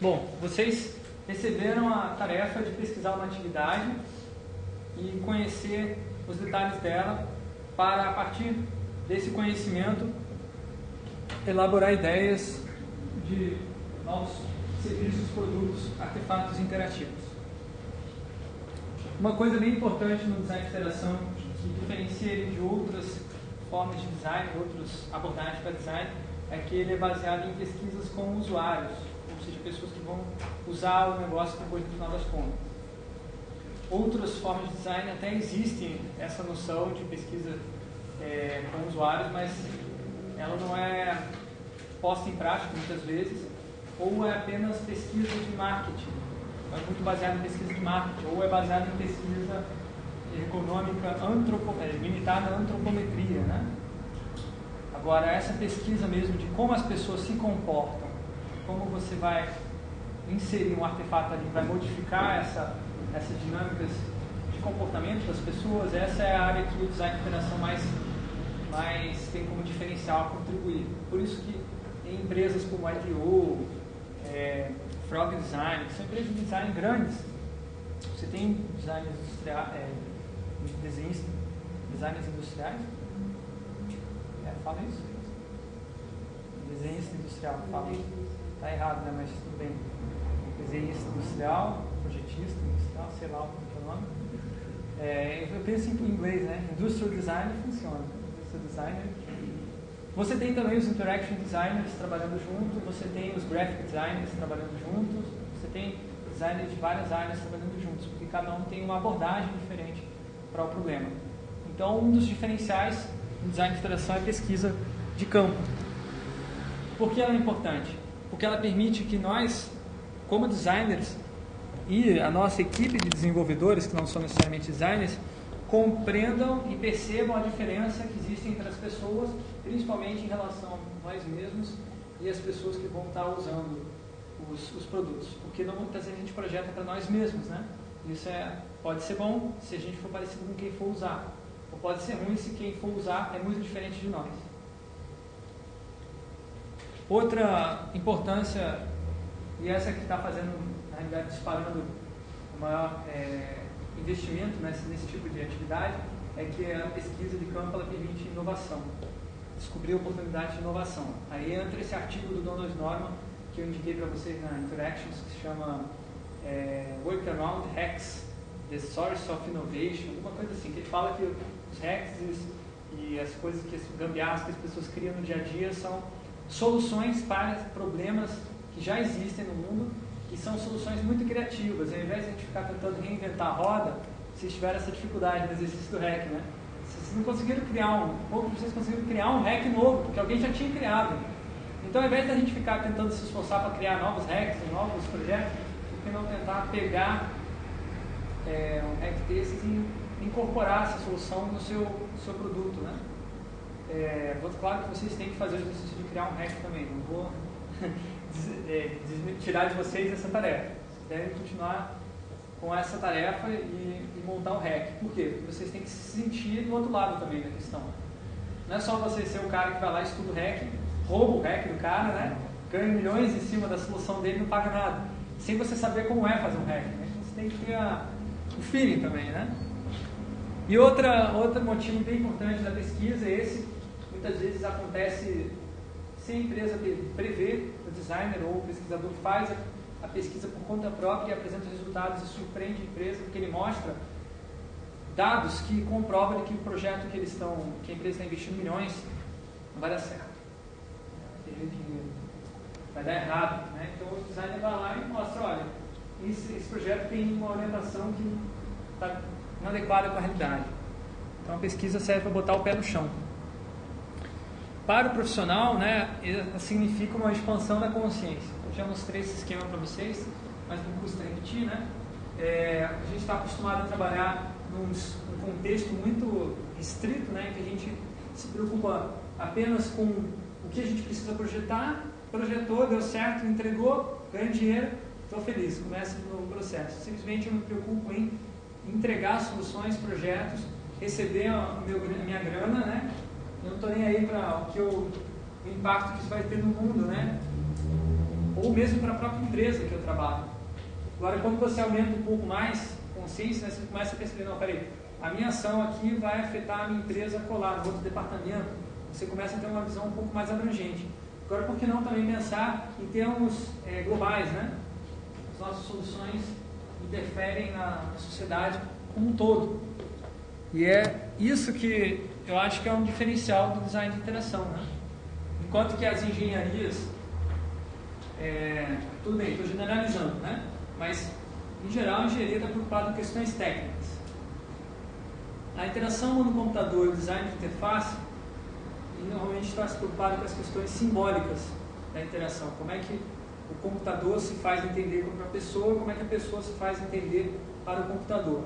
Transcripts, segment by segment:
Bom, vocês receberam a tarefa de pesquisar uma atividade e conhecer os detalhes dela para, a partir desse conhecimento, elaborar ideias de novos serviços, produtos, artefatos interativos. Uma coisa bem importante no design de interação que diferencia ele de outras formas de design, outras abordagens para design, é que ele é baseado em pesquisas com usuários, seja, pessoas que vão usar o negócio depois no final das contas. Outras formas de design até existem essa noção de pesquisa é, com usuários, mas ela não é posta em prática muitas vezes, ou é apenas pesquisa de marketing, é muito baseada em pesquisa de marketing, ou é baseada em pesquisa econômica antropo, é, limitada à antropometria. Né? Agora, essa pesquisa mesmo de como as pessoas se comportam, como você vai inserir um artefato ali, vai modificar essa, essas dinâmicas de comportamento das pessoas, essa é a área que o design de interação mais, mais tem como diferencial contribuir. Por isso que em empresas como a IDEO, é, Frog Design, que são empresas de design grandes, você tem design industrial, é, desenhos, designers industriais? É, fala isso. Desenhista industrial, fala. Está errado, né? Mas tudo bem. Desenhista industrial, projetista industrial, sei lá o que é o nome. É, eu penso em inglês, né? Industrial design funciona. Industrial designer. Você tem também os interaction designers trabalhando junto, você tem os graphic designers trabalhando juntos, você tem designers de várias áreas trabalhando juntos, porque cada um tem uma abordagem diferente para o problema. Então, um dos diferenciais do design de interação é a pesquisa de campo. Por que ela é importante? Porque ela permite que nós, como designers, e a nossa equipe de desenvolvedores, que não são necessariamente designers, compreendam e percebam a diferença que existe entre as pessoas, principalmente em relação a nós mesmos e as pessoas que vão estar usando os, os produtos. Porque não, muitas vezes a gente projeta para nós mesmos, né? Isso é, pode ser bom se a gente for parecido com quem for usar. Ou pode ser ruim se quem for usar é muito diferente de nós. Outra importância, e essa que está fazendo, na realidade, disparando o maior é, investimento nesse, nesse tipo de atividade, é que a pesquisa de campo ela permite inovação, descobrir oportunidades de inovação. Aí entra esse artigo do Donald Norman, que eu indiquei para vocês na Interactions, que se chama é, Workaround Hacks, The Source of Innovation, alguma coisa assim, que ele fala que os hacks e, e as coisas, que as gambiarras que as pessoas criam no dia a dia são soluções para problemas que já existem no mundo e são soluções muito criativas. Ao invés de a gente ficar tentando reinventar a roda, vocês tiveram essa dificuldade no exercício do hack, né? Vocês não conseguiram criar um, pouco vocês conseguiram criar um hack novo, porque alguém já tinha criado. Então, ao invés de a gente ficar tentando se esforçar para criar novos hacks, novos projetos, por que não tentar pegar é, um hack desses e incorporar essa solução no seu, seu produto, né? É, claro que vocês têm que fazer o exercício de criar um hack também, não vou é, tirar de vocês essa tarefa. Vocês devem continuar com essa tarefa e, e, montar o hack. Por quê? Porque vocês têm que se sentir do outro lado também da questão. Não é só você ser o cara que vai lá estuda o hack, rouba o hack do cara, né? ganha milhões em cima da solução dele e não paga nada. Sem você saber como é fazer um hack. Né? Você tem que ter o feeling também, né? E outra, outro motivo bem importante da pesquisa é esse, muitas vezes acontece sem a empresa prever, o designer ou o pesquisador faz a, pesquisa por conta própria e apresenta resultados e surpreende a empresa, porque ele mostra dados que comprovam que o projeto que eles estão, que a empresa está investindo milhões, não vai dar certo. Vai dar errado. Né? Então o designer vai lá e mostra, olha, esse, esse projeto tem uma orientação que está inadequada com a realidade. Então a pesquisa serve para botar o pé no chão. Para o profissional, né, significa uma expansão da consciência. Eu já mostrei esse esquema para vocês, mas não custa repetir, né? É, a gente está acostumado a trabalhar num, contexto muito restrito, né, que a gente se preocupa apenas com o que a gente precisa projetar, projetou, deu certo, entregou, ganha dinheiro, estou feliz, começa de novo processo. Simplesmente eu me preocupo em entregar soluções, projetos, receber a, meu, a minha grana, né? Eu não estou nem aí para o que o impacto que isso vai ter no mundo, né? Ou mesmo para a própria empresa que eu trabalho. Agora, quando você aumenta um pouco mais consciência, né, você começa a perceber, não, peraí, a minha ação aqui vai afetar a minha empresa colar no outro departamento. Você começa a ter uma visão um pouco mais abrangente. Agora, por que não também pensar em termos é, globais, né? As nossas soluções interferem na sociedade como um todo. E é isso que eu acho que é um diferencial do design de interação, né? Enquanto que as engenharias, é, tudo bem, estou generalizando, né? Mas, em geral, a engenharia está preocupada com questões técnicas. A interação no computador e design de interface, normalmente está se preocupado com as questões simbólicas da interação. Como é que o computador se faz entender para a pessoa, como é que a pessoa se faz entender para o computador.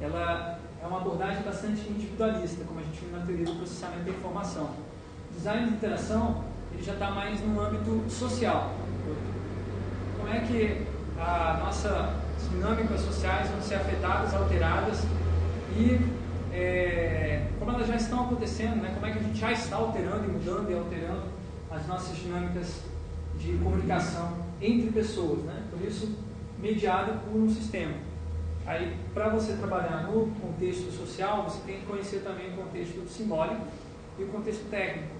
Ela é uma abordagem bastante individualista, como a gente viu na teoria do processamento da informação. Design de interação ele já está mais no âmbito social. Como é que a nossa dinâmicas sociais vão ser afetadas, alteradas e é, como elas já estão acontecendo, né, como é que a gente já está alterando e mudando e alterando as nossas dinâmicas de comunicação entre pessoas, né? por isso mediada por um sistema. Aí, para você trabalhar no contexto social, você tem que conhecer também o contexto simbólico e o contexto técnico.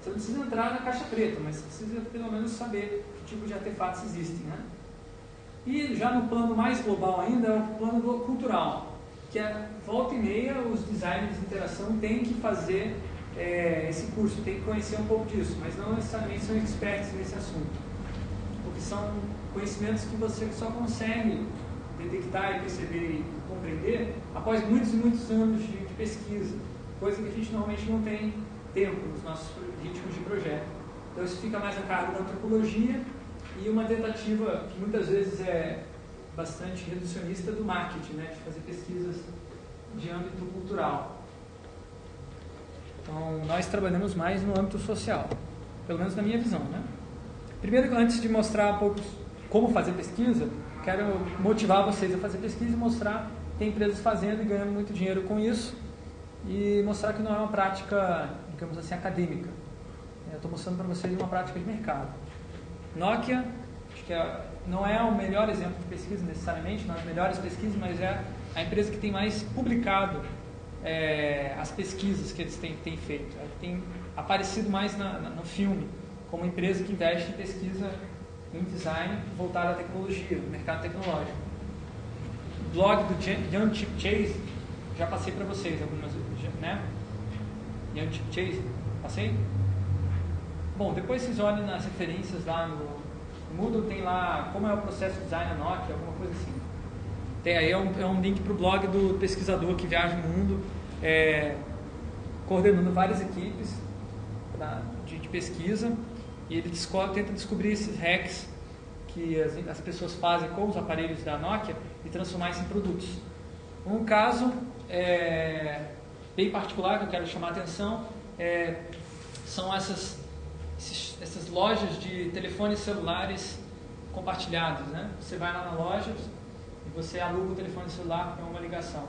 Você não precisa entrar na caixa preta, mas você precisa pelo menos saber que tipo de artefatos existem. Né? E já no plano mais global ainda é o plano cultural, que é volta e meia os designers de interação têm que fazer é, esse curso, tem que conhecer um pouco disso, mas não necessariamente são expertos nesse assunto, porque são conhecimentos que você só consegue detectar e perceber e compreender após muitos e muitos anos de, de pesquisa, coisa que a gente normalmente não tem tempo nos nossos ritmos de projeto. Então isso fica mais a cargo da antropologia e uma tentativa que muitas vezes é bastante reducionista do marketing, né, de fazer pesquisas de âmbito cultural. Então, nós trabalhamos mais no âmbito social, pelo menos na minha visão. Né? Primeiro, antes de mostrar um pouco como fazer pesquisa, quero motivar vocês a fazer pesquisa e mostrar tem empresas fazendo e ganhando muito dinheiro com isso e mostrar que não é uma prática, digamos assim, acadêmica. Eu estou mostrando para vocês uma prática de mercado. Nokia, acho que é, não é o melhor exemplo de pesquisa necessariamente, não é as melhores pesquisas, mas é a empresa que tem mais publicado é, as pesquisas que eles têm, têm feito. Ela tem aparecido mais na, na, no filme como empresa que investe em pesquisa em design voltado à tecnologia, no mercado tecnológico. O blog do Young Chip Chase, já passei para vocês algumas, né? Young Chip Chase, passei? Bom, depois vocês olhem nas referências lá no Moodle, tem lá como é o processo de design na Nokia, alguma coisa assim. Tem aí é um, é um link para o blog do pesquisador que viaja o mundo, é, coordenando várias equipes de, de, pesquisa, e ele descobre, tenta descobrir esses hacks que as, as pessoas fazem com os aparelhos da Nokia e transformar isso em produtos. Um caso é, bem particular que eu quero chamar a atenção é, são essas esses, essas lojas de telefones celulares compartilhados. Né? Você vai lá na loja e você aluga o telefone celular para uma ligação.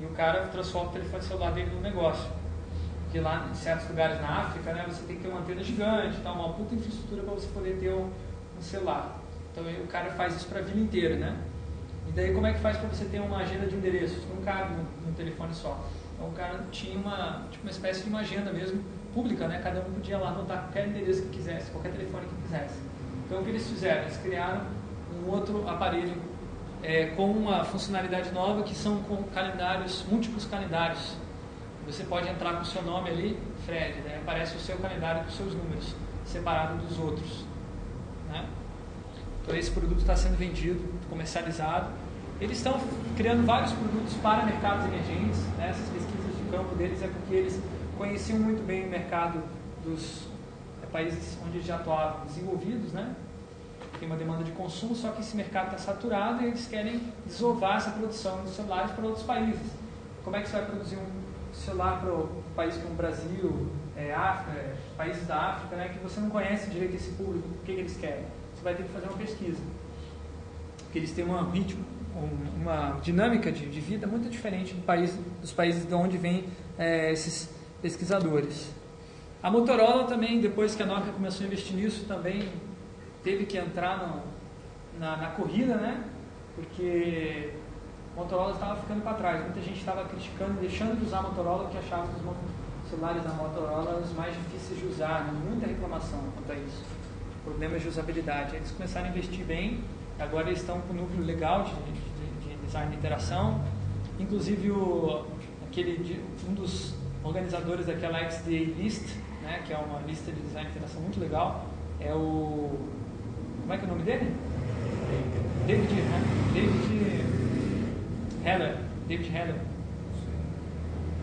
E o cara transforma o telefone celular dele num negócio. Porque lá em certos lugares na África, né, você tem que ter uma antena gigante, tá, uma puta infraestrutura para você poder ter um, um celular. Então o cara faz isso para a vida inteira, né? E daí como é que faz para você ter uma agenda de endereços? Não cabe no telefone só. Então o cara tinha uma, tipo, uma espécie de uma agenda mesmo pública, né? Cada um podia lá anotar qualquer endereço que quisesse, qualquer telefone que quisesse. Então o que eles fizeram? Eles criaram um outro aparelho é, com uma funcionalidade nova que são com calendários, múltiplos calendários. Você pode entrar com o seu nome ali, Fred, né? aparece o seu calendário com seus números, separado dos outros. Né? Então esse produto está sendo vendido, comercializado. Eles estão criando vários produtos para mercados emergentes. Né? Essas pesquisas de campo deles é porque eles conheciam muito bem o mercado dos é, países onde eles já atuavam desenvolvidos, né? Tem uma demanda de consumo, só que esse mercado está saturado e eles querem desovar essa produção de celulares para outros países. Como é que você vai produzir um celular para um país como o Brasil, é, África, é, países da África, né, que você não conhece direito esse público, o que, que eles querem? Você vai ter que fazer uma pesquisa. Porque eles têm uma ritmo, uma dinâmica de, de vida muito diferente do país, dos países de onde vêm é, esses pesquisadores. A Motorola também, depois que a Nokia começou a investir nisso, também teve que entrar no, na, na, corrida, né? Porque Motorola estava ficando para trás. Muita gente estava criticando, deixando de usar a Motorola, porque achava que os celulares da Motorola eram os mais difíceis de usar. Muita reclamação quanto a isso. Problemas de usabilidade. Eles começaram a investir bem. Agora eles estão com um núcleo legal de, de, de design de interação. Inclusive o, aquele, um dos organizadores daquela XDA List, né, que é uma lista de design de interação muito legal, é o. Como é que é o nome dele? David, né? David Heller. David Heller.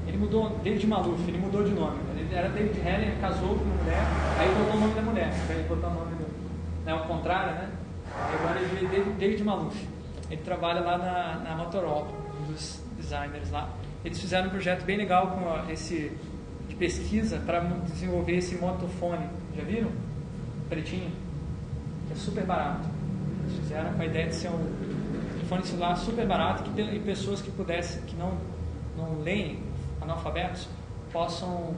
Ele mudou, David Maluf, ele mudou de nome. Ele era David Heller, casou com uma mulher, aí botou o nome da mulher, aí botou o nome do. Né, ao contrário, né? Agora ele é David, David Maluf. Ele trabalha lá na, na Motorola, um dos designers lá. Eles fizeram um projeto bem legal com esse de pesquisa para desenvolver esse motofone. Já viram? Pretinho. É super barato. Eles fizeram com a ideia de ser um telefone celular super barato que tem, e pessoas que pudessem, que não, não leem, analfabetos, possam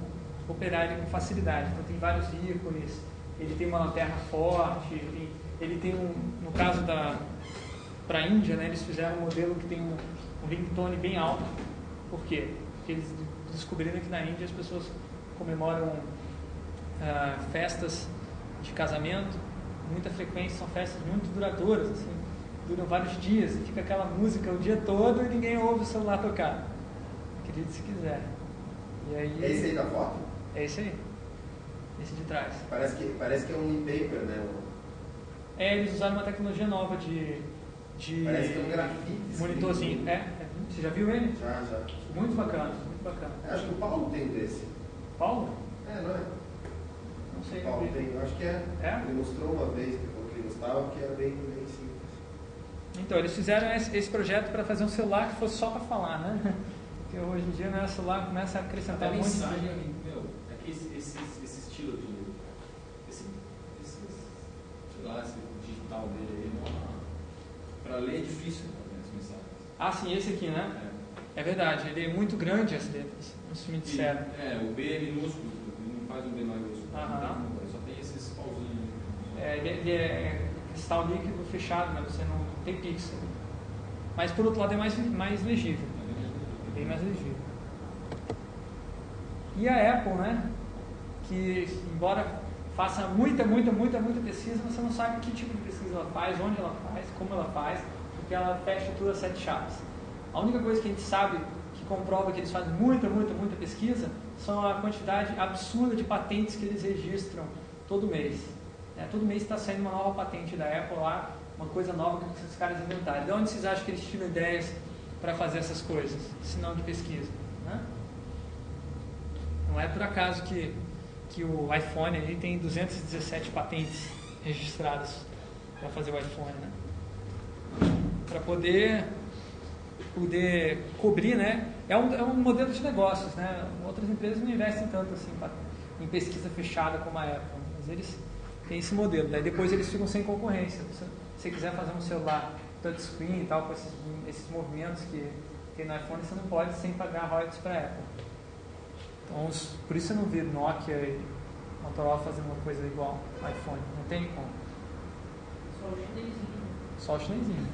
operar ele com facilidade. Então tem vários ícones, ele tem uma lanterna forte, ele, ele tem um, no caso da para a Índia, né, eles fizeram um modelo que tem um, um ringtone bem alto por quê? Porque eles descobriram que na Índia as pessoas comemoram uh, festas de casamento, muita frequência, são festas muito duradouras, assim, duram vários dias, e fica aquela música o dia todo e ninguém ouve o celular tocar. Acredite se quiser. E aí, é esse aí da foto? É esse aí. Esse de trás. Parece que, parece que é um e-paper, né? É, eles usaram uma tecnologia nova de. de parece que é um grafite. Monitorzinho. É, é, você já viu ele? Já, já. Muito bacana, muito bacana. É, acho que o Paulo tem desse. Paulo? É, não é? Não sei. O Paulo tem, acho que é. é. Ele mostrou uma vez que ele gostava, que era bem. Então, eles fizeram esse, esse projeto para fazer um celular que fosse só para falar, né? Porque hoje em dia né, o celular começa a acrescentar a muito. mensagem, meu, é que esse, esse, esse estilo de. Esse, esse, sei lá, esse digital dele aí, para ler é difícil né, as mensagens. Ah, sim, esse aqui, né? É. É verdade, ele é muito grande as letras, isso me disseram. É, o B é minúsculo, ele não faz um B maiúsculo, Aham. só tem esses pauzinhos. É, ele, ele é cristal líquido fechado, né? você não tem pixel. Mas por outro lado é mais, mais legível, é bem mais legível. E a Apple, né? Que embora faça muita, muita, muita, muita pesquisa, você não sabe que tipo de pesquisa ela faz, onde ela faz, como ela faz, porque ela fecha tudo a sete chaves. A única coisa que a gente sabe que comprova que eles fazem muita, muita, muita pesquisa são a quantidade absurda de patentes que eles registram todo mês. É, todo mês está saindo uma nova patente da Apple lá, uma coisa nova que esses caras inventaram. De onde vocês acham que eles tiram ideias para fazer essas coisas, se não de pesquisa? Né? Não é por acaso que, que o iPhone aí tem 217 patentes registradas para fazer o iPhone, né? Para poder poder cobrir, né? É um, é um modelo de negócios, né? Outras empresas não investem tanto assim em pesquisa fechada como a Apple, mas eles têm esse modelo. Daí depois eles ficam sem concorrência. Se você quiser fazer um celular touchscreen e tal, com esses, esses movimentos que tem no iPhone, você não pode sem pagar royalties para a Apple. Então, por isso você não vê Nokia e Motorola fazendo uma coisa igual ao iPhone. Não tem como. Só o chinesinho. Só o chinesinho.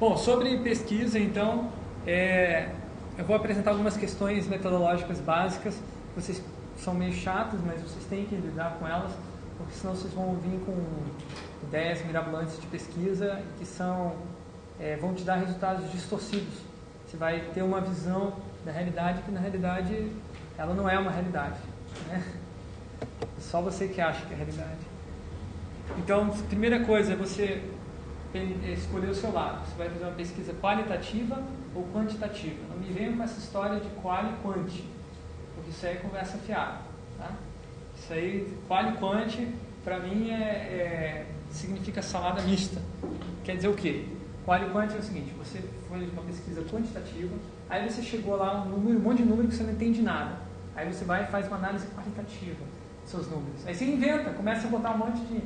Bom, sobre pesquisa, então, é, eu vou apresentar algumas questões metodológicas básicas. Vocês são meio chatas, mas vocês têm que lidar com elas, porque senão vocês vão vir com ideias mirabolantes de pesquisa que são, é, vão te dar resultados distorcidos. Você vai ter uma visão da realidade que, na realidade, ela não é uma realidade. Né? Só você que acha que é realidade. Então, primeira coisa é você escolher o seu lado. Você vai fazer uma pesquisa qualitativa ou quantitativa. Não me venha com essa história de qual e quanti, porque isso aí é conversa fiada. Isso aí, qual e quanti, para mim é, é, significa salada mista. Quer dizer o quê? Qual e quanti é o seguinte: você foi uma pesquisa quantitativa, aí você chegou lá um, número, um monte de número que você não entende nada. Aí você vai e faz uma análise qualitativa dos seus números. Aí você inventa, começa a botar um monte de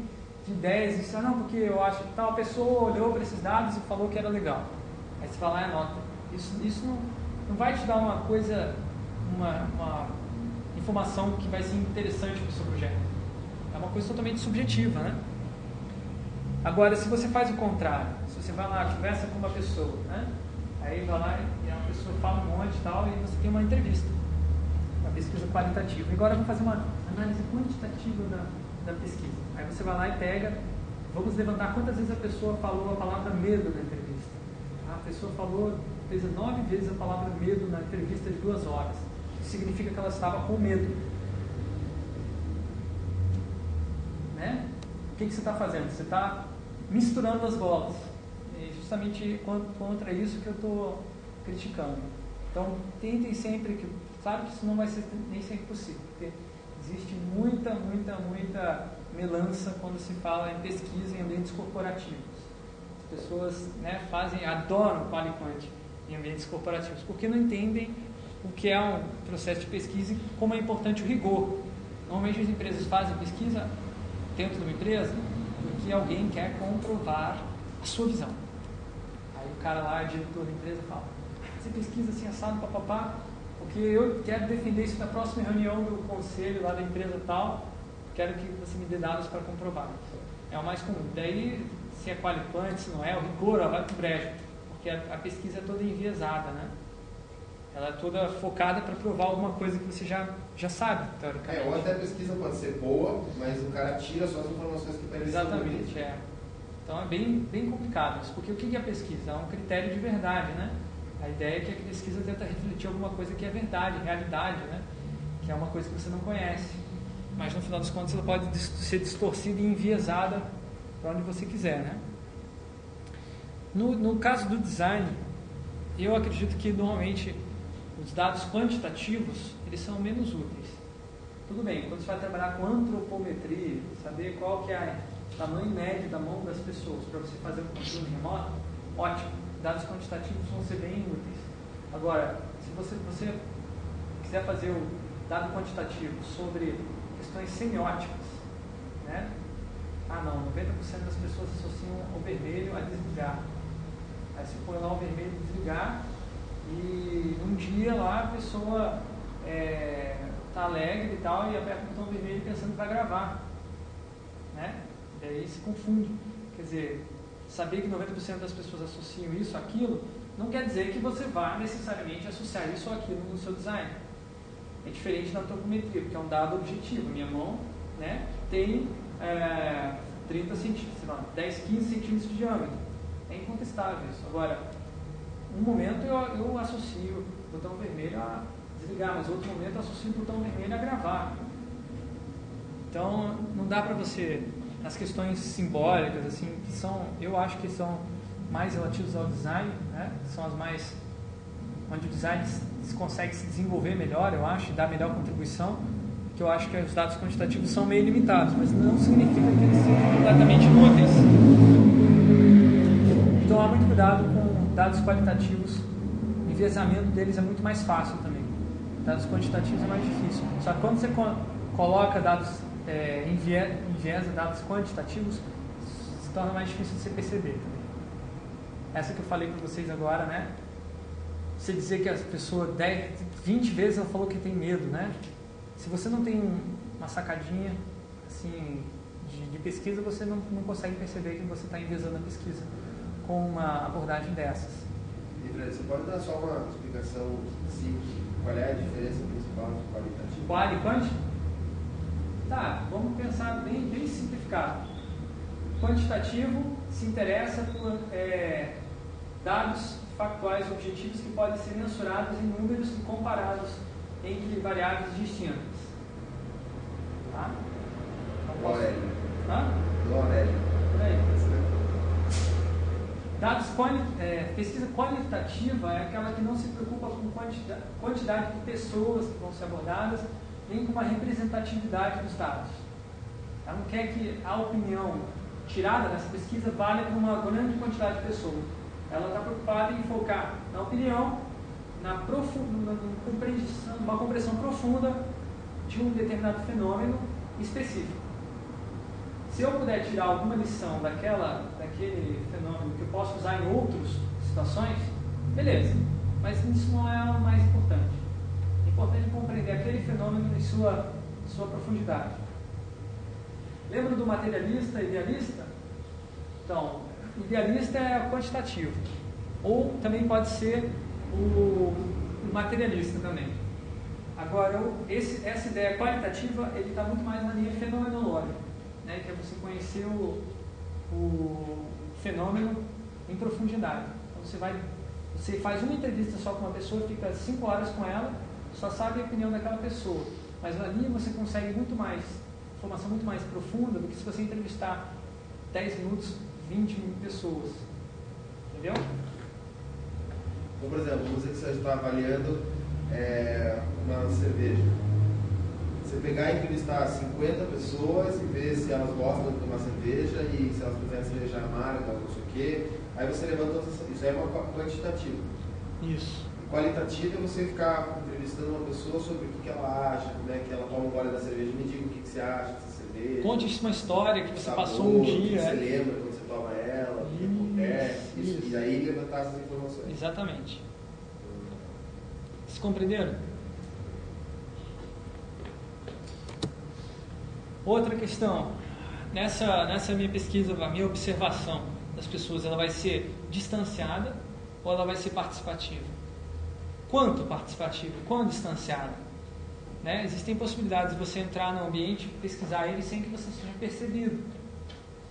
de ideias e ah, não, porque eu acho que tal pessoa olhou para esses dados e falou que era legal. Aí você vai lá e anota. Isso, isso não, não vai te dar uma coisa, uma, uma informação que vai ser interessante para o seu projeto. é uma coisa totalmente subjetiva, né? Agora, se você faz o contrário, se você vai lá, conversa com uma pessoa, né? Aí vai lá e a pessoa fala um monte e tal, e você tem uma entrevista, uma pesquisa qualitativa. Agora vamos fazer uma análise quantitativa da, da pesquisa. Aí você vai lá e pega, vamos levantar quantas vezes a pessoa falou a palavra medo na entrevista. A pessoa falou, fez nove vezes a palavra medo na entrevista de duas horas. Significa que ela estava com medo. Né? O que, que você está fazendo? Você está misturando as bolas. É justamente contra isso que eu estou criticando. Então, tentem sempre que. Claro que isso não vai ser nem sempre possível, porque existe muita, muita, muita melança quando se fala em pesquisa em ambientes corporativos. As pessoas né, fazem, adoram qualiquant em ambientes corporativos, porque não entendem o que é um processo de pesquisa e como é importante o rigor. Normalmente as empresas fazem pesquisa dentro de uma empresa porque alguém quer comprovar a sua visão. Aí o cara lá, o diretor da empresa, fala: Você pesquisa assim, assado, papapá, porque eu quero defender isso na próxima reunião do conselho lá da empresa tal, quero que você me dê dados para comprovar. É o mais comum. Daí, se é qualificante, se não é, o rigor vai para o brejo, porque a, a, pesquisa é toda enviesada, né? Ela é toda focada para provar alguma coisa que você já, já sabe, teoricamente. É, ou até a pesquisa pode ser boa, mas o cara tira só as informações que parecem Exatamente, é. Então é bem, bem complicado isso, porque o que é pesquisa? É um critério de verdade, né? A ideia é que a pesquisa tenta refletir alguma coisa que é verdade, realidade, né? que é uma coisa que você não conhece. Mas no final das contas ela pode ser distorcida e enviesada para onde você quiser. Né? No, no caso do design, eu acredito que normalmente os dados quantitativos eles são menos úteis. Tudo bem, quando você vai trabalhar com antropometria, saber qual que é o tamanho médio da mão das pessoas para você fazer um controle remoto, ótimo dados quantitativos vão ser bem úteis. Agora, se você, você quiser fazer o dado quantitativo sobre questões semióticas, né? Ah não, 90% das pessoas associam o vermelho a desligar. Aí você põe lá o vermelho desligar e um dia lá a pessoa é, tá alegre e tal e aperta o botão vermelho pensando que vai gravar. Né? E aí se confunde. Quer dizer, saber que 90% das pessoas associam isso àquilo, não quer dizer que você vá necessariamente associar isso ou aquilo no seu design. É diferente da antropometria, porque é um dado objetivo. Minha mão né, tem é, 30 centímetros, sei lá, 10, 15 centímetros de diâmetro. É incontestável isso. Agora, um momento eu, eu associo o botão vermelho a desligar, mas outro momento eu associo o botão vermelho a gravar. Então, não dá para você as questões simbólicas, assim, que são, eu acho que são mais relativas ao design, né? são as mais onde o design consegue se desenvolver melhor, eu acho, e dar melhor contribuição, que eu acho que os dados quantitativos são meio limitados, mas não significa que eles sejam completamente inúteis. Então, tomar muito cuidado com dados qualitativos, o enviesamento deles é muito mais fácil também. Dados quantitativos é mais difícil. Só que quando você coloca dados é, enviesa dados quantitativos, se torna mais difícil de você perceber também. Essa que eu falei para vocês agora, né? Você dizer que a pessoa 10, 20 vezes ela falou que tem medo, né? Se você não tem uma sacadinha assim de, de pesquisa, você não, não consegue perceber que você está enviesando a pesquisa com uma abordagem dessas. E você pode dar só uma explicação simples? Qual é a diferença principal entre qualitativo? Qual e quantitativo? Tá, vamos pensar bem, bem simplificado. Quantitativo se interessa por é, dados factuais objetivos que podem ser mensurados em números e comparados entre variáveis distintas. Tá? Então, Aurélio. Hã? Do Aurélio. Dados quali é, pesquisa qualitativa é aquela que não se preocupa com quantidade, quantidade de pessoas que vão ser abordadas, nem com uma representatividade dos dados. Ela não quer que a opinião tirada dessa pesquisa valha para uma grande quantidade de pessoas. Ela está preocupada em focar na opinião, na, profunda, compreensão, uma compreensão profunda de um determinado fenômeno específico. Se eu puder tirar alguma lição daquela, daquele fenômeno que eu posso usar em outras situações, beleza. Mas isso não é o mais importante importante compreender aquele fenômeno em sua, sua profundidade. Lembra do materialista, idealista? Então, idealista é quantitativo. Ou também pode ser o materialista também. Agora, esse, essa ideia qualitativa, ele está muito mais na linha fenomenológica, né? que é você conhecer o, o fenômeno em profundidade. Então, você, vai, você faz uma entrevista só com uma pessoa, fica cinco horas com ela, só sabe a opinião daquela pessoa. Mas ali você consegue muito mais, informação muito mais profunda do que se você entrevistar 10 minutos, 20 pessoas. Entendeu? Então, por exemplo, você que você está avaliando é, uma cerveja. Você pegar e entrevistar 50 pessoas e ver se elas gostam de tomar cerveja e se elas preferem cerveja amarga ou não sei o quê. Aí você levanta isso é uma quantitativa. Isso. E qualitativa é você ficar entrevistando uma pessoa sobre o que, que ela acha, como é que ela toma um gole da cerveja, me diga o que, que você acha dessa cerveja. Conte uma história que você sabor, passou um dia. O que você é. lembra quando você toma ela, o que acontece, isso. e aí levantar essas informações. Exatamente. Vocês compreenderam? Outra questão. Nessa, nessa minha pesquisa, a minha observação das pessoas, ela vai ser distanciada ou ela vai ser participativa? Quanto participativa? Quanto distanciada? Né? Existem possibilidades de você entrar no ambiente, pesquisar ele sem que você seja percebido,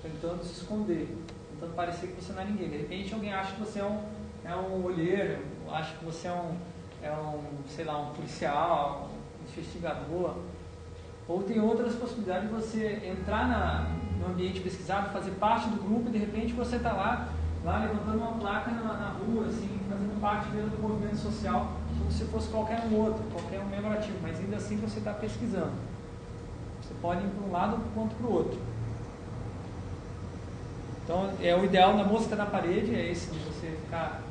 tentando se esconder, tentando parecer que você não é ninguém. De repente alguém acha que você é um, é um olheiro, acha que você é um, é um, sei lá, um policial, um investigador. Ou tem outras possibilidades de você entrar na, no ambiente pesquisado, fazer parte do grupo e de repente você está lá, lá levantando uma placa na, na, rua, assim, fazendo parte mesmo do movimento social, como se fosse qualquer um outro, qualquer um membro ativo, mas ainda assim você está pesquisando. Você pode ir para um lado quanto para o outro. Então, é o ideal na mosca na parede, é esse de você ficar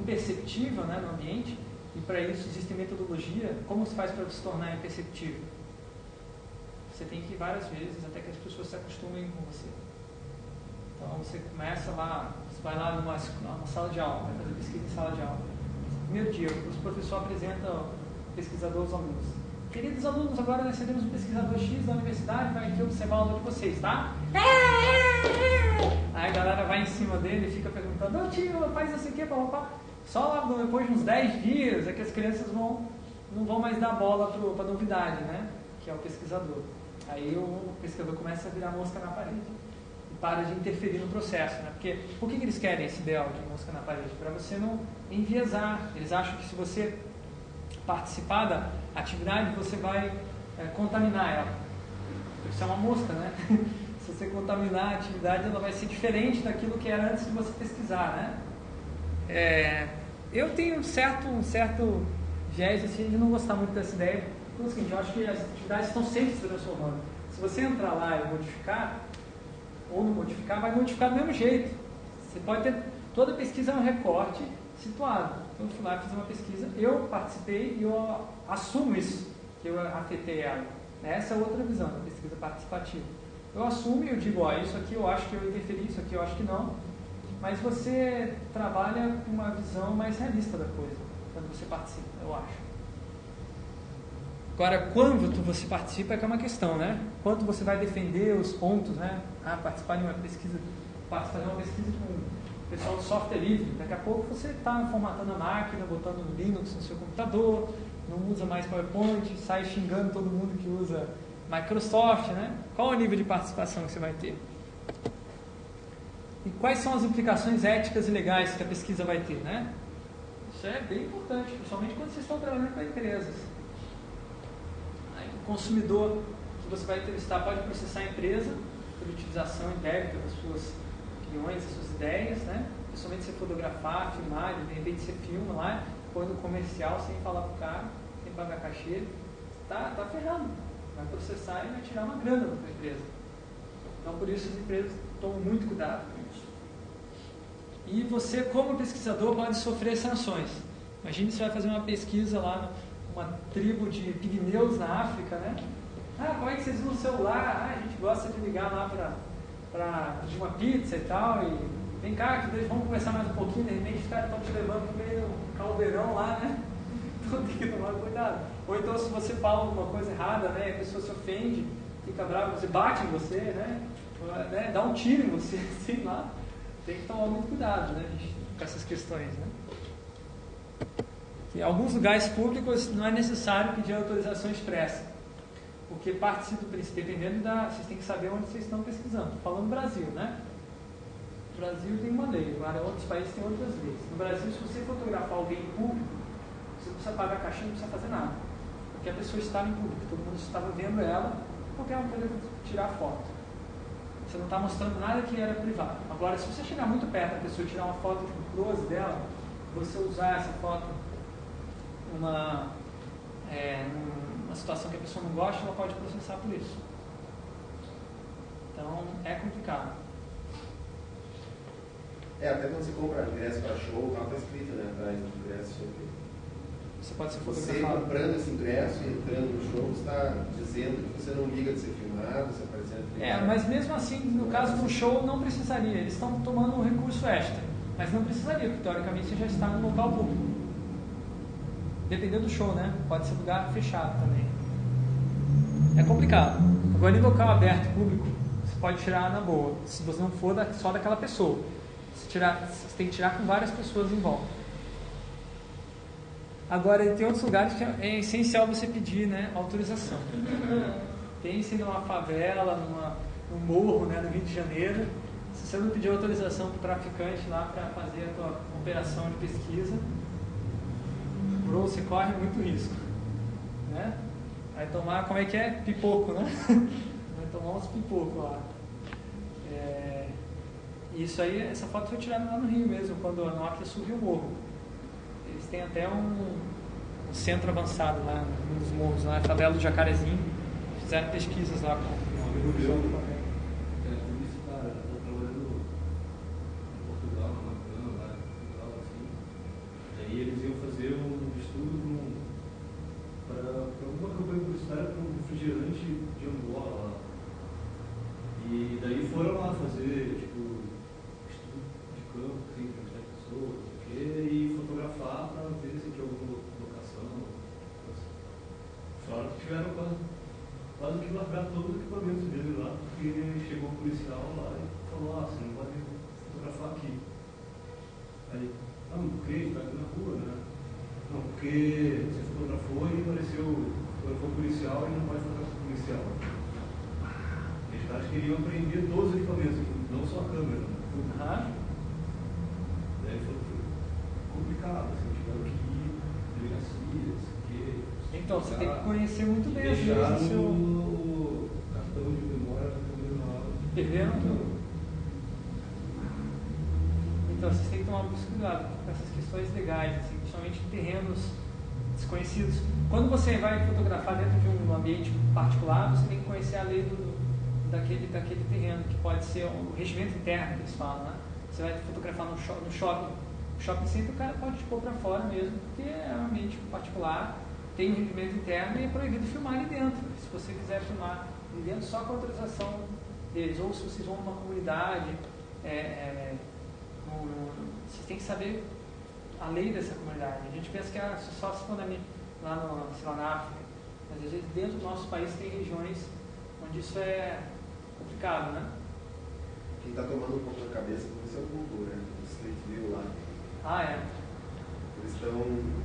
imperceptível né, no ambiente, e para isso existe metodologia. Como se faz para se tornar imperceptível? Você tem que ir várias vezes até que as pessoas se acostumem com você. Então você começa lá, você vai lá numa, numa sala de aula, vai fazer pesquisa em sala de aula. Primeiro dia, o professor apresenta o pesquisador aos alunos. Queridos alunos, agora nós recebemos um pesquisador X da universidade, vai aqui observar a aula de vocês, tá? Aí a galera vai em cima dele e fica perguntando, ô tio, faz isso aqui, papapá. Só depois de uns 10 dias é que as crianças vão, não vão mais dar bola para a novidade, né? Que é o pesquisador. Aí o pesquisador começa a virar mosca na parede e para de interferir no processo, né? Porque por que, que eles querem esse ideal de mosca na parede? Para você não enviesar. Eles acham que se você participar da atividade, você vai é, contaminar ela. Isso é uma mosca, né? se você contaminar a atividade, ela vai ser diferente daquilo que era antes de você pesquisar, né? É, eu tenho um certo, um certo viés assim, de não gostar muito dessa ideia. O seguinte, eu acho que as atividades estão sempre se transformando. Se você entrar lá e modificar, ou não modificar, vai modificar do mesmo jeito. Você pode ter. Toda pesquisa é um recorte situado. Então, eu fui lá, fiz uma pesquisa, eu participei e eu assumo isso, que eu afetei ela. Essa é outra visão da pesquisa participativa. Eu assumo e eu digo, ó, isso aqui eu acho que eu interferi, isso aqui eu acho que não mas você trabalha com uma visão mais realista da coisa quando você participa, eu acho. Agora, quando você participa é que é uma questão, né? Quanto você vai defender os pontos, né? Ah, participar de uma pesquisa, participar de uma pesquisa com o pessoal do software livre. Daqui a pouco você está formatando a máquina, botando Linux no seu computador, não usa mais PowerPoint, sai xingando todo mundo que usa Microsoft, né? Qual o nível de participação que você vai ter? E quais são as implicações éticas e legais que a pesquisa vai ter, né? Isso é bem importante, principalmente quando vocês estão trabalhando com empresas. Aí, o consumidor que você vai entrevistar pode processar a empresa por utilização indébita das suas opiniões, das suas ideias, né? Principalmente se fotografar, filmar, de repente você filma lá, põe no comercial sem falar pro cara, sem pagar cachê, tá, tá ferrando. Vai processar e vai tirar uma grana da empresa. Então por isso as empresas tomam muito cuidado e você, como pesquisador, pode sofrer sanções. Imagine você vai fazer uma pesquisa lá numa tribo de pigmeus na África, né? Ah, como é que vocês usam o celular? Ah, a gente gosta de ligar lá para pedir uma pizza e tal. E vem cá, que vamos conversar mais um pouquinho. De repente os caras estão te levando para meio caldeirão lá, né? Então tem que tomar cuidado. Ou então, se você fala alguma coisa errada, né? A pessoa se ofende, fica bravo, você bate em você, né? né? Dá um tiro em você, sei lá. Tem que tomar muito cuidado, né, com essas questões, né? Em alguns lugares públicos não é necessário pedir autorização expressa, porque parte do princípio, dependendo da. Vocês têm que saber onde vocês estão pesquisando. Falando Brasil, né? O Brasil tem uma lei, agora outros países têm outras leis. No Brasil, se você fotografar alguém em público, você não precisa pagar caixinha, não precisa fazer nada. Porque a pessoa estava em público, todo mundo estava vendo ela, qualquer um poderia tirar foto. Você não está mostrando nada que era privado. Agora, se você chegar muito perto da pessoa e tirar uma foto de um close dela, você usar essa foto numa, é, numa situação que a pessoa não gosta, ela pode processar por isso. Então, é complicado. É, até quando você compra ingresso para show, tá, tá escrito né, atrás do ingresso sobre. Você pode ser Você fotografado. comprando esse ingresso e entrando no show, você está dizendo que você não liga de ser filmado, você É, mas mesmo assim, no caso do show, não precisaria. Eles estão tomando um recurso extra. Mas não precisaria, porque teoricamente você já está no local público. Dependendo do show, né? Pode ser lugar fechado também. É complicado. Agora, em local aberto, público, você pode tirar na boa. Se você não for da- só daquela pessoa. Você, tirar, você tem que tirar com várias pessoas em volta. Agora, tem outros lugares que é essencial você pedir né, autorização. Pense numa favela, numa, num morro né, no Rio de Janeiro. Se você não pedir autorização para o traficante lá para fazer a tua operação de pesquisa, bro, você corre muito risco. Né? Vai tomar, como é que é? Pipoco, né? Vai tomar uns pipocos lá. É, isso aí, essa foto foi tirada lá no Rio mesmo, quando a Nokia subiu o morro. Eles têm até um, centro avançado lá num dos morros, lá, a favela do Jacarezinho. Fizeram pesquisas lá com Um amigo meu, é publicitário, está trabalhando em Portugal, numa cama lá em Portugal, assim. E aí eles iam fazer um estudo para alguma campanha publicitária para um refrigerante de Angola lá. E daí foram lá fazer, tipo, estudo de campo, assim, entrevistar pessoas, não sei o quê, e fotografar para ver se tinha alguma locação. Fora que tiveram quase, quase que largar todos os equipamentos dele lá, porque chegou o policial lá e falou, ah, você não pode fotografar aqui. Aí, ah, mas por quê? Está aqui na rua, né? Não, porque você fotografou e apareceu, fotografou policial e não pode fotografar policial. E os caras queriam apreender todos os equipamentos, não só a câmera. Né? Tudo. Aham. Daí foi, foi complicado, assim, tiveram que ir, delegacias, que. Então, você tem que conhecer muito bem as leis do seu o cartão de memória. PV, não? Então, vocês têm que tomar muito cuidado com essas questões legais, assim, principalmente em terrenos desconhecidos. Quando você vai fotografar dentro de um ambiente particular, você tem que conhecer a lei do, daquele, daquele terreno, que pode ser o regimento interno que eles falam, né? Você vai fotografar no, shop, no shopping. No shopping center o cara pode te pôr para fora mesmo, porque é um ambiente particular, tem um regimento interno e é proibido filmar ali dentro. Se você quiser filmar ali dentro, só com autorização deles. Ou se vocês vão numa comunidade, é, é, no- no- vocês têm que saber a lei dessa comunidade. A gente pensa que é só se for na, mi- lá, no, sei lá na África, mas às vezes dentro do nosso país tem regiões onde isso é complicado, né? Quem está tomando um pouco na cabeça com isso é o Google, né? O Street View lá. Ah, é. Eles estão.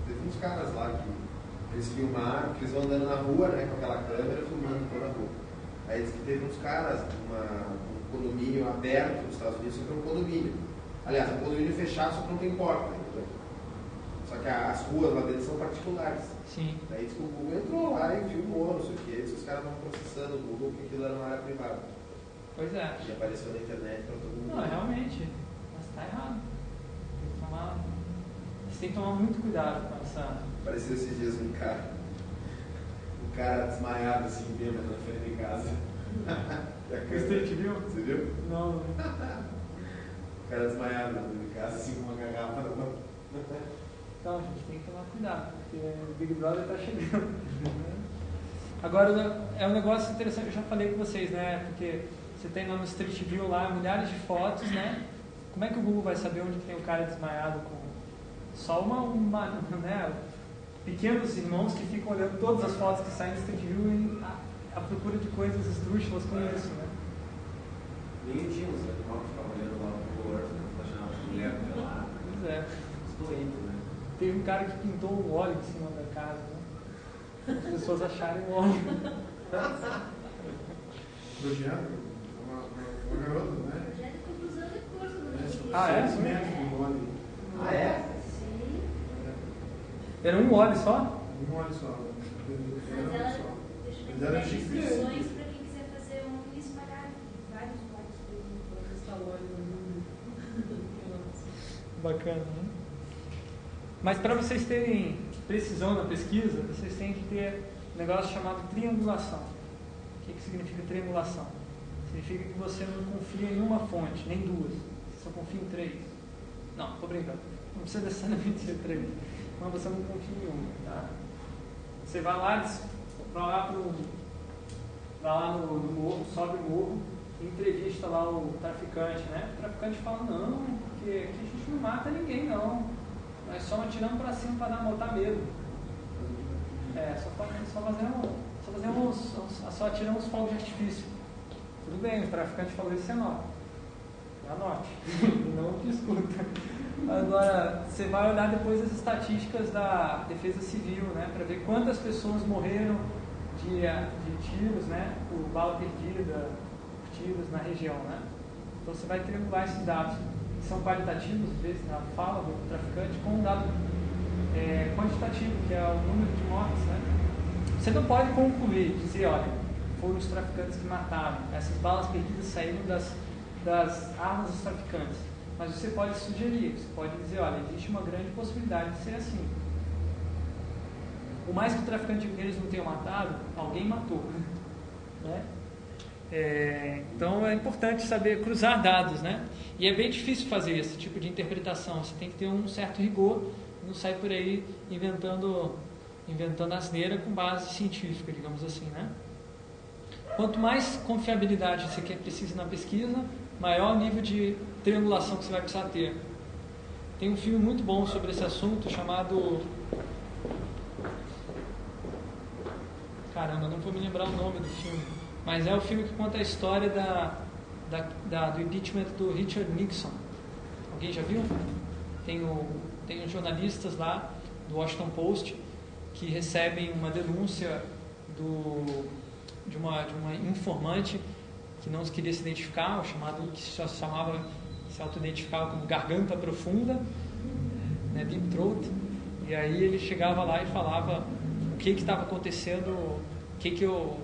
Teve uns caras lá que eles filmaram, eles vão andando na rua, né, com aquela câmera filmando toda a rua. Aí diz que teve uns caras, uma, um condomínio aberto nos Estados Unidos, só que é um condomínio. Aliás, é um condomínio fechado, só que não tem porta. entendeu? Só que a- as ruas lá dentro são particulares. Sim. Daí diz que o Google entrou lá e filmou, não sei o que. Diz que os caras estavam processando o Google que aquilo era uma área privada. Pois é. E apareceu na internet para todo mundo. Não, realmente. Mas está errado. Tem que tomar, você tem que tomar muito cuidado com essa. Apareceu esses dias um cara, um cara desmaiado assim, bêbado na frente de casa. Street View? Você viu? Não. O cara desmaiado na frente de casa, assim, com uma garrafa na mão. Então, a gente tem que tomar cuidado, porque o Big Brother está chegando. Agora, é um negócio interessante, eu já falei com vocês, né? Porque você tem lá no Street View lá milhares de fotos, né? Como é que o Google vai saber onde tem o cara desmaiado com só uma, uma né? Pequenos irmãos que ficam olhando todas as fotos que saem do Street View e ah, à procura de coisas esdrúxulas com isso, né? Nem tinha os helicópteros ficava olhando lá pro porto, achando a mulher pelada. Pois é. Estou indo, né? Teve um cara que pintou um óleo em cima da casa, né? As pessoas acharem o óleo. Projeto, uma, uma, garota, né? No É. Ah, é? Ah, é? Era um óleo só? Um mole só. Mas Era um ela só. Mas era gigante. óleo mundo. Bacana, né? Mas para vocês terem precisão na pesquisa, vocês têm que ter um negócio chamado triangulação. O que, que significa triangulação? Significa que você não confia em uma fonte, nem duas. Você só confia em três. Não, tô brincando. Não precisa necessariamente ser três. Mas você não confia em uma. Tá? Você vai lá, vai lá, pro, vai lá no, no morro, sobe o morro, entrevista lá o traficante, né? O traficante fala, não, porque aqui a gente não mata ninguém não. Nós só atiramos pra cima para dar botar medo. É, só, só fazemos, só fazemos, só- atiramos fogos de artifício. Tudo bem, o traficante falou isso, você anota. Anote, não discuta. Agora, você vai olhar depois as estatísticas da Defesa Civil, né, para ver quantas pessoas morreram de, eh, de tiros, né, por bala perdida, por tiros na região, né. Então você vai triangular esses dados, que são qualitativos, às vezes, na fala do traficante, com um dado é, quantitativo, que é o número de mortes, né. Você não pode concluir, dizer, olha, foram os traficantes que mataram, essas balas perdidas saíram das, das armas dos traficantes. Mas você pode sugerir, você pode dizer, olha, existe uma grande possibilidade de ser assim. Por mais que o traficante deles não tenha matado, alguém matou. Né? É, então é importante saber cruzar dados, né? E é bem difícil fazer esse tipo de interpretação. Você tem que ter um certo rigor, não sai por aí inventando, inventando asneira com base científica, digamos assim, né? Quanto mais confiabilidade você quer precisa na pesquisa, maior nível de triangulação que você vai precisar ter. Tem um filme muito bom sobre esse assunto chamado. Caramba, não vou me lembrar o nome do filme. Mas é o filme que conta a história da, da, da- do impeachment do Richard Nixon. Alguém já viu? Tem, o, tem os jornalistas lá do Washington Post que recebem uma denúncia do, de, uma, de uma informante que não queria se identificar, o chamado que se chamava, se auto-identificava como garganta profunda, né, deep throat. E aí ele chegava lá e falava o que estava acontecendo, o que que o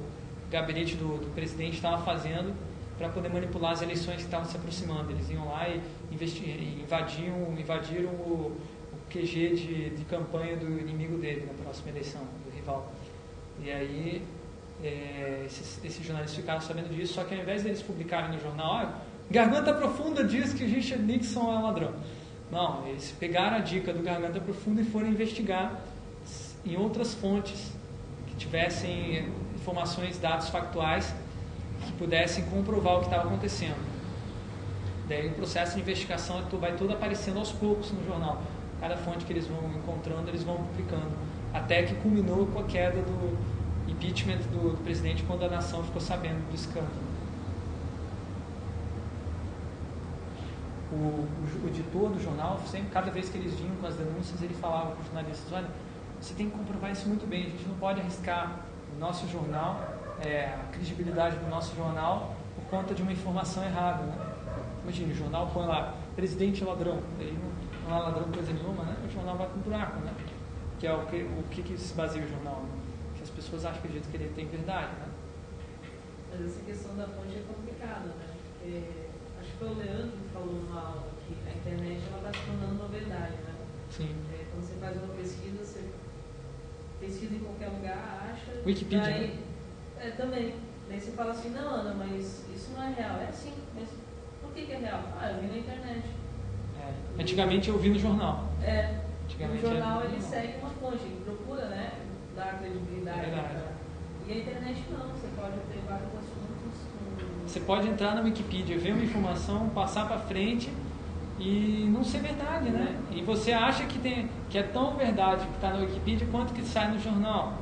gabinete do, do presidente estava fazendo para poder manipular as eleições que estavam se aproximando. Eles iam lá e invadiam, invadiram o, o QG de, de campanha do inimigo dele na próxima eleição, do rival. E aí é, esses, esses jornalistas ficaram sabendo disso, só que ao invés deles publicarem no jornal, "Ah, Garganta Profunda diz que Richard Nixon é ladrão. Não, eles pegaram a dica do Garganta Profunda e foram investigar em outras fontes que tivessem informações, dados factuais que pudessem comprovar o que estava acontecendo. Daí o processo de investigação vai todo aparecendo aos poucos no jornal. Cada fonte que eles vão encontrando, eles vão publicando. Até que culminou com a queda do impeachment do, do presidente quando a nação ficou sabendo do escândalo. O, o, o editor do jornal, sempre, cada vez que eles vinham com as denúncias, ele falava para os jornalistas: olha, você tem que comprovar isso muito bem, a gente não pode arriscar o nosso jornal, é, a credibilidade do nosso jornal, por conta de uma informação errada. Né? Imagina, o jornal põe lá, presidente é ladrão, aí não, não é ladrão coisa nenhuma, né? o jornal vai para o buraco. Né? Que é o que, o que, que se baseia o jornal? Né? Que as pessoas acham acreditam que ele tem verdade. Né? Mas essa questão da fonte é complicada, né? Porque acho que foi o Leandro que falou numa aula que a internet ela está se tornando uma verdade, né? Sim. É, quando você faz uma pesquisa, você pesquisa em qualquer lugar, acha. Wikipedia, daí- né? É, também. Daí você fala assim, não, Ana, mas isso não é real. É sim, mas por que, que é real? Ah, eu vi na internet. É. Antigamente eu vi no jornal. É, o jornal ele segue uma fonte, ele procura, né? Dar credibilidade. É E a internet não, você pode ter vários assuntos com. Você pode entrar na Wikipedia, ver uma informação, passar para frente e não ser verdade, né? E você acha que, tem, que é tão verdade que está na Wikipedia quanto que sai no jornal.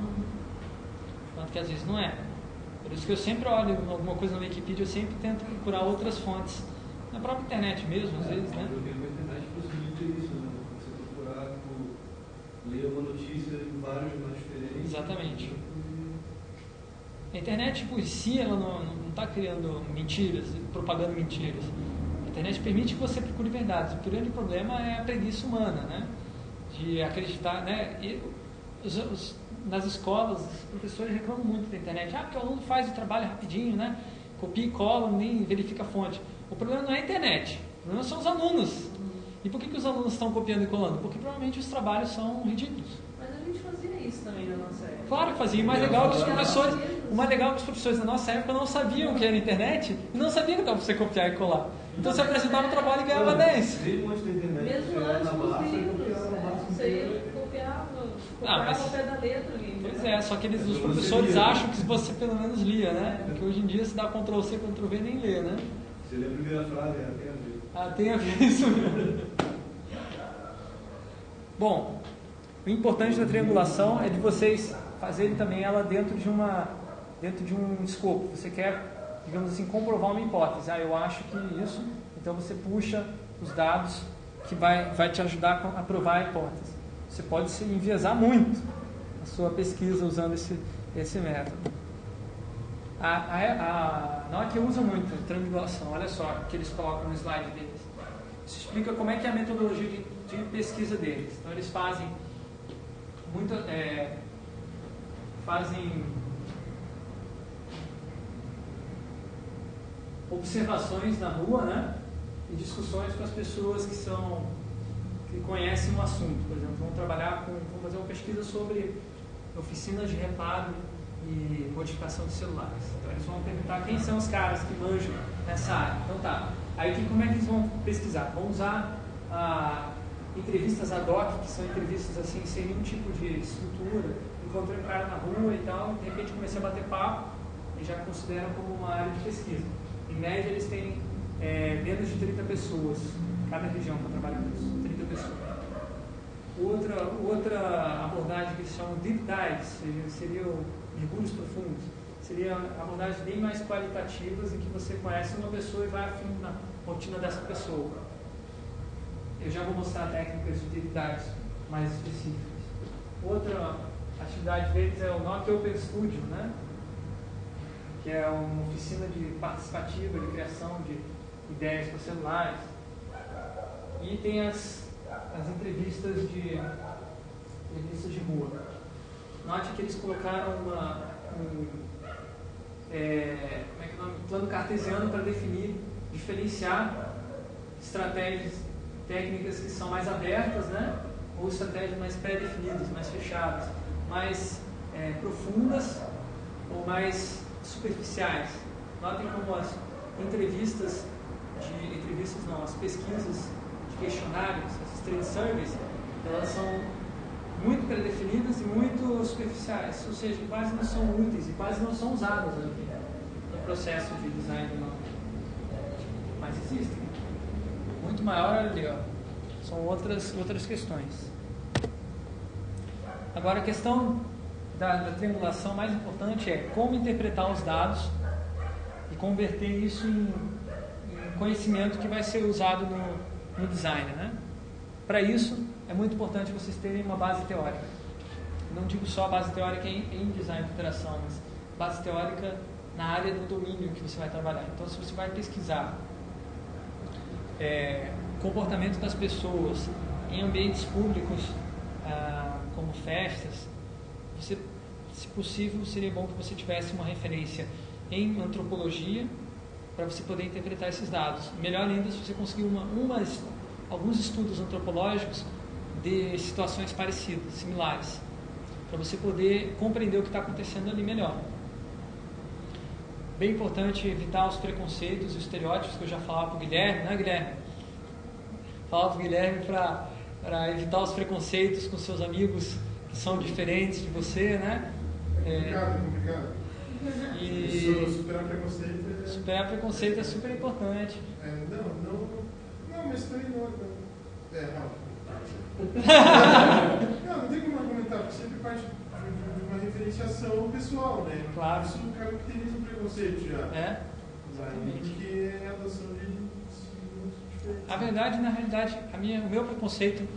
Quanto que às vezes não é. Por isso que eu sempre olho alguma coisa na Wikipedia, eu sempre tento procurar outras fontes. Na própria internet mesmo, às vezes, né? Eu tenho uma internet possibilita isso, né? Você procurar, tipo, ler uma notícia em vários jornais diferentes. Exatamente. A internet por si, ela não está criando mentiras, propagando mentiras. A internet permite que você procure verdades. O grande problema é a preguiça humana, né? De acreditar, né? E os, os, nas escolas, os professores reclamam muito da internet. Ah, porque o aluno faz o trabalho rapidinho, né? Copia e cola, nem verifica a fonte. O problema não é a internet, o problema são os alunos. E por que, que os alunos estão copiando e colando? Porque provavelmente os trabalhos são ridículos. Mas a gente fazia isso também na nossa época. Claro que fazia. O mais legal é que os professores, o mais legal é que os professores da nossa época não sabiam o que era internet e não sabiam que dava para você copiar e colar. Então você apresentava o trabalho e ganhava 10. Desde antes da internet, Mesmo antes dos livros, copiava você ia copiava, copiava mas- ao pé da letra ali. Pois é, só que eles, os professores né? acham que você pelo menos lia, né? Porque hoje em dia se dá Ctrl C, Ctrl V nem lê, né? Você lê a primeira frase, até a ver. Ah, tem a ver isso mesmo. Bom, o importante da triangulação é de vocês fazerem também ela dentro de uma dentro de um escopo. Você quer, digamos assim, comprovar uma hipótese. Ah, eu acho que isso. Então você puxa os dados que vai vai te ajudar a provar a hipótese. Você pode se enviesar muito a sua pesquisa usando esse esse método. A, a, a Nokia usa muito triangulação. Olha só o que eles colocam no slide deles. Isso explica como é que é a metodologia de, de pesquisa deles. Então eles fazem é, fazem observações na rua, né? E discussões com as pessoas que são que conhecem o assunto. Por exemplo, vão trabalhar com, vão fazer uma pesquisa sobre oficinas de reparo e modificação de celulares. Então eles vão perguntar quem são os caras que manjam nessa área. Então tá. Aí que, como é que eles vão pesquisar? Vão usar ah, entrevistas ad hoc, que são entrevistas assim sem nenhum tipo de estrutura. Encontrei um cara na rua e tal, de repente comecei a bater papo e já consideram como uma área de pesquisa. Em média eles têm é, menos de 30 pessoas, cada região para trabalhar nisso, 30 pessoas. Outra, outra abordagem que eles chamam deep dives, seriam mergulhos profundos, seria abordagens bem mais qualitativas em que você conhece uma pessoa e vai a fundo na rotina dessa pessoa. Eu já vou mostrar técnicas de dives mais específicas. Outra atividade deles é o Nokia Open Studio, né? que é uma oficina de participativa, de criação de ideias para celulares. E tem as, as entrevistas de entrevistas de rua. Note que eles colocaram uma, um, é, como é que é o nome? plano cartesiano para definir, diferenciar estratégias técnicas que são mais abertas, né? ou estratégias mais pré-definidas, mais fechadas, mais é, profundas ou mais superficiais. Notem como as entrevistas de entrevistas não, as pesquisas de questionários, essas trade surveys, elas são muito pré-definidas e muito superficiais, ou seja, quase não são úteis e quase não são usadas no, processo de design não. Mas existem. Muito maior ali, ó. São outras, outras questões. Agora a questão da, da triangulação mais importante é como interpretar os dados e converter isso em, em conhecimento que vai ser usado no, no design. Né? Para isso, é muito importante vocês terem uma base teórica. Não digo só base teórica em, em design de interação, mas base teórica na área do domínio que você vai trabalhar. Então, se você vai pesquisar é, comportamento das pessoas em ambientes públicos, ah, como festas, você, se possível, seria bom que você tivesse uma referência em antropologia para você poder interpretar esses dados. Melhor ainda se você conseguir uma, umas, alguns estudos antropológicos de situações parecidas, similares, para você poder compreender o que está acontecendo ali melhor. Bem importante evitar os preconceitos e os estereótipos que eu já falava para o Guilherme, né, Guilherme? Falava para o Guilherme para evitar os preconceitos com seus amigos que são diferentes de você, né? É complicado, é complicado. E Isso, superar preconceito é... superar preconceito é super importante. é, não, não, não, mas também não, não. É, não. não, não tem como argumentar, porque sempre parte de, de, de uma referenciação pessoal, né? Claro. Isso caracteriza o preconceito já. É? Exatamente. Porque é a adoção de estilos diferentes. A verdade, na realidade, a minha, o meu preconceito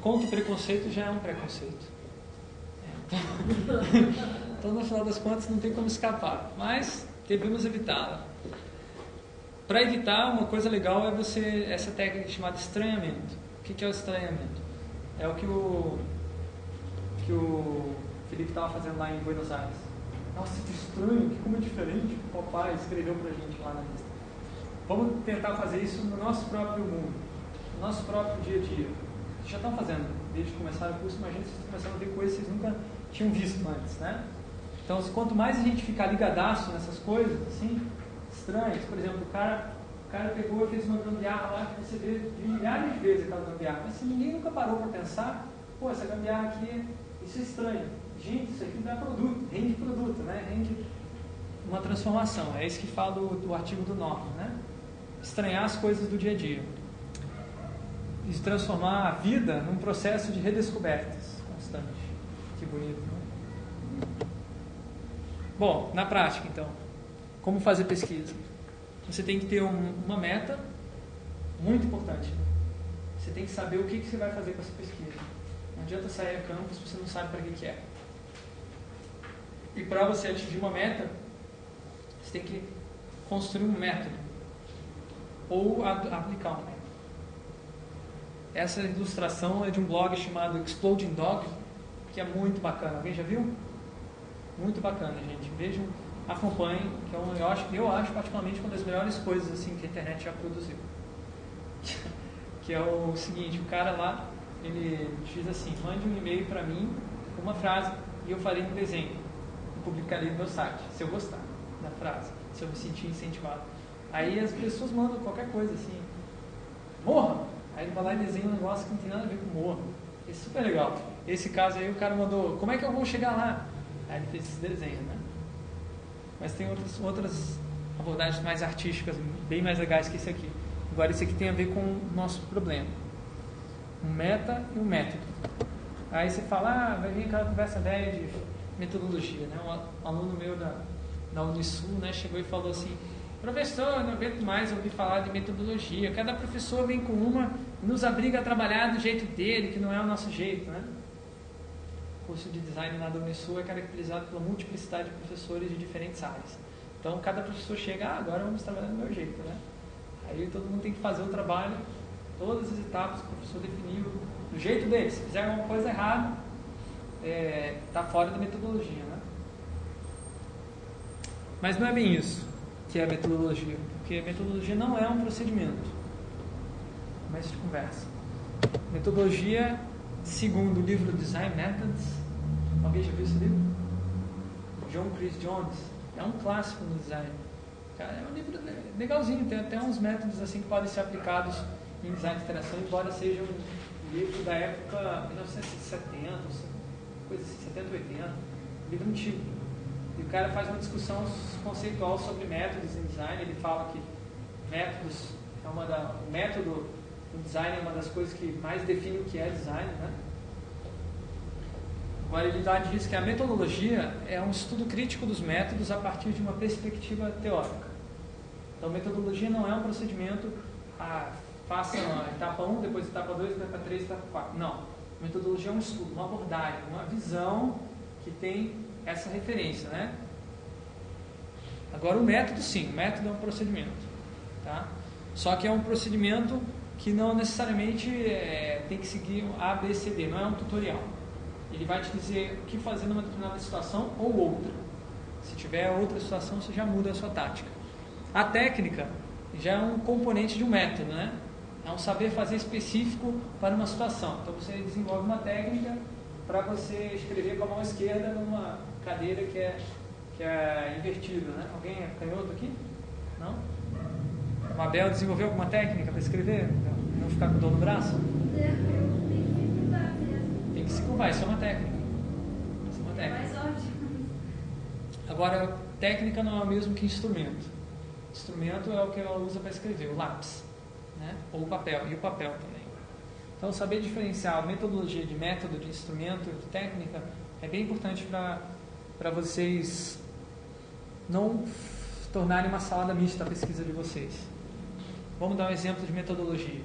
contra o preconceito já é um preconceito. É, Então, no final das contas, não tem como escapar. Mas devemos evitá-la. Para evitar, uma coisa legal é você essa técnica chamada estranhamento. O que é o estranhamento? É o que o que o Felipe estava fazendo lá em Buenos Aires. Nossa, que estranho, que como é diferente. O papai escreveu para a gente lá na lista. Vamos tentar fazer isso no nosso próprio mundo, no nosso próprio dia a dia. Vocês já estão fazendo, desde que começaram o curso, imagina vocês começaram a ver coisas que vocês nunca tinham visto antes, né? Então, quanto mais a gente ficar ligadaço nessas coisas, assim, estranhas, por exemplo, o cara, o cara pegou e fez uma gambiarra lá que você vê milhares de vezes aquela gambiarra, mas se ninguém nunca parou para pensar, pô, essa gambiarra aqui, isso é estranho. Gente, isso aqui dá produto, rende produto, né? Rende uma transformação. É isso que fala do, do artigo do Norman, né? Estranhar as coisas do dia a dia. E transformar a vida num processo de redescobertas constante. Que bonito, né? Bom, na prática, então, como fazer pesquisa? Você tem que ter um- uma meta muito importante. né? Você tem que saber o que, que você vai fazer com essa pesquisa. Não adianta sair a campus se você não sabe para que, que é. E para você atingir uma meta, você tem que construir um método ou aplicar um método. Essa ilustração é de um blog chamado Exploding Dog, que é muito bacana. Alguém já viu? Muito bacana, gente. Vejam, acompanhem, que é um, eu, acho, eu acho particularmente uma das melhores coisas assim que a internet já produziu. que é o seguinte, o cara lá, ele diz assim, mande um e-mail para mim com uma frase e eu farei um desenho publicarei no meu site, se eu gostar da frase, se eu me sentir incentivado. Aí as pessoas mandam qualquer coisa assim, morra! Aí ele vai lá e desenha um negócio que não tem nada a ver com morra. É super legal. Esse caso aí o cara mandou, como é que eu vou chegar lá? Aí ele fez esse desenho, né? Mas tem outras, outras abordagens mais artísticas, bem mais legais que esse aqui. Agora esse aqui tem a ver com o nosso problema. Um meta e um método. Aí você fala, ah, vai vir aquela conversa velha de metodologia, né? Um aluno meu da, da Unisul, né, chegou e falou assim, professor, eu não aguento mais ouvir falar de metodologia. Cada professor vem com uma e nos obriga a trabalhar do jeito dele, que não é o nosso jeito, né? O curso de design lá da Unisul é caracterizado pela multiplicidade de professores de diferentes áreas. Então, cada professor chega, ah, agora vamos trabalhar do meu jeito, né? Aí todo mundo tem que fazer o trabalho, todas as etapas que o professor definiu, do jeito dele. Se fizer alguma coisa errada, está fora da metodologia, né? Mas não é bem isso que é a metodologia, porque a metodologia não é um procedimento. Começo de conversa. Metodologia, segundo o livro Design Methods, alguém já viu esse livro? John Chris Jones, é um clássico no design. Cara, é um livro legalzinho, tem até uns métodos assim que podem ser aplicados em design de interação, embora seja um livro da época 1970, coisa assim, 70, 80, livro antigo. E o cara faz uma discussão conceitual sobre métodos em design. Ele fala que métodos é uma da, o método no design é uma das coisas que mais define o que é design, né? Agora ele dá diz que a metodologia é um estudo crítico dos métodos a partir de uma perspectiva teórica. Então metodologia não é um procedimento, ah, faça a etapa 1, depois etapa 2, etapa 3, etapa 4. Não. Metodologia é um estudo, uma abordagem, uma visão que tem essa referência, né? Agora o método sim, o método é um procedimento, tá? Só que é um procedimento que não necessariamente é, tem que seguir A, B, C, D, não é um tutorial. Ele vai te dizer o que fazer numa determinada situação ou outra. Se tiver outra situação, você já muda a sua tática. A técnica já é um componente de um método, né? É um saber fazer específico para uma situação. Então você desenvolve uma técnica para você escrever com a mão esquerda numa cadeira que é, que é invertida, né? Alguém é canhoto aqui? Não? O Abel desenvolveu alguma técnica para escrever? Não ficar com dor no braço? Tem que se curvar, isso é uma técnica. Isso é uma técnica. Mais ótimo. Agora, técnica não é o mesmo que instrumento. Instrumento é o que ela usa para escrever, o lápis, né? ou o papel, e o papel também. Então, saber diferenciar metodologia de método, de instrumento, de técnica, é bem importante para vocês não tornarem uma salada mista a pesquisa de vocês. Vamos dar um exemplo de metodologia.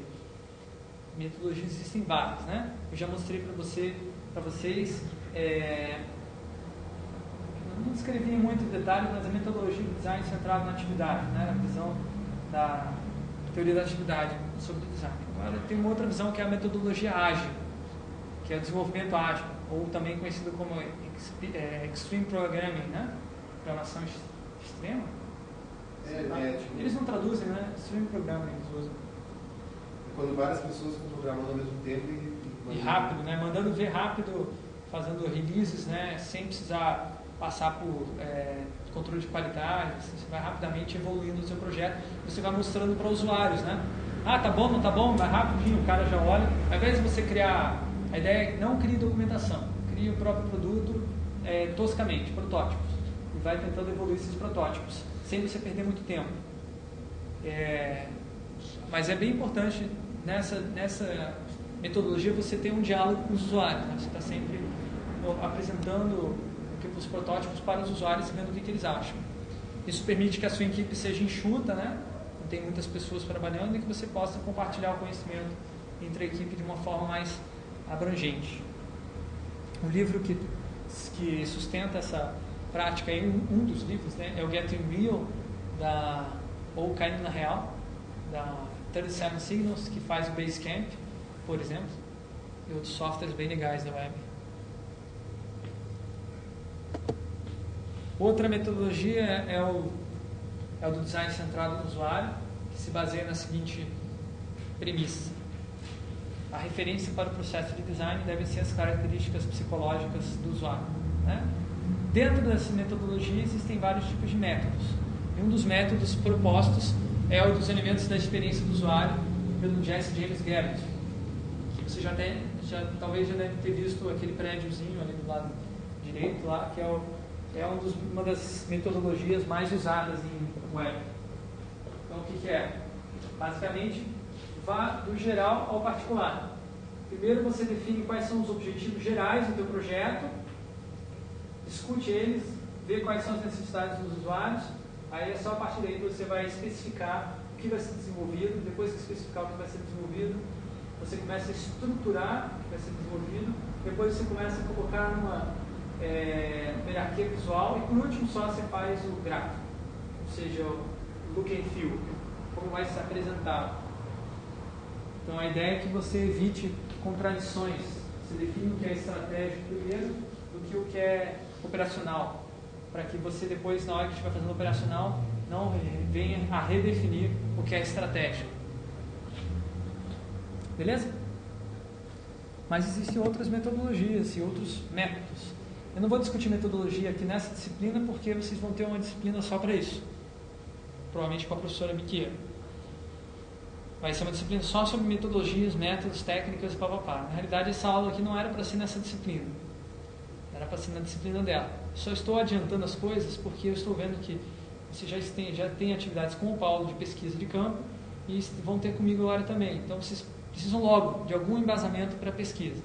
Metodologias existem várias, né? Eu já mostrei para você, vocês, é, não descrevi em muito detalhe, mas a metodologia do design centrado na atividade, né? A visão da teoria da atividade sobre o design. Agora tem uma outra visão que é a metodologia ágil, que é o desenvolvimento ágil, ou também conhecido como é, Extreme Programming, né? Programação ex- extrema. É, é, tipo, Eles não traduzem, né? Extreme Programming eles usam. quando várias pessoas ficam programando ao mesmo tempo e, E rápido, né? Mandando ver rápido, fazendo releases, né? Sem precisar passar por é, controle de qualidade. Você vai rapidamente evoluindo o seu projeto. Você vai mostrando para usuários, né? Ah, tá bom, não tá bom, vai rapidinho, o cara já olha. Ao invés de você criar, a ideia é não crie documentação, crie o próprio produto é, toscamente, protótipos. E vai tentando evoluir esses protótipos, sem você perder muito tempo. É, mas é bem importante nessa, nessa metodologia você ter um diálogo com os usuários. Né? Você está sempre apresentando o os protótipos para os usuários e vendo o que, que eles acham. Isso permite que a sua equipe seja enxuta, né? não tem muitas pessoas trabalhando e que você possa compartilhar o conhecimento entre a equipe de uma forma mais abrangente. O livro que, que sustenta essa prática, um, um dos livros, né, é o Getting Real, da, ou Caindo na Real, da 37 Signals, que faz o Basecamp, por exemplo, e outros softwares bem legais da web. Outra metodologia é o, é o do design centrado no usuário, que se baseia na seguinte premissa. A referência para o processo de design devem ser as características psicológicas do usuário. Né? Dentro dessa metodologia existem vários tipos de métodos. E um dos métodos propostos é o dos elementos da experiência do usuário pelo Jesse James Garrett. Que você já, tem, já talvez já deve ter visto aquele prédiozinho ali do lado direito lá, que é, o, é um dos, uma das metodologias mais usadas em web. Então o que, que é? Basicamente, vá do geral ao particular. Primeiro você define quais são os objetivos gerais do teu projeto, discute eles, vê quais são as necessidades dos usuários, aí é só a partir daí que você vai especificar o que vai ser desenvolvido, depois que especificar o que vai ser desenvolvido, você começa a estruturar o que vai ser desenvolvido, depois você começa a colocar numa é, hierarquia visual e por último só você faz o gráfico, ou seja, o look and feel, como vai se apresentar. Então a ideia é que você evite contradições, você define o que é estratégico primeiro do que o que é operacional, para que você depois, na hora que estiver fazendo operacional, não venha a redefinir o que é estratégico. Beleza? Mas existem outras metodologias e outros métodos. Eu não vou discutir metodologia aqui nessa disciplina porque vocês vão ter uma disciplina só para isso. Provavelmente com a professora Miqueira. Vai ser uma disciplina só sobre metodologias, métodos, técnicas e papapá. Na realidade, essa aula aqui não era para ser nessa disciplina. Era para ser na disciplina dela. Só estou adiantando as coisas porque eu estou vendo que vocês já têm, já atividades com o Paulo de pesquisa de campo e vão ter comigo agora também. Então, vocês precisam logo de algum embasamento para a pesquisa.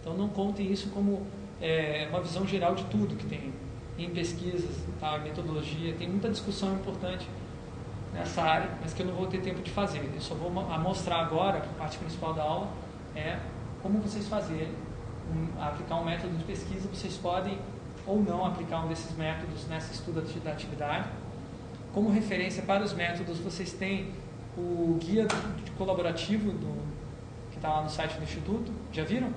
Então, não contem isso como é, uma visão geral de tudo que tem em pesquisas, tá, metodologia. Tem muita discussão importante nessa área, mas que eu não vou ter tempo de fazer. Eu só vou mostrar agora, a parte principal da aula, é como vocês fazerem, um, aplicar um método de pesquisa, vocês podem ou não aplicar um desses métodos nessa estudo da atividade. Como referência para os métodos, vocês têm o guia colaborativo do, que está lá no site do Instituto. Já viram?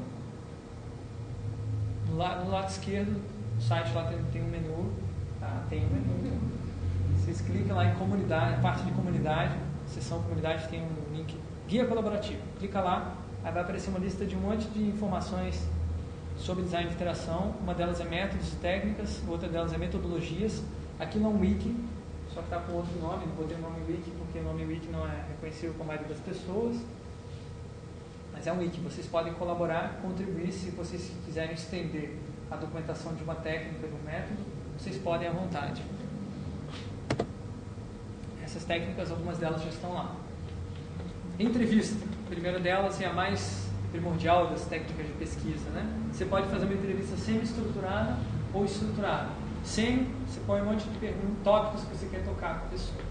No, lado, no lado esquerdo do site lá tem, tem um menu. Tá? Tem um menu. Vocês clicam lá em comunidade, parte de comunidade, seção comunidade tem um link guia colaborativo. Clica lá, aí vai aparecer uma lista de um monte de informações sobre design de interação. Uma delas é métodos e técnicas, outra delas é metodologias. Aquilo é um wiki, só que está com outro nome, não botei o nome wiki porque o nome wiki não é reconhecido por maioria das pessoas. Mas é um wiki, vocês podem colaborar, contribuir se vocês quiserem estender a documentação de uma técnica, de um método, vocês podem à vontade. Essas técnicas, algumas delas já estão lá. Entrevista. A primeira delas é a mais primordial das técnicas de pesquisa. Né? Você pode fazer uma entrevista semi-estruturada ou estruturada. Sem, você põe um monte de perguntas, tópicos que você quer tocar com a pessoa.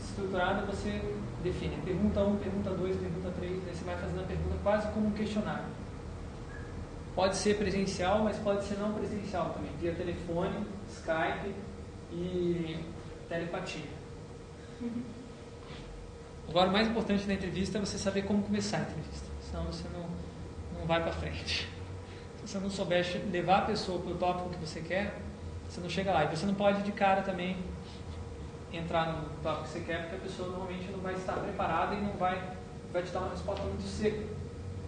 Estruturada, você define pergunta 1, pergunta 2, pergunta 3, aí você vai fazendo a pergunta quase como um questionário. Pode ser presencial, mas pode ser não presencial também, via telefone, Skype e telepatia. Agora, o mais importante da entrevista é você saber como começar a entrevista, senão você não, não vai para frente. Se você não souber levar a pessoa para o tópico que você quer, você não chega lá. E você não pode de cara também entrar no tópico que você quer, porque a pessoa normalmente não vai estar preparada e não vai, vai te dar uma resposta muito seca.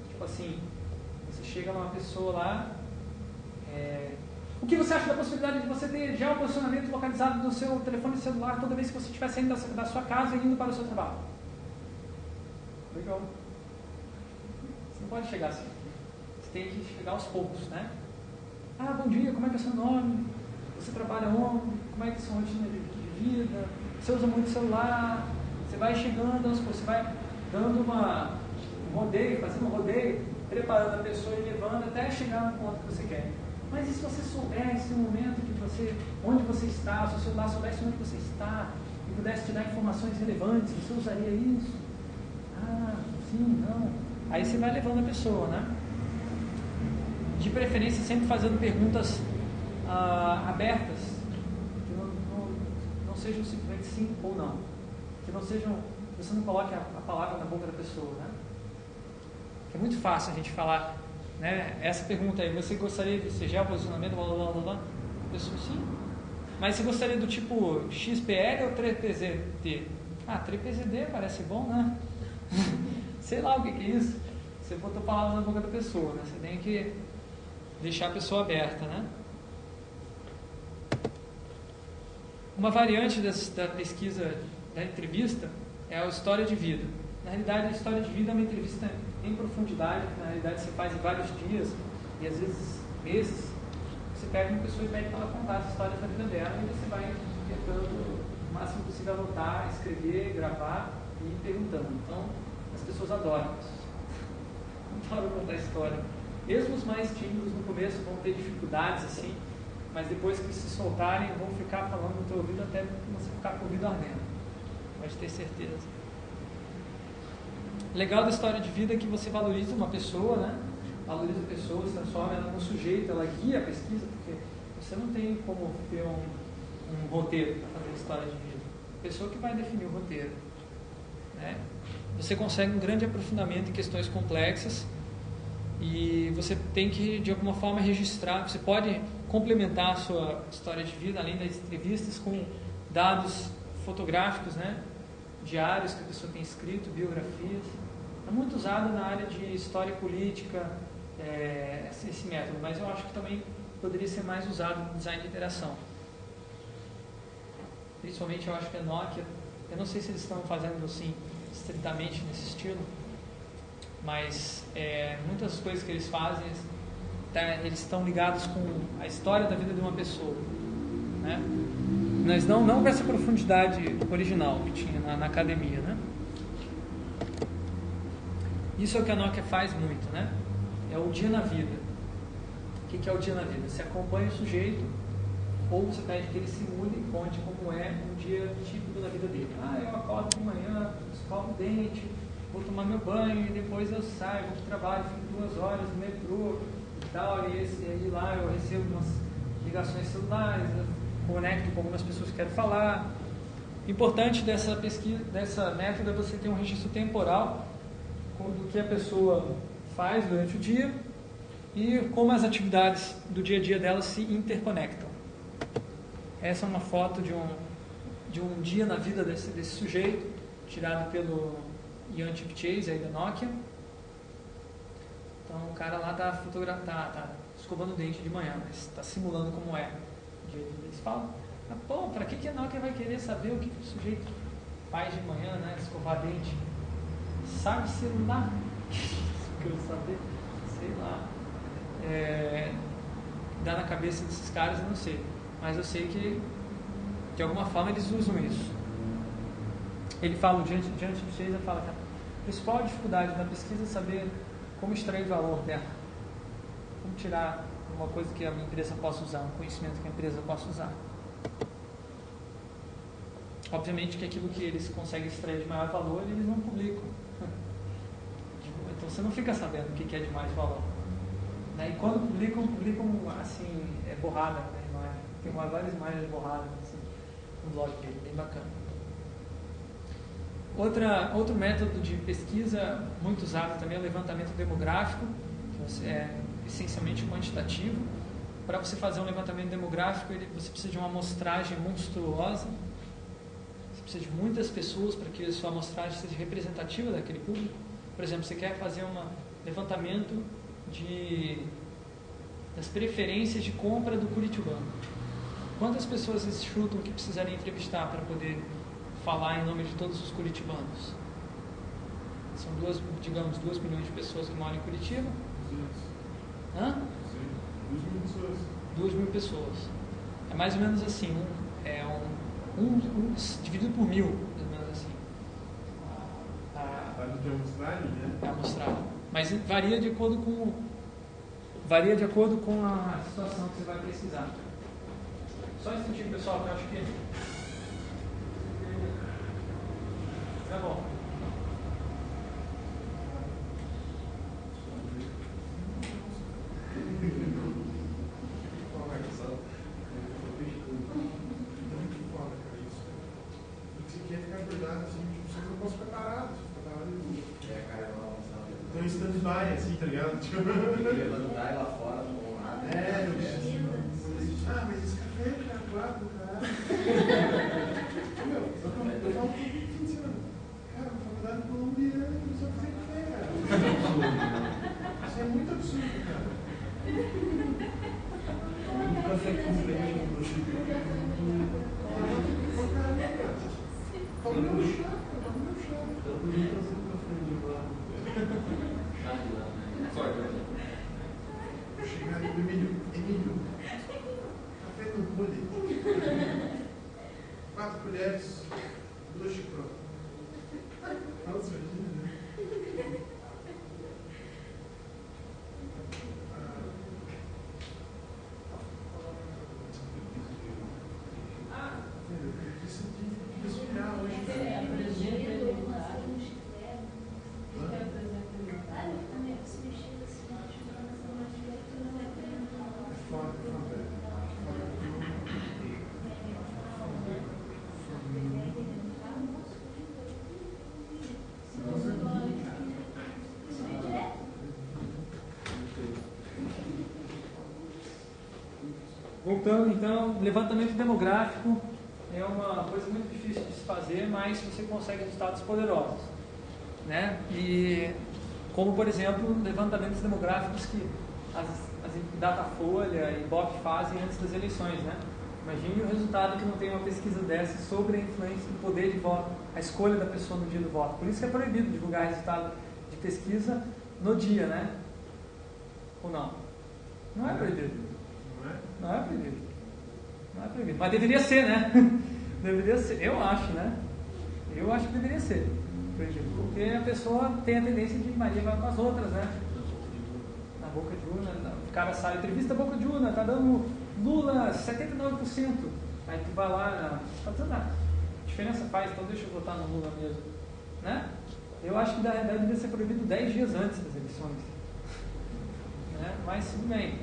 Tipo assim, você chega numa pessoa lá, é, o que você acha da possibilidade de você ter já o posicionamento localizado do seu telefone celular toda vez que você estiver saindo da, sua casa e indo para o seu trabalho? Legal. Você não pode chegar assim. Você tem que chegar aos poucos, né? Ah, bom dia, como é que é o seu nome? Você trabalha onde? Como é que é a sua rotina de vida? Você usa muito celular? Você vai chegando você vai dando uma, um rodeio, fazendo um rodeio, preparando a pessoa e levando até chegar no ponto que você quer. Mas e se você soubesse o momento que você, onde você está, se o celular soubesse onde você está e pudesse te dar informações relevantes, você usaria isso? Ah, sim, não. Aí você vai levando a pessoa, né? De preferência sempre fazendo perguntas ah, abertas, que não, não, não, sejam simplesmente sim ou não. Que não sejam, você não coloque a, a palavra na boca da pessoa, né? Que é muito fácil a gente falar né? Essa pergunta aí, você gostaria de ser geoposicionamento, blá, blá, blá, blá? A pessoa, sim. Mas você gostaria do tipo XPL ou 3PZD? Ah, 3PZD parece bom, né? Sei lá o que, que é isso. Você botou palavras na boca da pessoa, né? Você tem que deixar a pessoa aberta, né? Uma variante dessa, da pesquisa da entrevista é a história de vida. Na realidade, a história de vida é uma entrevista em profundidade, que na realidade você faz em vários dias e às vezes meses. Você pega uma pessoa e pede para ela contar as histórias da vida dela e você vai tentando o máximo possível anotar, escrever, gravar e perguntando. Então, as pessoas adoram isso. Adoram contar história. Mesmo os mais tímidos no começo vão ter dificuldades assim, mas depois que se soltarem vão ficar falando no teu ouvido até você ficar com o ouvido ardendo. Pode ter certeza legal da história de vida é que você valoriza uma pessoa, né? Valoriza a pessoa, transforma ela num sujeito, ela guia a pesquisa, porque você não tem como ter um, um roteiro para fazer história de vida. A pessoa que vai definir o roteiro. Né? Você consegue um grande aprofundamento em questões complexas e você tem que, de alguma forma, registrar. Você pode complementar a sua história de vida, além das entrevistas, com dados fotográficos, né? diários que a pessoa tem escrito, biografias. É muito usado na área de história política, é, esse método, mas eu acho que também poderia ser mais usado no design de interação. Principalmente eu acho que a Nokia, eu não sei se eles estão fazendo assim, estritamente nesse estilo, mas é, muitas coisas que eles fazem, tá, eles estão ligados com a história da vida de uma pessoa. Né? Mas não, não com essa profundidade original que tinha na, na academia, né? Isso é o que a Nokia faz muito, né? É o dia na vida. O que, é o dia na vida? Você acompanha o sujeito ou você pede que ele simule e conte como é um dia típico da vida dele. Ah, eu acordo de manhã, escovo o dente, vou tomar meu banho e depois eu saio, vou para trabalho, fico duas horas no metrô tal, e, esse, e lá eu recebo umas ligações celulares, conecto com algumas pessoas que quero falar. Importante dessa pesquisa, dessa é você ter um registro temporal do que a pessoa faz durante o dia e como as atividades do dia a dia dela se interconectam. Essa é uma foto de um, de um dia na vida desse, desse sujeito, tirado pelo Ian Chase aí da Nokia. Então o cara lá está fotografando, tá, tá escovando o dente de manhã, mas está simulando como é eles falam, mas, pô, para que, que a Nokia vai querer saber o que, que o sujeito faz de manhã, né? Escovar dente? Sabe celular? Quero saber, sei lá. É, dá na cabeça desses caras, eu não sei. Mas eu sei que, de alguma forma, eles usam isso. Ele fala, diante, diante de vocês, ele fala que a principal dificuldade da pesquisa é saber como extrair valor dela. Como tirar uma coisa que a minha empresa possa usar, um conhecimento que a empresa possa usar. Obviamente que aquilo que eles conseguem extrair de maior valor, eles não publicam. Então você não fica sabendo o que é de mais valor. Né? E quando publicam, publicam assim, é borrada, né? imagem. tem várias imagens borradas assim, no blog dele, bem bacana. Outra, outro método de pesquisa muito usado também é o levantamento demográfico, que é essencialmente quantitativo. Para você fazer um levantamento demográfico, ele, você precisa de uma amostragem monstruosa, você precisa de muitas pessoas para que a sua amostragem seja representativa daquele público. Por exemplo, você quer fazer um levantamento de, das preferências de compra do Curitibano. Quantas pessoas vocês chutam que precisariam entrevistar para poder falar em nome de todos os curitibanos? São duas, digamos, duas milhões de pessoas que moram em Curitiba. Hã? Duas mil pessoas. Mil pessoas. É mais ou menos assim, um, é um, um, um dividido por mil, mais ou menos assim. A, Tá de amostragem, né? a amostragem. Mas varia de acordo com varia de acordo com a situação que você vai pesquisar. Só um instantinho, pessoal, que eu acho que tá bom. Muito foda, cara, isso. E que você quer ficar acordado assim, tipo, você não pode ficar parado. Você fica parado e. É, cara, é uma Então em stand-by, assim, tá ligado? Tipo. levantar lá fora, não vão nada. É, eu Ah, mas esse café é quatro, cara. Meu, eu falo eu falo todo fim de semana. Cara, uma faculdade colombiana, eu só fazer café, cara. Isso é muito absurdo, cara. Um café com leite no Chico. Falando no chá, cara, falando no chá. Eu podia trazer um café de lá. Nada de lá, né? Só que Chegar ali do Emílio, Emílio, café no bule. Quatro colheres, duas chicrotas. Nossa, imagina, né? Ah, eu preciso de respirar hoje, É, cara. por exemplo, uma Hã? Ah, eu também se mexer assim, ajudando essa matemática, não é bem. Foda, foda. Voltando então, levantamento demográfico é uma coisa muito difícil de se fazer, mas você consegue resultados poderosos. Né? E como por exemplo, levantamentos demográficos que as, as Datafolha e Ibope fazem antes das eleições. Né? Imagine o resultado que não tem uma pesquisa dessa sobre a influência do poder de voto, a escolha da pessoa no dia do voto. Por isso é proibido divulgar resultado de pesquisa no dia, né? Ou não? Não é proibido. Não é? Não é proibido. Não é proibido. Mas deveria ser, né? deveria ser. Eu acho, né? Eu acho que deveria ser. Porque a pessoa tem a tendência de Maria vai com as outras, né? Na boca de urna, o cara sai, entrevista boca de urna, tá dando Lula 79%. Aí tu vai lá, não, tá dizendo nada. Diferença faz, então deixa eu votar no Lula mesmo. Né? Eu acho que deveria ser proibido 10 dias antes das eleições. Né? Mas tudo bem.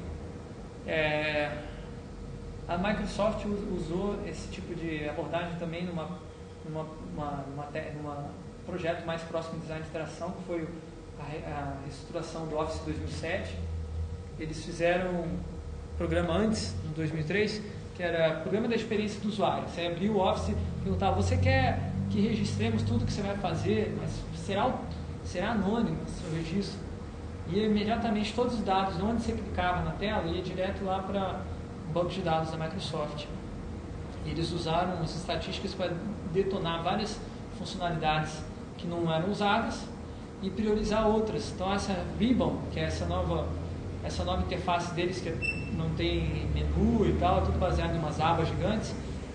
É, a Microsoft us- usou esse tipo de abordagem também numa, numa, uma, numa, numa projeto mais próximo de design de interação, que foi a, a reestruturação do Office 2007. Eles fizeram um programa antes, em 2003, que era programa da experiência do usuário. Você abria o Office e perguntava, você quer que registremos tudo que você vai fazer, mas será, será anônimo o seu registro? E imediatamente todos os dados, onde você clicava na tela, ia direto lá para banco de dados da Microsoft. Eles usaram as estatísticas para detonar várias funcionalidades que não eram usadas e priorizar outras. Então essa Ribbon, que é essa nova, essa nova interface deles que não tem menu e tal, é tudo baseado em umas abas gigantes,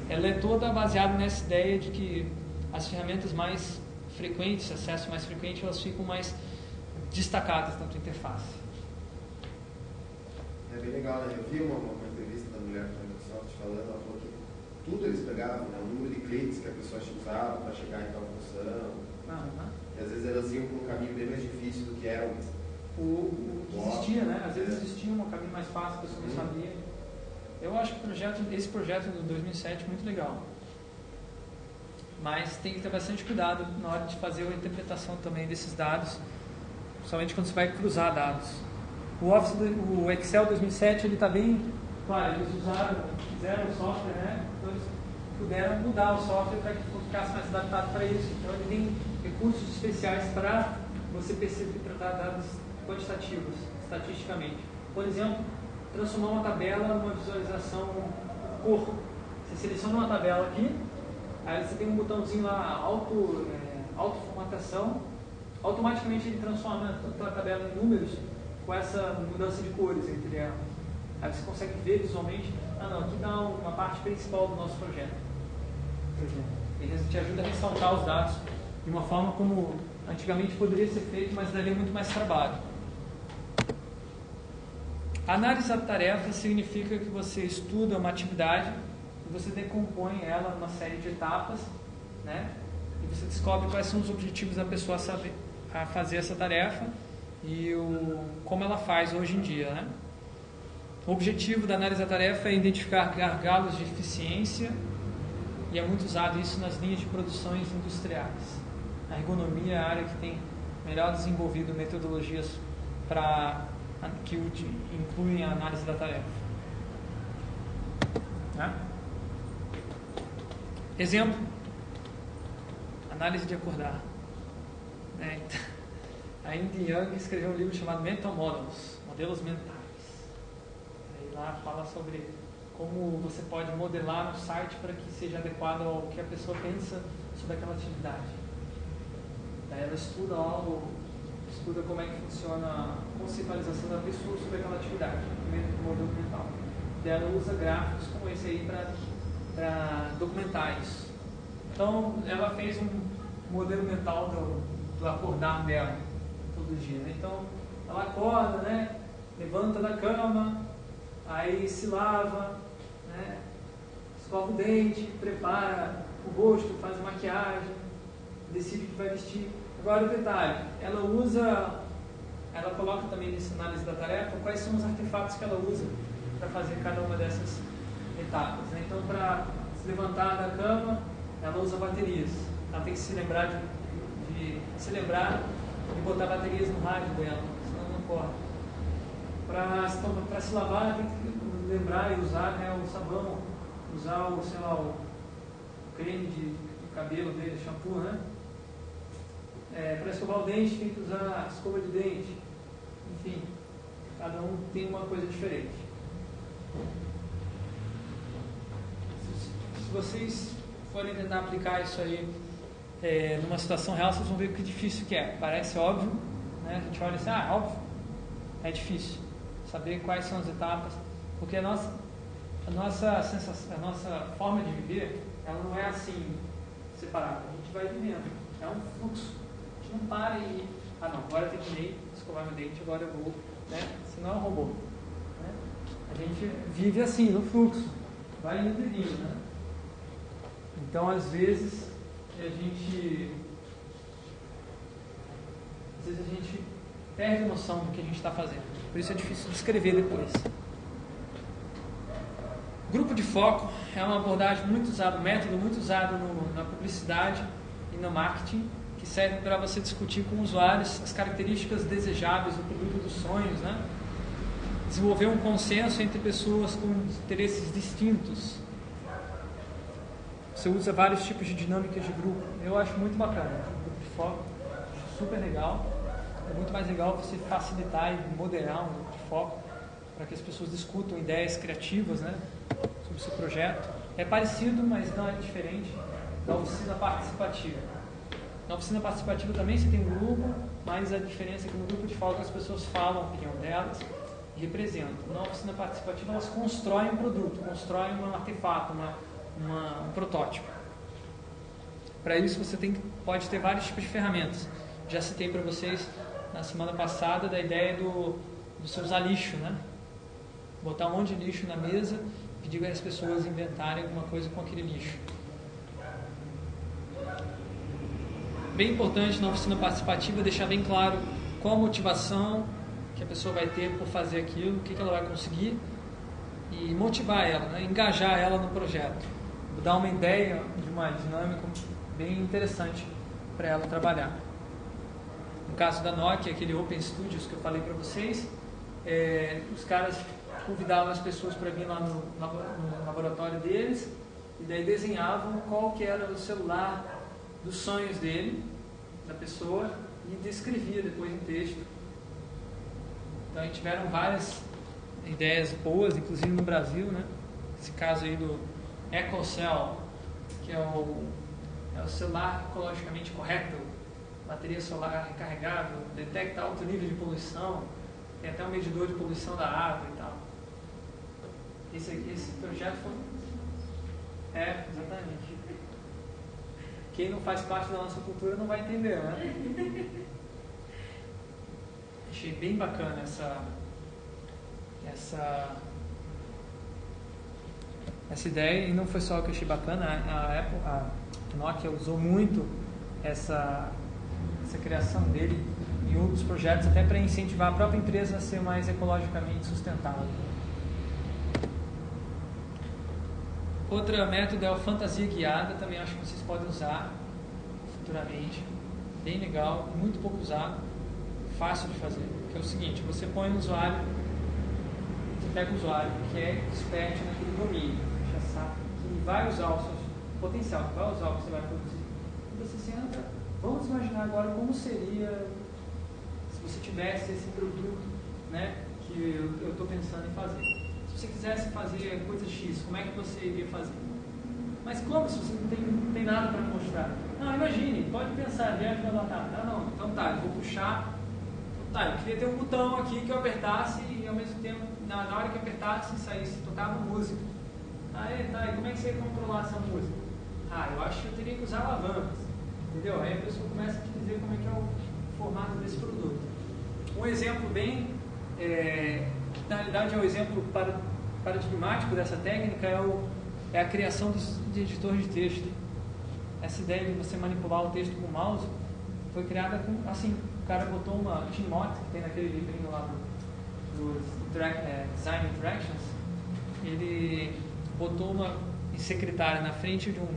ela é toda baseada nessa ideia de que as ferramentas mais frequentes, acesso mais frequente, elas ficam mais destacadas na tua interface. É bem legal, né? Eu vi uma, uma entrevista da mulher da Microsoft falando, ela falou que tudo eles pegavam, né? o número de cliques que a pessoa usava para chegar em tal função. Aham. E às vezes elas iam por um caminho bem mais difícil do que era o. o, que existia, né? Às vezes existia um caminho mais fácil, a pessoa não Sim. sabia. Eu acho que projeto, esse projeto do 2007 é muito legal. Mas tem que ter bastante cuidado na hora de fazer a interpretação também desses dados, principalmente quando você vai cruzar dados. O Office, o Excel 2007, ele está bem, claro, eles usaram, fizeram o software, né? Então eles puderam mudar o software para que ficasse mais adaptado para isso. Então ele tem recursos especiais para você perceber, tratar dados quantitativos, estatisticamente. Por exemplo, transformar uma tabela numa visualização cor. Você seleciona uma tabela aqui, aí você tem um botãozinho lá, auto, é, autoformatação, automaticamente ele transforma a tabela em números com essa mudança de cores entre elas. Aí você consegue ver visualmente, ah não, aqui está uma parte principal do nosso projeto. Ele te ajuda a ressaltar os dados de uma forma como antigamente poderia ser feito, mas daria muito mais trabalho. Análise da tarefa significa que você estuda uma atividade e você decompõe ela numa série de etapas, né? E você descobre quais são os objetivos da pessoa a saber, a fazer essa tarefa e o, como ela faz hoje em dia, né? O objetivo da análise da tarefa é identificar gargalos de eficiência e é muito usado isso nas linhas de produções industriais. A ergonomia é a área que tem melhor desenvolvido metodologias para que incluem a análise da tarefa. Né? Exemplo: análise de acordar. Né? A Indy Young escreveu um livro chamado Mental Models, modelos mentais. Lá fala sobre como você pode modelar um site para que seja adequado ao que a pessoa pensa sobre aquela atividade. Daí ela estuda lá o, estuda como é que funciona a conceitualização da pessoa sobre aquela atividade, do modelo mental. Daí ela usa gráficos como esse aí para documentar isso. Então ela fez um modelo mental do, do acordar dela todo dia. Né? Então ela acorda, né? levanta da cama, aí se lava, né? escova o dente, prepara o rosto, faz maquiagem, decide o que vai vestir. Agora o detalhe, ela usa, ela coloca também nessa análise da tarefa quais são os artefatos que ela usa para fazer cada uma dessas etapas. Né? Então, para se levantar da cama, ela usa baterias. Ela tem que se lembrar de, de se lembrar botar baterias no rádio dela, senão não corre. Para se lavar, tem que lembrar e usar né, o sabão, usar o, sei lá, o creme de, de cabelo dele, shampoo, né? É, para escovar o dente tem que usar escova de dente. Enfim, cada um tem uma coisa diferente. Se, se vocês forem tentar aplicar isso aí é, numa situação real, vocês vão ver que difícil que é. Parece óbvio, né? A gente olha assim, ah, óbvio. É difícil saber quais são as etapas, porque a nossa, a nossa sensação, a nossa forma de viver, ela não é assim separada. A gente vai vivendo. É um fluxo não para e. Ah, não, agora terminei escovar meu dente, agora eu vou. Né? Senão é um robô. Né? A gente vive assim, no fluxo. Vai indo e vindo. Né? Então, às vezes, a gente. Às vezes a gente perde a noção do que a gente está fazendo. Por isso é difícil de escrever depois. Grupo de foco é uma abordagem muito usada, um método muito usado no, na publicidade e no marketing que serve para você discutir com usuários as características desejáveis do produto dos sonhos, né? Desenvolver um consenso entre pessoas com interesses distintos. Você usa vários tipos de dinâmicas de grupo. Eu acho muito bacana. Grupo de foco, super legal. É muito mais legal você facilitar e moderar um grupo de foco para que as pessoas discutam ideias criativas, né, sobre o seu projeto. É parecido, mas não é diferente da oficina participativa. Na oficina participativa também você tem um grupo, mas a diferença é que no grupo de foco as pessoas falam a opinião delas e representam. Na oficina participativa elas constroem um produto, constroem um artefato, uma, uma, um protótipo. Para isso você tem, pode ter vários tipos de ferramentas. Já citei para vocês na semana passada da ideia do, do usar lixo, né? botar um monte de lixo na mesa, pedir as pessoas inventarem alguma coisa com aquele lixo. Bem importante na oficina participativa deixar bem claro qual a motivação que a pessoa vai ter por fazer aquilo, o que, que ela vai conseguir e motivar ela, né? engajar ela no projeto, dar uma ideia de uma dinâmica bem interessante para ela trabalhar. No caso da Nokia, aquele Open Studios que eu falei para vocês, é, os caras convidavam as pessoas para vir lá no, no, laboratório deles e daí desenhavam qual que era o celular dos sonhos dele, da pessoa, e descrevia depois em texto. Então, tiveram várias ideias boas, inclusive no Brasil, né? Esse caso aí do EcoCell, que é o, é o celular ecologicamente correto, bateria solar recarregável, detecta alto nível de poluição, tem até um medidor de poluição da água e tal. Esse, esse projeto foi. É, exatamente. Quem não faz parte da nossa cultura não vai entender, né? Achei bem bacana essa, essa, essa ideia e não foi só o que eu achei bacana, a, Apple, a Nokia usou muito essa, essa criação dele em outros projetos até para incentivar a própria empresa a ser mais ecologicamente sustentável. Outro método é a fantasia guiada, também acho que vocês podem usar futuramente. Bem legal, muito pouco usado, fácil de fazer. Que é o seguinte, você põe o usuário pega o usuário que é expert naquele domínio, já sabe que vai usar o seu potencial, vai usar o que você vai produzir. E você senta, vamos imaginar agora como seria se você tivesse esse produto né, que eu estou pensando em fazer. Se você quisesse fazer coisa X, como é que você iria fazer? Mas como se você não tem, não tem nada para mostrar? Não, imagine, pode pensar, viagem da batata. Ah, não, então tá, eu vou puxar. Então, tá, eu queria ter um botão aqui que eu apertasse e ao mesmo tempo na, na hora que apertasse saísse, tocava música. Aí, tá, e como é que você ia controlar essa música? Ah, eu acho que eu teria que usar alavancas. Entendeu? Aí a pessoa começa a dizer como é que é o formato desse produto. Um exemplo bem, é, que na realidade é o exemplo paradigmático dessa técnica é, o, é a criação dos, de editores de texto. Essa ideia de você manipular o texto com o mouse foi criada com, assim, o cara botou uma Timot, que tem naquele livrinho lá do, dos é, Design Interactions, ele botou uma secretária na frente de um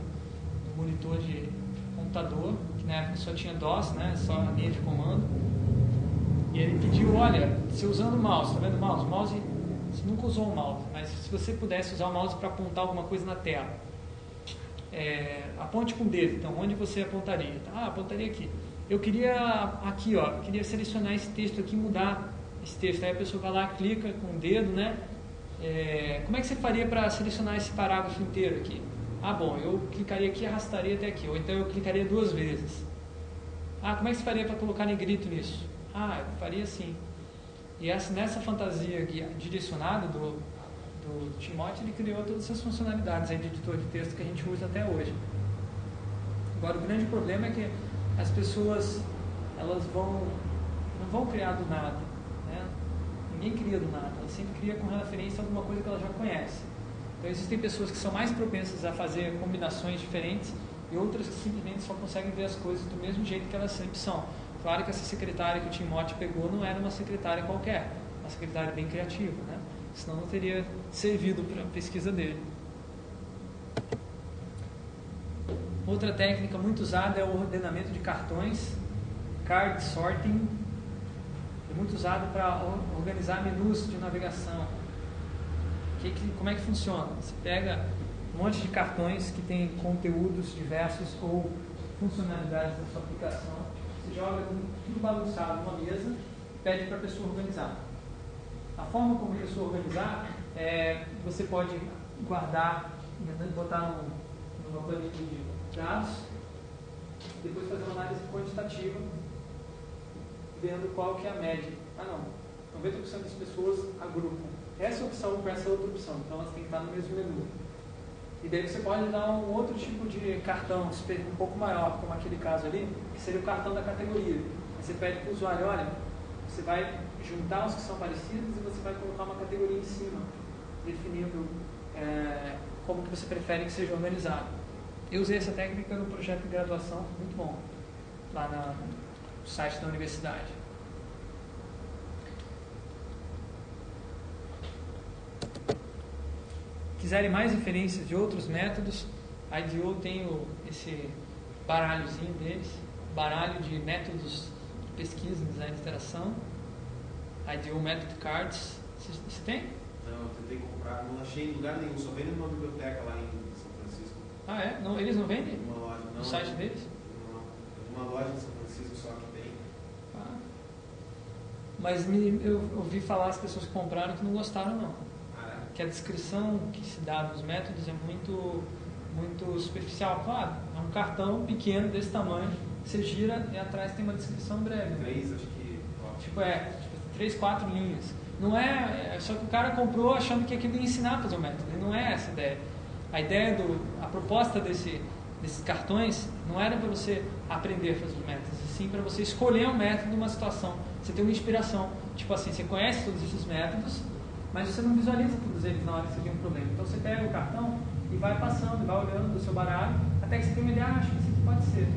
monitor de computador, que na época só tinha DOS, né, só a linha de comando, e ele pediu, olha, você usando o mouse, tá vendo o mouse? Mouse, você nunca usou o mouse, mas se você pudesse usar o mouse para apontar alguma coisa na tela, é, aponte com o dedo, então, onde você apontaria? Ah, apontaria aqui. Eu queria aqui, ó, queria selecionar esse texto aqui e mudar esse texto. Aí a pessoa vai lá, clica com o dedo, né? É, como é que você faria para selecionar esse parágrafo inteiro aqui? Ah, bom, eu clicaria aqui e arrastaria até aqui, ou então eu clicaria duas vezes. Ah, como é que você faria para colocar negrito nisso? Ah, eu faria assim. E essa, nessa fantasia direcionada do, do Timóteo, ele criou todas essas funcionalidades aí de editor de texto que a gente usa até hoje. Agora, o grande problema é que as pessoas elas vão não vão criar do nada. Ninguém cria do nada, ela sempre cria com referência a alguma coisa que ela já conhece. Então existem pessoas que são mais propensas a fazer combinações diferentes e outras que simplesmente só conseguem ver as coisas do mesmo jeito que elas sempre são. Claro que essa secretária que o Timóteo pegou não era uma secretária qualquer, uma secretária bem criativa, né? senão não teria servido para a pesquisa dele. Outra técnica muito usada é o ordenamento de cartões, card sorting, muito usado para organizar menus de navegação. Que, que, como é que funciona? Você pega um monte de cartões que tem conteúdos diversos ou funcionalidades da sua aplicação, você joga tudo bagunçado numa mesa pede para a pessoa organizar. A forma como a pessoa organizar é você pode guardar, botar numa planilha de dados, depois fazer uma análise quantitativa vendo qual que é a média. Ah não, 90% das pessoas agrupam essa opção com essa outra opção, então elas têm que estar no mesmo menu. E daí você pode dar um outro tipo de cartão, um pouco maior, como aquele caso ali, que seria o cartão da categoria. Você pede para o usuário, olha, Você vai juntar os que são parecidos e você vai colocar uma categoria em cima, definindo é, como que você prefere que seja organizado. Eu usei essa técnica no projeto de graduação, muito bom, lá na, no site da universidade. Quiserem mais referências de outros métodos, a IDEO tem o, esse baralhozinho deles, baralho de métodos de pesquisa, design de interação, IDEO Method Cards. Você tem? Não, eu tentei comprar, não achei em lugar nenhum, só vendo numa biblioteca lá em São Francisco. Ah, é? Não, eles não vendem? Uma loja, não. No site deles? Não, uma loja em São Francisco só que tem. Ah. Mas me, eu ouvi falar as pessoas que compraram que não gostaram, não. Que a descrição que se dá dos métodos é muito, muito superficial. Claro, é um cartão pequeno desse tamanho, você gira e atrás tem uma descrição breve. Três, acho que. Tipo, é, tipo, três, quatro linhas. Não é, é só que o cara comprou achando que aquilo ia ensinar a fazer o método. E não é essa a ideia. A ideia do, a proposta desse, desses cartões não era para você aprender a fazer os métodos, e sim para você escolher um método numa situação. Você tem uma inspiração. Tipo assim, você conhece todos esses métodos, mas você não visualiza todos eles na hora que você tem um problema. Então você pega o cartão e vai passando, vai olhando do seu baralho, até que você tem uma ideia, ah, acho que isso aqui pode ser.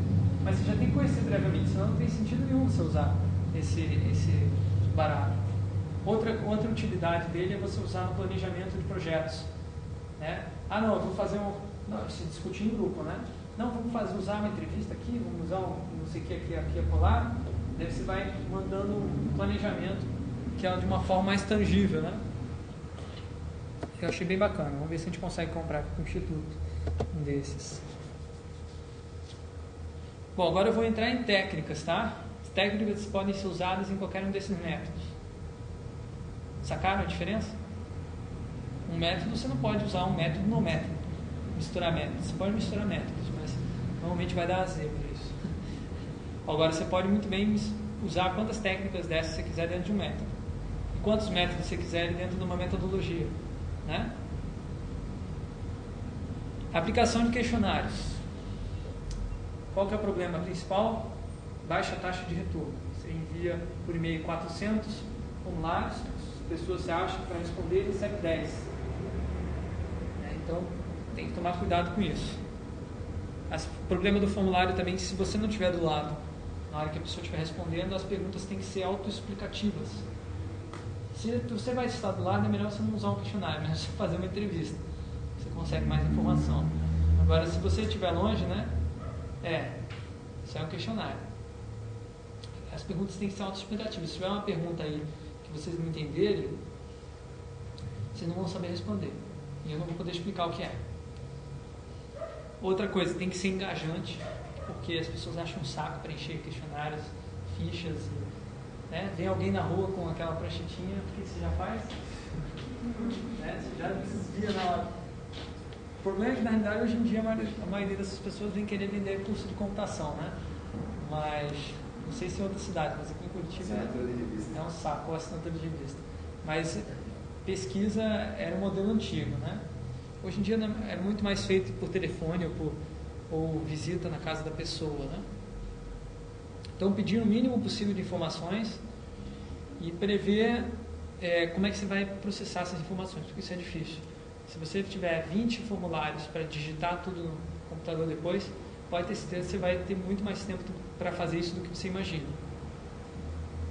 Mas você já tem que conhecer previamente, senão não tem sentido nenhum você usar esse, esse baralho. Outra, outra utilidade dele é você usar no planejamento de projetos. Né? Ah, não, eu vou fazer um. Não, se discutir em grupo, né? Não, vamos fazer, usar uma entrevista aqui, vamos usar um não sei o que aqui, aqui, acolá. Daí você vai mandando um planejamento que é de uma forma mais tangível, né? Eu achei bem bacana. Vamos ver se a gente consegue comprar aqui com o Instituto um desses. Bom, agora eu vou entrar em técnicas, tá? As técnicas podem ser usadas em qualquer um desses métodos. Sacaram a diferença? Um método você não pode usar um método no método. Misturar métodos. Você pode misturar métodos, mas normalmente vai dar zebra isso. Agora você pode muito bem usar quantas técnicas dessas você quiser dentro de um método. E quantos métodos você quiser dentro de uma metodologia. Né? Aplicação de questionários. Qual que é o problema principal? Baixa taxa de retorno. Você envia por e-mail 400 formulários, as pessoas se acham para responder e recebe 10. Né? Então, tem que tomar cuidado com isso. O problema do formulário também, se você não estiver do lado, na hora que a pessoa estiver respondendo, as perguntas têm que ser autoexplicativas. Se você vai estar do lado, é melhor você não usar um questionário, mas você fazer uma entrevista. Você consegue mais informação. Agora, se você estiver longe, né? É, isso é um questionário. As perguntas têm que ser autoexplicativas. Se tiver uma pergunta aí que vocês não entenderem, vocês não vão saber responder. E eu não vou poder explicar o que é. Outra coisa, tem que ser engajante, porque as pessoas acham um saco preencher questionários, fichas. e, Né? Vem alguém na rua com aquela pranchetinha, o que você já faz? né? Você já desvia na hora. O problema é que, na realidade, hoje em dia, a maioria, a maioria dessas pessoas vem querer vender curso de computação, né? Mas, não sei se em outras cidades, mas aqui em Curitiba revista. é um saco, ou assinatura de revista. Mas pesquisa era um modelo antigo, né? Hoje em dia né, é muito mais feito por telefone ou, por, ou visita na casa da pessoa, né? Então, pedir o mínimo possível de informações e prever é, como é que você vai processar essas informações, porque isso é difícil. Se você tiver 20 formulários para digitar tudo no computador depois, pode ter certeza que você vai ter muito mais tempo para fazer isso do que você imagina.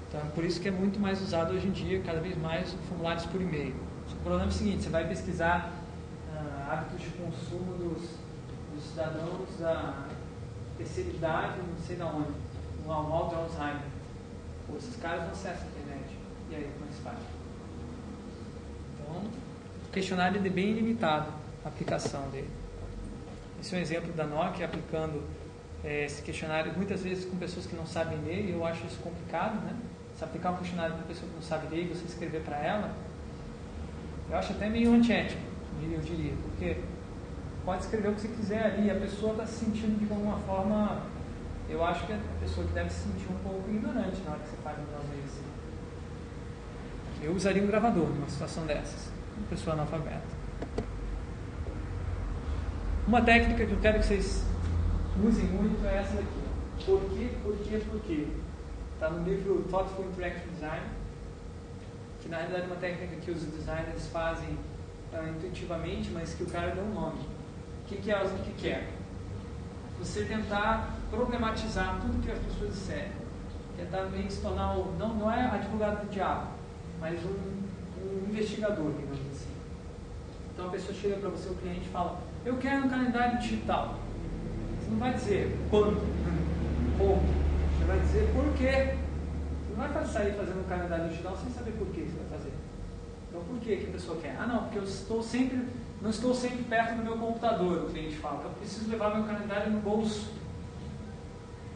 Então, por isso que é muito mais usado hoje em dia, cada vez mais, formulários por e-mail. O problema é o seguinte, você vai pesquisar ah, hábitos de consumo dos, dos cidadãos da terceira idade, não sei de onde, mal de Alzheimer. Pô, esses caras não acessam a internet. E aí, como é que se faz? Então, o questionário é bem limitado, a aplicação dele. Esse é um exemplo da Nokia aplicando eh, esse questionário, muitas vezes com pessoas que não sabem ler, e eu acho isso complicado, né? Se aplicar um questionário para uma pessoa que não sabe ler e você escrever para ela, eu acho até meio antiético, eu diria, porque pode escrever o que você quiser ali, a pessoa está se sentindo de alguma forma, eu acho que é a pessoa que deve se sentir um pouco ignorante na hora que você faz um negócio desse. Eu usaria um gravador numa situação dessas, uma pessoa analfabeta. Uma técnica que eu quero que vocês usem muito é essa daqui. Por quê, por quê, por quê? Está no livro Thoughtful Interaction Design, que na realidade é uma técnica que os designers fazem ah, intuitivamente, mas que o cara deu um nome. O que, que é o que, que é? Você tentar problematizar tudo que as pessoas disserem. Tentar meio que se tornar, o, não, não é advogado do diabo, mas um, um investigador, digamos assim. Então a pessoa chega para você, o cliente, e fala: Eu quero um calendário digital. Você não vai dizer quando, como, você vai dizer por quê. Você não vai sair fazendo um calendário digital sem saber por que você vai fazer. Então por que a pessoa quer? Ah não, porque eu estou sempre, não estou sempre perto do meu computador, o cliente fala. Então eu preciso levar meu calendário no bolso.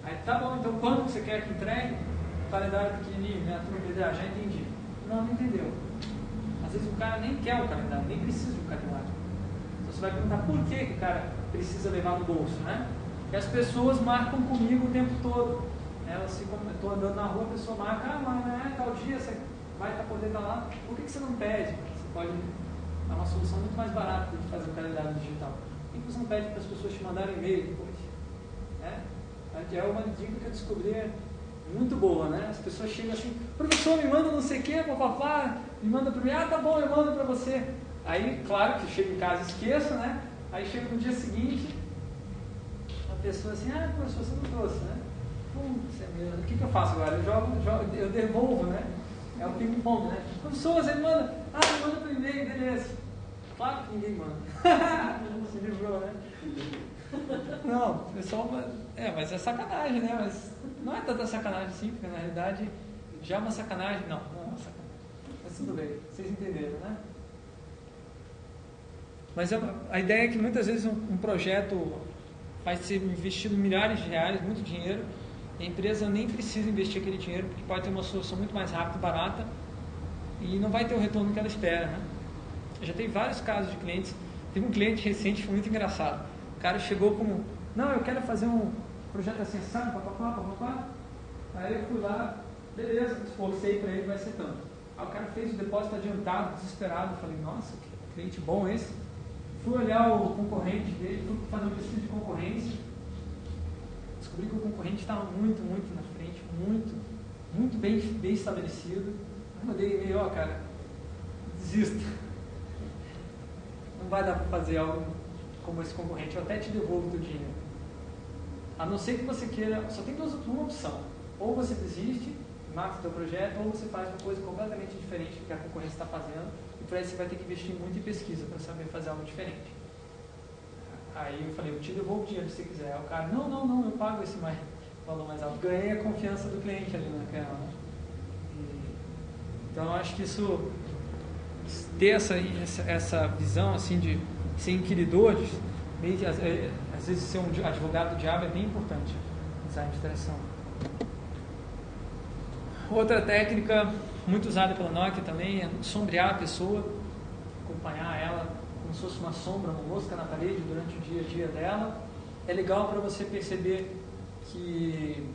Aí tá bom, então quando você quer que entregue? O calendário pequenininho, né? A turma diz, ah, já entendi. Não, não entendeu. Às vezes o cara nem quer o calendário, nem precisa um calendário. Então você vai perguntar por que, o cara precisa levar no bolso, né? E as pessoas marcam comigo o tempo todo. Elas ficam, eu estou andando na rua, a pessoa marca, ah, mas é tal dia, você vai estar poder estar lá. Por que, que você não pede? Você pode. É uma solução muito mais barata de fazer o calendário digital. Por que você não pede para as pessoas te mandarem e-mail depois? É? É uma dica que eu descobri muito boa, né? As pessoas chegam assim, professor, me manda não sei o que, papapá, me manda para mim, ah, tá bom, eu mando para você. Aí, claro que chego em casa esqueço, né? Aí chego no dia seguinte, a pessoa assim, ah, professor, você não trouxe, né? Putz, é mesmo. O que, que eu faço agora? Eu jogo, jogo eu devolvo, né? É o ping-pong, né? Professor, você manda, ah, manda por e-mail, beleza. Claro que ninguém manda. Se livrou, né? Não, o pessoal. É, mas é sacanagem, né? Mas não é tanta sacanagem assim, porque na realidade já é uma sacanagem. Não, não é uma sacanagem. Mas tudo bem, vocês entenderam, né? Mas a, a ideia é que muitas vezes um, um, projeto vai ser investido milhares de reais, muito dinheiro, e a empresa nem precisa investir aquele dinheiro, porque pode ter uma solução muito mais rápida e barata, e não vai ter o retorno que ela espera, né? Já tenho vários casos de clientes. Teve um cliente recente foi muito engraçado cara chegou como, não, eu quero fazer um projeto assim, sabe, papapá, papapá. Aí eu fui lá, beleza, esforcei para ele, vai ser tanto. Aí o cara fez o depósito adiantado, desesperado. Falei, nossa, que cliente bom esse. Fui olhar o concorrente dele, fui fazer uma pesquisa de concorrência. Descobri que o concorrente estava muito, muito na frente, muito, muito bem, bem estabelecido. Aí mandei e-mail, ó, cara, desista. Não vai dar para fazer algo como esse concorrente, eu até te devolvo teu dinheiro. A não ser que você queira, só tem duas, uma opção. Ou você desiste, mata o teu projeto, ou você faz uma coisa completamente diferente do que a concorrência está fazendo, e para isso você vai ter que investir muito em pesquisa para saber fazer algo diferente. Aí eu falei, eu te devolvo o dinheiro se você quiser. Aí o cara, não, não, não, eu pago esse mais, valor mais alto. Ganhei a confiança do cliente ali naquela. Então eu acho que isso, ter essa, essa, visão assim de ser inquiridores, meio que, às, é, às vezes ser um advogado do diabo é bem importante de interação. Outra técnica muito usada pela Nokia também é sombrear a pessoa, acompanhar ela como se fosse uma sombra, uma mosca na parede durante o dia a dia dela. É legal para você perceber que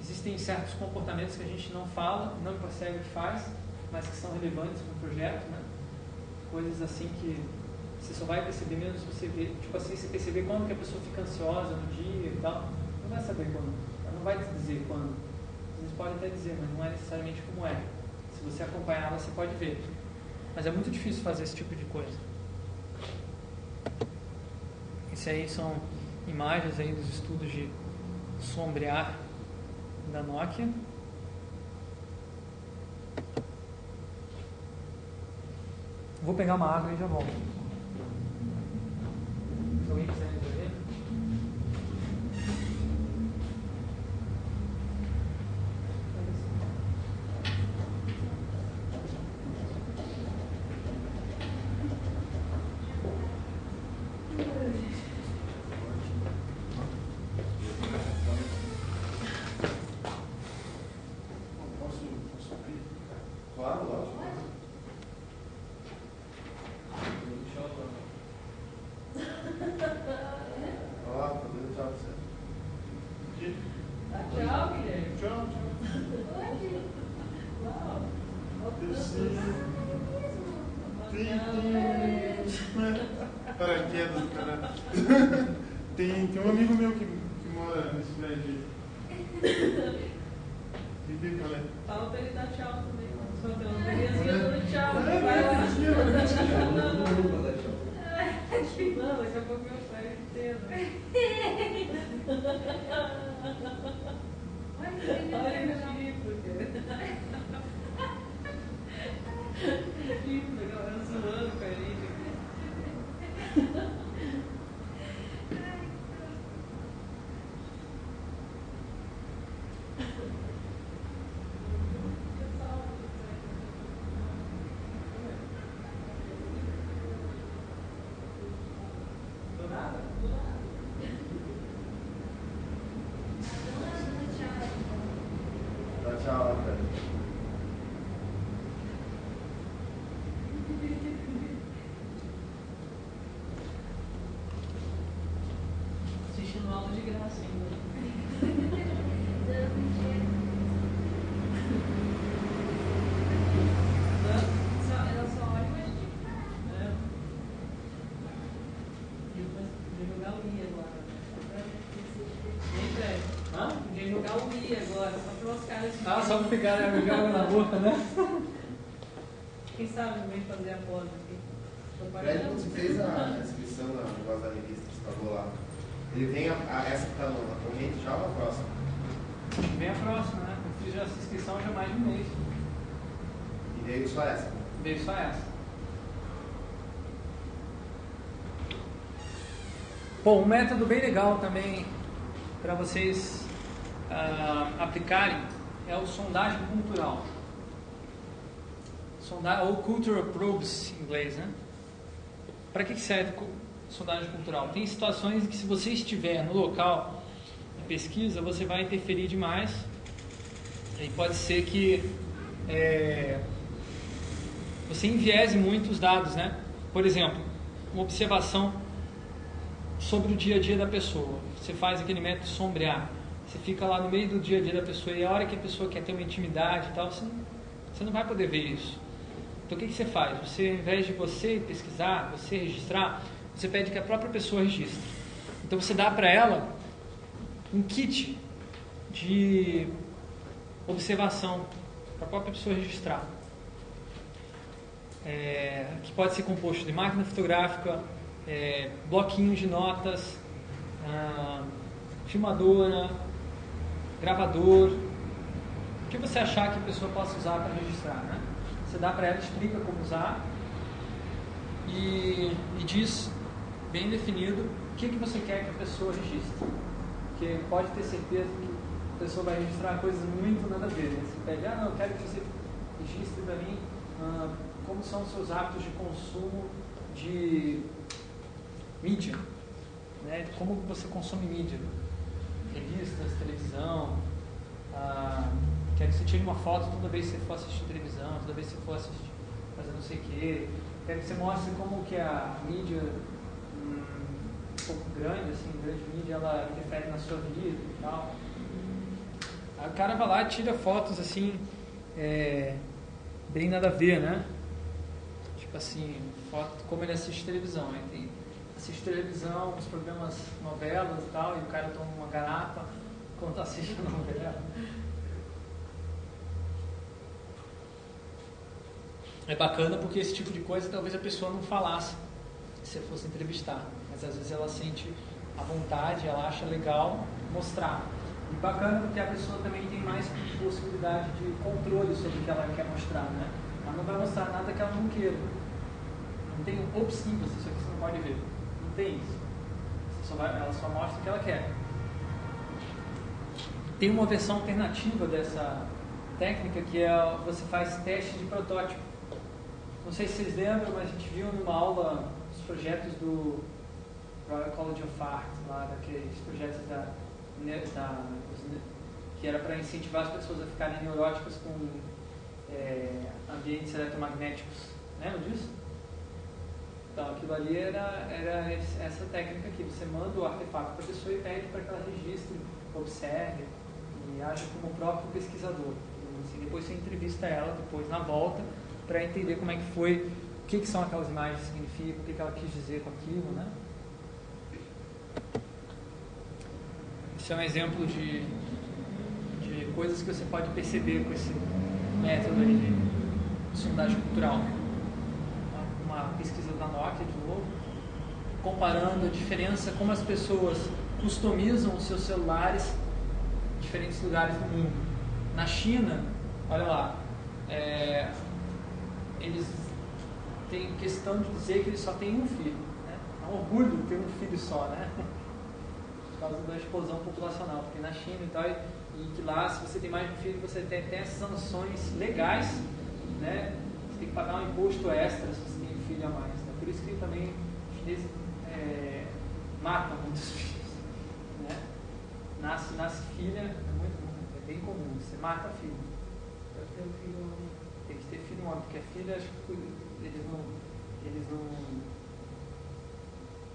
existem certos comportamentos que a gente não fala, não percebe que faz, mas que são relevantes para o projeto, né? coisas assim que você só vai perceber mesmo se você ver, tipo assim, você perceber quando que a pessoa fica ansiosa no dia e tal, não vai saber quando, ela não vai te dizer quando. Às vezes pode até dizer, mas não é necessariamente como é. Se você acompanhar ela, você pode ver. Mas é muito difícil fazer esse tipo de coisa. Isso aí são imagens aí dos estudos de sombrear da Nokia. Vou pegar uma água e já volto. Se alguém quiser só pra pegar a água na boca, né? Quem sabe vem fazer a pose aqui. Fred, você fez a inscrição na negócio da revista que você pagou lá, ele vem a, a- essa que tá no- na corrente já ou a próxima? Vem a próxima, né? Eu fiz essa inscrição já mais de um mês. E veio só essa. Veio só essa. Bom, um método bem legal também para vocês ah, aplicarem é o sondagem cultural. Sonda ou cultural probes em inglês, né? Para que serve sondagem cultural? Tem situações que se você estiver no local de pesquisa, você vai interferir demais e pode ser que é, você enviese muito os dados, né? Por exemplo, uma observação sobre o dia a dia da pessoa. Você faz aquele método sombrear. Você fica lá no meio do dia a dia da pessoa e a hora que a pessoa quer ter uma intimidade e tal, você não, você não vai poder ver isso. Então o que, que você faz? Você, ao invés de você pesquisar, você registrar, você pede que a própria pessoa registre. Então você dá para ela um kit de observação para a própria pessoa registrar. É, que pode ser composto de máquina fotográfica, é, bloquinhos de notas, ah, filmadora, gravador, o que você achar que a pessoa possa usar para registrar. Né? Você dá para ela, explica como usar e, e diz bem definido o que, que você quer que a pessoa registre. Porque pode ter certeza que a pessoa vai registrar coisas muito nada a ver. Né? Você pede, ah, não, eu quero que você registre para mim ah, como são os seus hábitos de consumo de mídia, né? como você consome mídia, revistas, televisão. Ah, quero que você tire uma foto toda vez que você for assistir televisão, toda vez que você for assistir, fazer não sei o quê. Quero que você mostre como que a mídia hum, um pouco grande, assim, grande mídia, ela interfere na sua vida e tal. O cara vai lá e tira fotos assim, é, bem nada a ver, né? Tipo assim, foto como ele assiste televisão. Aí tem, assiste televisão, os programas, novelas e tal, e o cara toma uma garapa enquanto assiste a novela. É bacana porque esse tipo de coisa talvez a pessoa não falasse se fosse entrevistar, mas às vezes ela sente a vontade, ela acha legal mostrar. E bacana porque a pessoa também tem mais possibilidade de controle sobre o que ela quer mostrar, né? Ela não vai mostrar nada que ela não queira. Não tem um obscivas, isso aqui você não pode ver. Tem isso. Só vai- ela só mostra o que ela quer. Tem uma versão alternativa dessa técnica que é você faz teste de protótipo. Não sei se vocês lembram, mas a gente viu numa aula os projetos do Royal College of Art, lá daqueles projetos da, ne- da que era para incentivar as pessoas a ficarem neuróticas com é, ambientes eletromagnéticos. Lembra disso? Então, aquilo ali era, era esse- essa técnica aqui. Você manda o artefato para a pessoa e pede para que ela registre, observe e aja como próprio pesquisador. assim. depois você entrevista ela, depois na volta, para entender como é que foi, o que, que são aquelas imagens significam, o que, que ela quis dizer com aquilo, né? Isso é um exemplo de coisas que você pode perceber com esse método de sondagem cultural. Uma pesquisa da Nokia, de novo, comparando a diferença, como as pessoas customizam os seus celulares em diferentes lugares do mundo. Na China, olha lá, é, eles têm questão de dizer que eles só têm um filho. Né? É um orgulho ter um filho só, né? Por causa da explosão populacional, porque na China e tal, e, que lá, se você tem mais de um filho, você tem, tem as sanções legais, né? Você tem que pagar um imposto extra se você tem um filho a mais. Né? Por isso que também os chineses é, matam muitos filhos. Né? Nasce, nasce filha, é, muito, é bem comum, você mata filho. Tem que ter filho homem, porque a filha, acho que eles não. Eles não.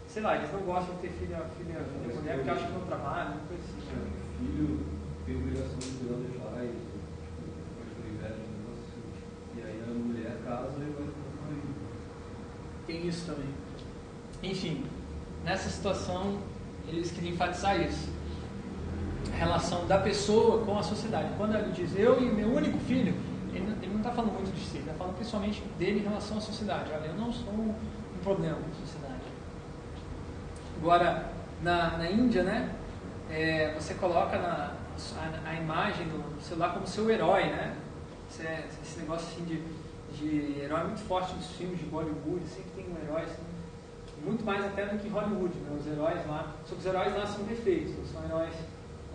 Sei lá, eles não gostam de ter filha, filha, filha mulher porque acham que não trabalham, uma coisa assim. O filho tem obrigação de cuidar dos pais, depois do inverno, negócio. E aí a mulher casa e vai ficar com o marido. Tem isso também. Enfim, nessa situação, eles queriam enfatizar isso. A relação da pessoa com a sociedade. Quando ele diz eu e meu único filho, ele não- está falando muito de si, ele está falando principalmente dele em relação à sociedade. Olha, eu não sou um problema para a sociedade. Agora, na, na Índia, né, é, você coloca na, a, a imagem do celular como seu herói, né? Esse, é- esse negócio assim de, de herói muito forte nos filmes de Bollywood, sempre tem um herói assim, muito mais até do que Hollywood, né? Os heróis lá, só que os heróis lá são perfeitos, são heróis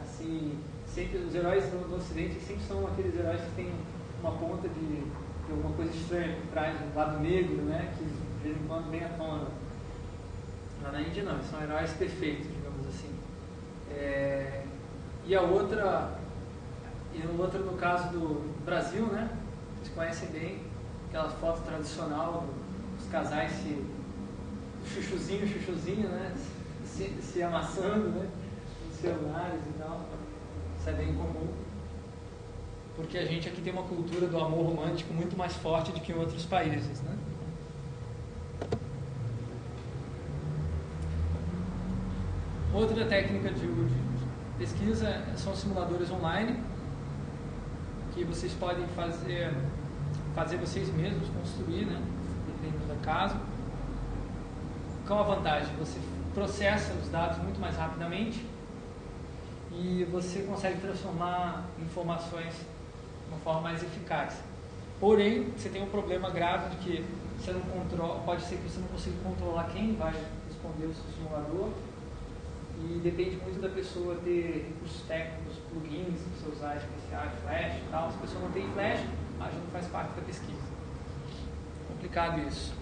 assim, sempre os heróis do, do Ocidente sempre são aqueles heróis que têm uma ponta de, de alguma coisa estranha por trás, do lado negro, né? Que de vez em quando vem à tona. Lá na Índia não, são heróis perfeitos, digamos assim. É, e a outra, e a outra no caso do Brasil, né? Vocês conhecem bem aquela foto tradicional do- dos casais se chuchuzinho, chuchuzinho, né? Se, se amassando, né? Nos celulares e tal. Isso é bem comum. Porque a gente aqui tem uma cultura do amor romântico muito mais forte do que em outros países, né? Outra técnica de, de pesquisa são simuladores online, que vocês podem fazer, fazer vocês mesmos, construir, né? dependendo da caso. Qual a vantagem? Você processa os dados muito mais rapidamente e você consegue transformar informações de uma forma mais eficaz. Porém, você tem um problema grave de que você não controla, pode ser que você não consiga controlar quem vai responder o seu simulador e depende muito da pessoa ter recursos técnicos, plugins que você usar especiais, flash e tal. Se a pessoa não tem flash, já não faz parte da pesquisa. Complicado isso.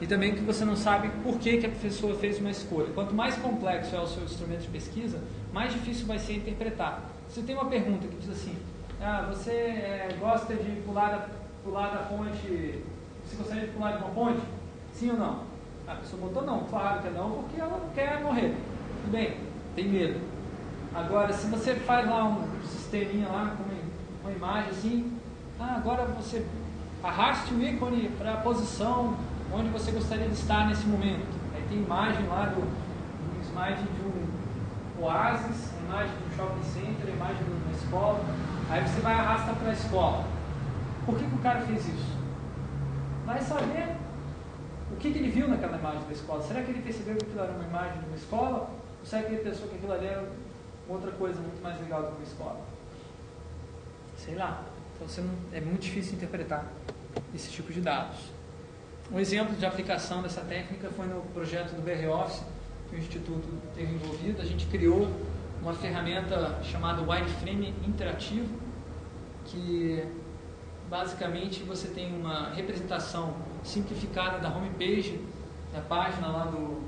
E também que você não sabe por que, que a pessoa fez uma escolha. Quanto mais complexo é o seu instrumento de pesquisa, mais difícil vai ser interpretar. Se tem uma pergunta que diz assim, ah, você eh, gosta de pular da, pular da ponte, você gostaria de pular de uma ponte? Sim ou não? A pessoa botou não, claro que é não, porque ela não quer morrer. Tudo bem, tem medo. Agora, se você faz lá um sisteminha lá com uma, uma imagem assim, ah, agora você arraste o ícone para a posição onde você gostaria de estar nesse momento. Aí tem imagem lá do um slide de um oásis, imagem de um shopping center, imagem de uma escola. Aí você vai arrastar para a escola. Por que, que o cara fez isso? Vai saber o que, que ele viu naquela imagem da escola. Será que ele percebeu que aquilo era uma imagem de uma escola? Ou será que ele pensou que aquilo ali era outra coisa muito mais legal do que uma escola? Sei lá. Então você não, é muito difícil interpretar esse tipo de dados. Um exemplo de aplicação dessa técnica foi no projeto do BR Office, que o Instituto teve envolvido. A gente criou uma ferramenta chamada Wireframe Interativo, que basicamente você tem uma representação simplificada da homepage, da página lá do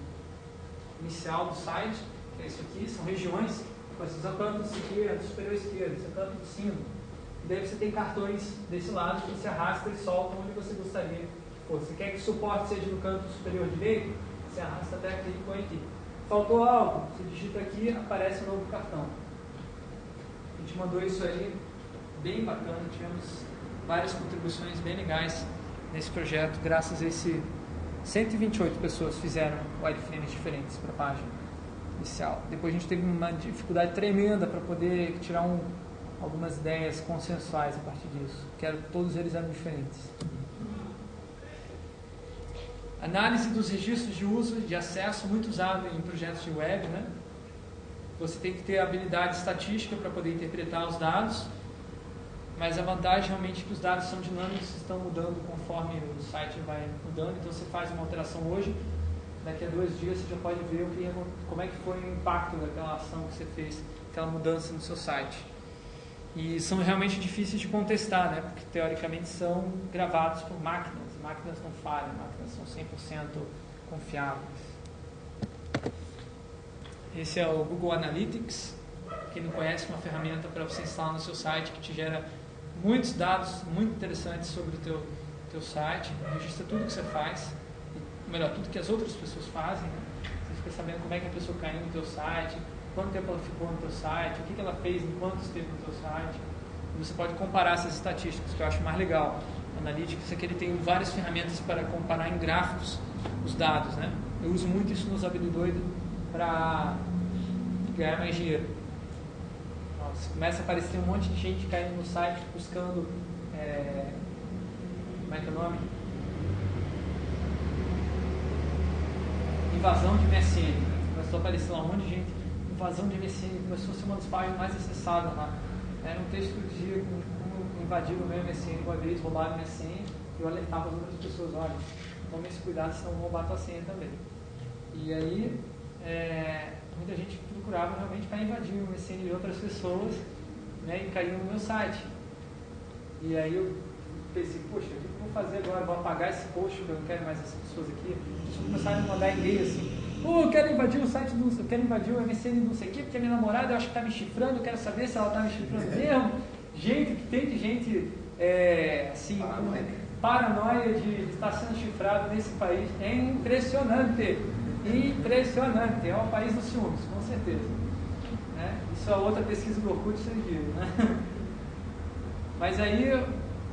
inicial do site, que é isso aqui, são regiões, você usa canto esquerdo, superior esquerdo, esse canto de cima. Daí você tem cartões desse lado que você arrasta e solta onde você gostaria que fosse. Você quer que o suporte seja no canto superior direito? Você arrasta até aqui e põe aqui. Faltou algo? Você digita aqui, aparece um novo cartão. A gente mandou isso aí, bem bacana, tivemos várias contribuições bem legais nesse projeto, graças a esse 128 pessoas fizeram wireframes diferentes para a página inicial. Depois a gente teve uma dificuldade tremenda para poder tirar um, algumas ideias consensuais a partir disso, que eram, todos eles eram diferentes. Análise dos registros de uso de acesso, muito usado em projetos de web, né? Você tem que ter habilidade estatística para poder interpretar os dados, mas a vantagem realmente é que os dados são dinâmicos, estão mudando conforme o site vai mudando, então você faz uma alteração hoje, daqui a dois dias você já pode ver o que, como é que foi o impacto daquela ação que você fez, aquela mudança no seu site. E são realmente difíceis de contestar, né? porque teoricamente são gravados por máquinas, máquinas não falham, máquinas são 100% confiáveis. Esse é o Google Analytics. Quem não conhece, uma ferramenta para você instalar no seu site que te gera muitos dados muito interessantes sobre o teu, teu site, registra tudo que você faz, melhor, tudo que as outras pessoas fazem. Né? Você fica sabendo como é que a pessoa caiu no teu site, quanto tempo ela ficou no teu site, o que, que ela fez enquanto esteve no teu site. Você pode comparar essas estatísticas, que eu acho mais legal. Analytics é que ele tem várias ferramentas para comparar em gráficos os dados. Né? Eu uso muito isso nos Habilidoido para ganhar mais dinheiro. Nossa, começa a aparecer um monte de gente caindo no site buscando. É, como é que é o nome? Invasão de MSN. Começou a aparecer lá um monte de gente. Invasão de MSN. Começou a ser uma das páginas mais acessadas lá. Era um texto que dizia como, invadiram o meu MSN uma vez, roubaram o MSN. E eu alertava as outras pessoas: olha, tome esse cuidado, senão vão roubar a tua senha também. E aí é, muita gente procurava realmente para invadir o MSN de outras pessoas né, e cair no meu site. E aí eu pensei, poxa, o que eu vou fazer agora? Vou apagar esse post, porque eu não quero mais essas pessoas aqui. As começaram a mandar e-mail assim, pô, eu quero invadir o site do eu quero invadir o MSN do não sei o quê, porque a minha namorada eu acho que está me chifrando, eu quero saber se ela está me chifrando mesmo. Gente, que tem de gente é, assim, paranoia. paranoia de estar sendo chifrado nesse país. É impressionante. Impressionante, é o país dos ciúmes, com certeza. Né? Isso é outra pesquisa do Orkut, vocês viram. Né? Mas aí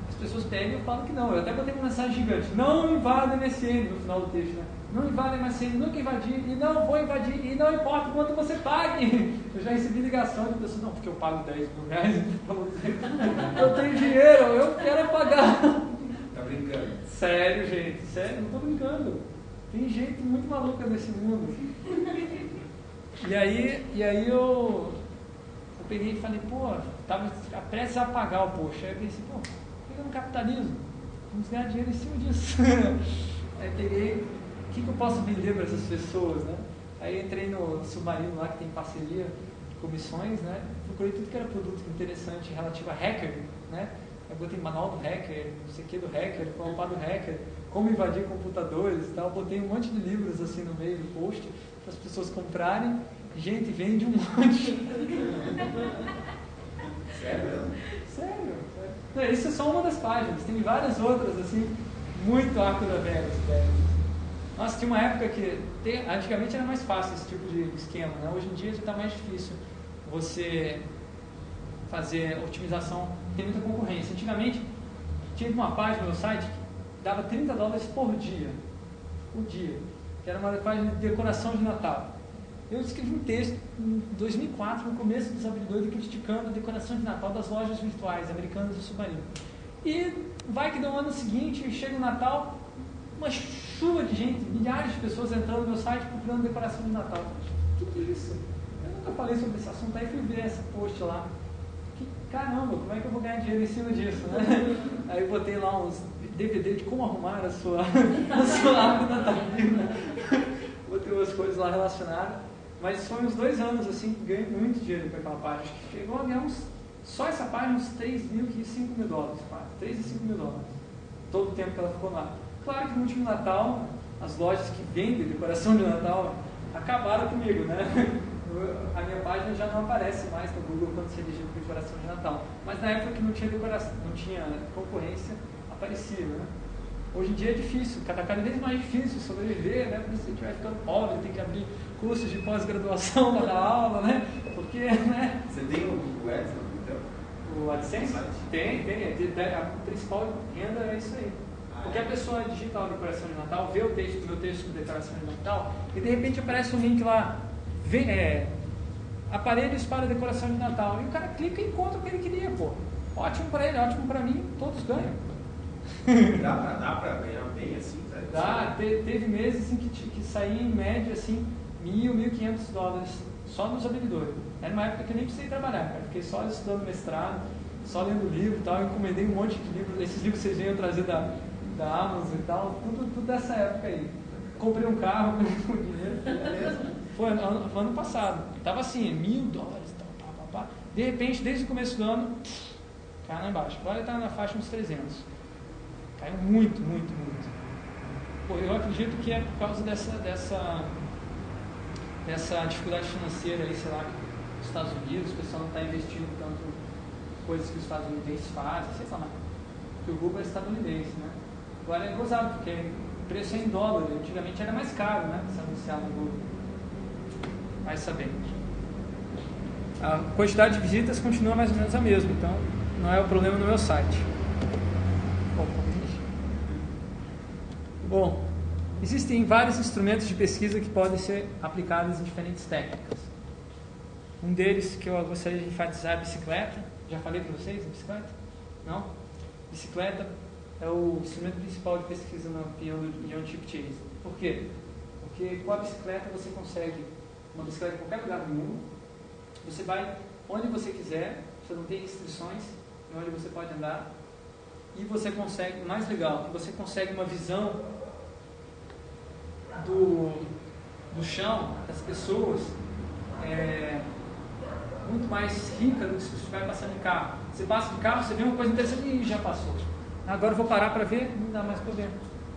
as pessoas pegam e falam que não. Eu até botei uma mensagem gigante: não invada MSN no final do texto. Né? Não invada MSN, nunca invadir, e não vou invadir, e não importa quanto você pague. Eu já recebi ligação de pessoas: não, porque eu pago 10 mil reais Eu tenho dinheiro, eu quero pagar. Tá brincando? Sério, gente, sério, não estou brincando. Tem gente muito maluca nesse mundo. E aí, e aí eu, eu peguei e falei, pô, estava prestes a apagar o post. Aí eu pensei, pô, fica no capitalismo. Vamos ganhar dinheiro em cima disso. aí peguei, que, que eu posso vender para essas pessoas, né? Aí entrei no submarino lá que tem parceria comissões, né? Procurei tudo que era produto interessante relativo a hacker, né? Eu botei manual do hacker, não sei o que do hacker, qual do hacker como invadir computadores e tal. Botei um monte de livros assim no meio do post para as pessoas comprarem. Gente, vende um monte. Sério? Sério? Não, isso é só uma das páginas. Tem várias outras, assim, muito arco da velha. Nossa, tinha uma época que antigamente era mais fácil esse tipo de esquema, né? Hoje em dia já está mais difícil você fazer otimização, tem muita concorrência. Antigamente tinha uma página no site dava 30 dólares por dia. Por dia. Que era uma página de decoração de Natal. Eu escrevi um texto em 2004, no começo dos habilidades, criticando a decoração de Natal das lojas virtuais americanas do Submarino. E vai que no ano seguinte, chega o Natal, uma chuva de gente, milhares de pessoas entrando no meu site procurando decoração de Natal. O que, que é isso? Eu nunca falei sobre esse assunto, aí fui ver esse post lá. Que caramba, como é que eu vou ganhar dinheiro em cima disso, né? Aí eu botei lá uns DVD de como arrumar a sua, a sua árvore natalina. Botei umas coisas lá relacionadas. Mas foi uns dois anos assim que ganhei muito dinheiro com aquela página. Acho que chegou a ganhar uns, só essa página uns 3 mil e 5 mil dólares, quase. 3 e 5 mil dólares. Todo o tempo que ela ficou lá. Claro que no último Natal, as lojas que vendem decoração de Natal acabaram comigo, né? A minha página já não aparece mais no Google quando você digita decoração de Natal. Mas na época que não tinha decoração, não tinha concorrência, aparecia, né? Hoje em dia é difícil, cada, cada vez mais difícil sobreviver, né? Por isso a gente vai ficando pobre, tem que abrir cursos de pós-graduação para dar aula, né? Porque, né? Você tem o Google Ads então? O AdSense? Tem, tem. A principal renda é isso aí. Porque a é? pessoa digita a decoração de Natal, vê o texto, meu texto de decoração de Natal, e de repente aparece um link lá, vem, é, aparelhos para decoração de Natal. E o cara clica e encontra o que ele queria, pô. Ótimo para ele, ótimo para mim, todos ganham. Dá pra, dá pra ganhar bem assim, tá? Dá, te- teve meses assim, que, que saía em média assim, mil, mil quinhentos dólares só nos habilidores. Era uma época que eu nem precisei trabalhar, cara. Fiquei só estudando mestrado, só lendo livro e tal, encomendei um monte de livros, esses livros que vocês venham trazer da, da Amazon e tal, tudo, tudo dessa época aí. Comprei um carro com dinheiro. Foi ano, foi ano passado. Tava assim, mil dólares, tal, pá, pá, pá. De repente, desde o começo do ano, caiu lá embaixo. Agora está na faixa uns 300. Caiu muito, muito, muito. Pô, eu acredito que é por causa dessa, dessa, dessa dificuldade financeira aí, sei lá, que os Estados Unidos, o pessoal não está investindo tanto coisas que os Estados Unidos fazem, sei lá. Porque o Google é estadunidense, né? Agora é gozado, porque o preço é em dólar, antigamente era mais caro, né? Se anunciar no Google. Vai saber. A quantidade de visitas continua mais ou menos a mesma, então não é o problema no meu site. Bom, existem vários instrumentos de pesquisa que podem ser aplicados em diferentes técnicas. Um deles que eu gostaria de enfatizar é a bicicleta. Já falei para vocês a bicicleta? Não? Bicicleta é o instrumento principal de pesquisa piano de John Chip Chase. Por quê? Porque com a bicicleta você consegue uma bicicleta em qualquer lugar do mundo. Você vai onde você quiser, você não tem restrições em onde você pode andar. E você consegue, mais legal, você consegue uma visão do, do chão, das pessoas, é, muito mais rica do que se você estiver passando de carro. Você passa de carro, você vê uma coisa interessante e já passou. Agora eu vou parar para ver, não dá mais ver.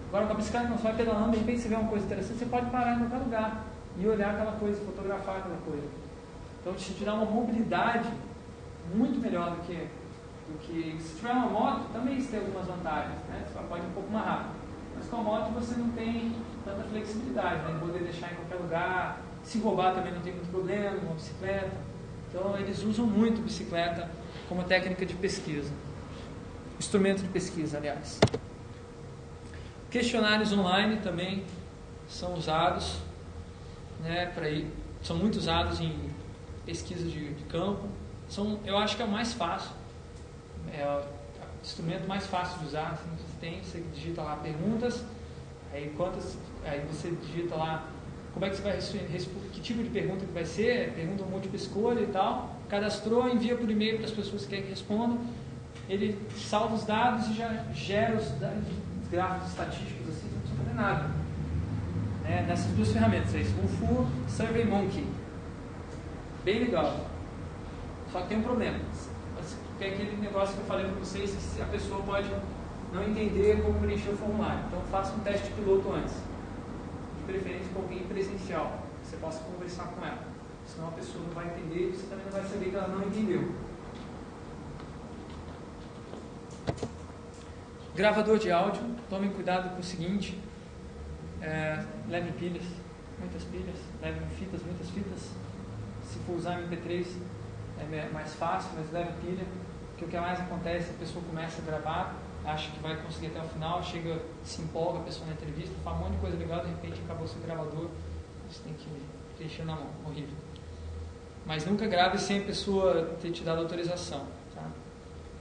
Agora com a bicicleta não, você vai pedalando, de repente você vê uma coisa interessante, você pode parar em qualquer lugar e olhar aquela coisa, fotografar aquela coisa. Então te dá uma mobilidade muito melhor do que, do que se tiver uma moto, também isso tem algumas vantagens, né? Você pode ir um pouco mais rápido. Mas com a moto você não tem tanta flexibilidade, né? De poder deixar em qualquer lugar. Se roubar também não tem muito problema, uma bicicleta. Então eles usam muito bicicleta como técnica de pesquisa. Instrumento de pesquisa, aliás. Questionários online também são usados, né, para são muito usados em pesquisa de, de campo. São, eu acho que é o mais fácil, é o instrumento mais fácil de usar. Assim, você tem, você digita lá perguntas, aí quantas, aí você digita lá como é que você vai que tipo de pergunta que vai ser, pergunta múltipla escolha e tal. Cadastrou, envia por e-mail para as pessoas que querem que respondam. Ele salva os dados e já gera os, os gráficos estatísticos assim, não precisa fazer nada. Né? Nessas duas ferramentas, aí, Fufu, SurveyMonkey. Bem legal. Só que tem um problema. Tem aquele negócio que eu falei para vocês que a pessoa pode não entender como preencher o formulário. Então faça um teste piloto antes. De preferência com alguém presencial. Que você possa conversar com ela. Senão a pessoa não vai entender e você também não vai saber que ela não entendeu. Gravador de áudio, tomem cuidado com o seguinte, é, leve pilhas, muitas pilhas, leve fitas, muitas fitas. Se for usar MP3 é mais fácil, mas leve pilha, porque o que mais acontece, a pessoa começa a gravar, acha que vai conseguir até o final, chega, se empolga a pessoa na entrevista, fala um monte de coisa legal, de repente acabou seu gravador, você tem que preencher na mão, horrível. Mas nunca grave sem a pessoa ter te dado autorização?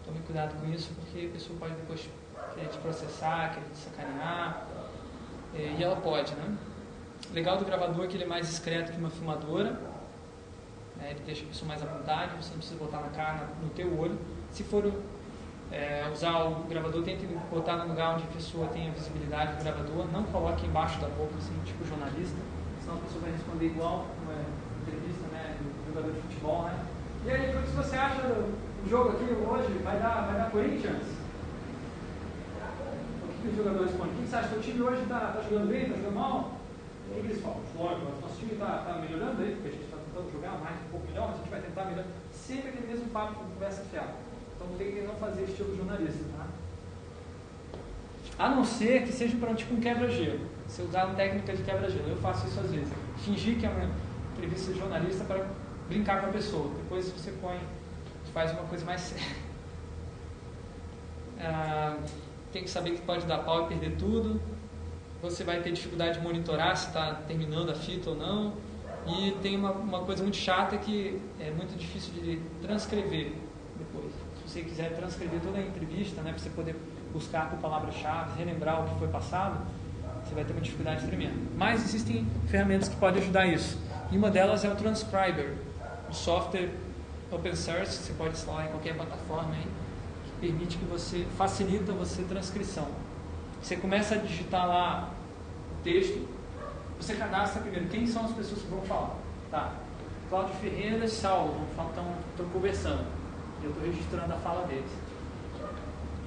Tome cuidado com isso, porque a pessoa pode depois querer te processar, querer te sacanear, é, e ela pode, né? O legal do gravador é que ele é mais discreto que uma filmadora, né? ele deixa a pessoa mais à vontade, você não precisa botar na cara, no teu olho. Se for é, usar o gravador, tente botar no lugar onde a pessoa tenha visibilidade do gravador, não coloque embaixo da boca, assim, tipo jornalista, senão a pessoa vai responder igual uma entrevista, né, do jogador de futebol, né? E aí, o que você acha do jogo aqui hoje? Vai dar, vai dar Corinthians? O que, que os jogadores respondem? O que você acha? O time hoje está tá jogando bem, está jogando mal? O que, que eles falam? Lógico, nosso time está tá melhorando aí, porque a gente está tentando jogar mais um pouco melhor, a gente vai tentar melhorar. Sempre aquele mesmo papo com conversa fiada. Então tem que não fazer estilo jornalista, tá? A não ser que seja para tipo um quebra-gelo. Você usar uma técnica de quebra-gelo. Eu faço isso às vezes. Fingir que é uma entrevista de jornalista para brincar com a pessoa. Depois você põe, faz uma coisa mais séria. Ah, tem que saber que pode dar pau e perder tudo. Você vai ter dificuldade de monitorar se está terminando a fita ou não. E tem uma, uma coisa muito chata que é muito difícil de transcrever depois. Se você quiser transcrever toda a entrevista, né, para você poder buscar por palavras-chave, relembrar o que foi passado, você vai ter uma dificuldade tremenda. Mas existem ferramentas que podem ajudar isso. E uma delas é o Transcriber, um software open source, você pode instalar em qualquer plataforma aí, que permite que você, facilita você transcrição. Você começa a digitar lá o texto, você cadastra primeiro quem são as pessoas que vão falar. Tá, Cláudio Ferreira e Saulo estão conversando. Eu estou registrando a fala deles.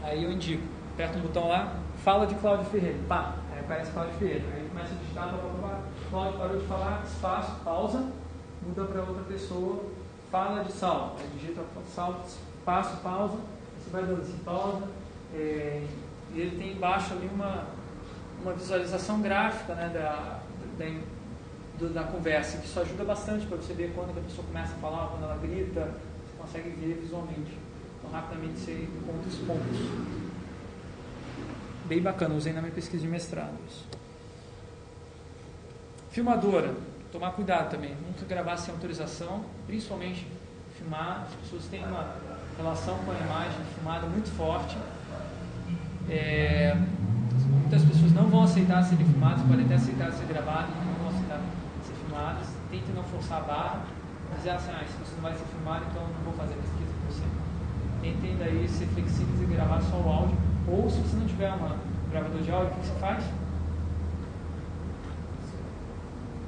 Aí eu indico, aperto um botão lá, fala de Cláudio Ferreira. Pá, aí aparece Cláudio Ferreira. Aí começa a digitar, blá, blá, blá. Cláudio parou de falar, espaço, pausa, muda para outra pessoa, fala de Saulo. Aí digita Saulo, espaço, pausa, você vai dando assim, pausa. É, e ele tem embaixo ali uma, uma visualização gráfica né, da, da, da conversa, que isso ajuda bastante para você ver quando a pessoa começa a falar, quando ela grita, você consegue ver visualmente. Então, rapidamente você encontra os pontos. Bem bacana, usei na minha pesquisa de mestrado. Isso. Filmadora, tomar cuidado também, nunca gravar sem autorização, principalmente filmar, as pessoas têm uma relação com a imagem filmada muito forte. É, muitas pessoas não vão aceitar serem filmadas, podem até aceitar ser gravadas, não vão aceitar ser filmadas. Tente não forçar a barra, dizer assim, ah, se você não vai ser filmado, então não vou fazer pesquisa com você. Tentem daí ser flexíveis e gravar só o áudio. Ou se você não tiver uma gravador de áudio, o que você faz?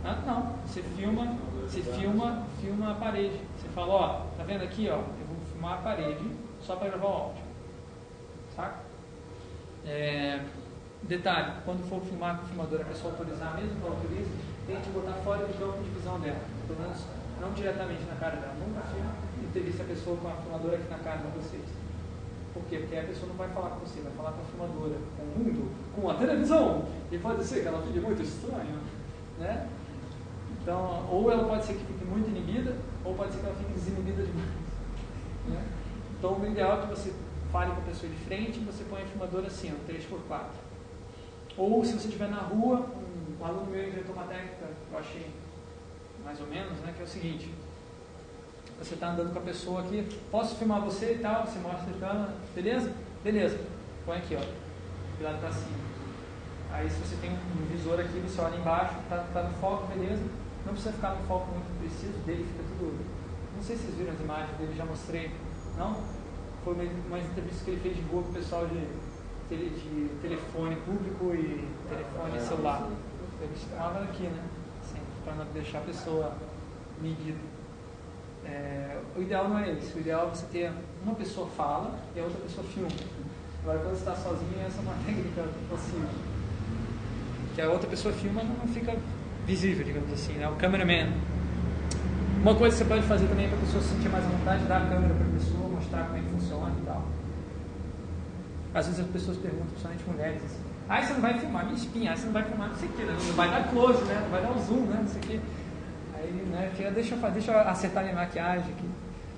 Ah, não, você filma, você filma, filma a parede. Você fala, ó, tá vendo aqui, ó, eu vou filmar a parede só para gravar o áudio. Saca? É, detalhe, quando for filmar com o filmador, a pessoa autorizar, mesmo que autorize, tente botar fora do campo de visão dela. Pelo menos não diretamente na cara dela. Nunca entrevista a pessoa com a filmadora aqui na cara de vocês. Por quê? Porque a pessoa não vai falar com você, vai falar com a filmadora, com o mundo, com a televisão. E pode ser que ela fique muito estranha, né? Então, ou ela pode ser que fique muito inibida, ou pode ser que ela fique desinibida demais. Né? Então, o ideal é que você fale com a pessoa de frente e você põe a filmadora assim, ó, 3x4. Ou se você estiver na rua, um, um aluno meu inventou uma técnica que eu achei mais ou menos, né, que é o seguinte. Você está andando com a pessoa aqui, posso filmar você e tal, você mostra a câmera, beleza? Beleza. Põe aqui, ó, virado para cima. Aí se você tem um visor aqui, você olha embaixo, está tá no foco, beleza? Não precisa ficar no foco muito preciso, dele fica tudo. Não sei se vocês viram as imagens dele, já mostrei. Não? Foi uma, entrevista que ele fez de boa com o pessoal de, tele, de telefone público e telefone celular. Ele estava aqui, né? Assim, para não deixar a pessoa medida. É, o ideal não é esse. O ideal é você ter uma pessoa fala e a outra pessoa filma. Agora, quando você está sozinho, essa é uma técnica possível. Que a outra pessoa filma não fica visível, digamos assim, né? O cameraman. Uma coisa que você pode fazer também para a pessoa se sentir mais à vontade, dar a câmera para a pessoa, mostrar como é que funciona e tal. Às vezes as pessoas perguntam, principalmente mulheres, assim, ah, você não vai filmar minha espinha, você não vai filmar não sei o que, né? não vai dar close, né? não vai dar o zoom, né? não sei o que. Aí, né, fica, deixa, eu, deixa eu acertar minha maquiagem aqui.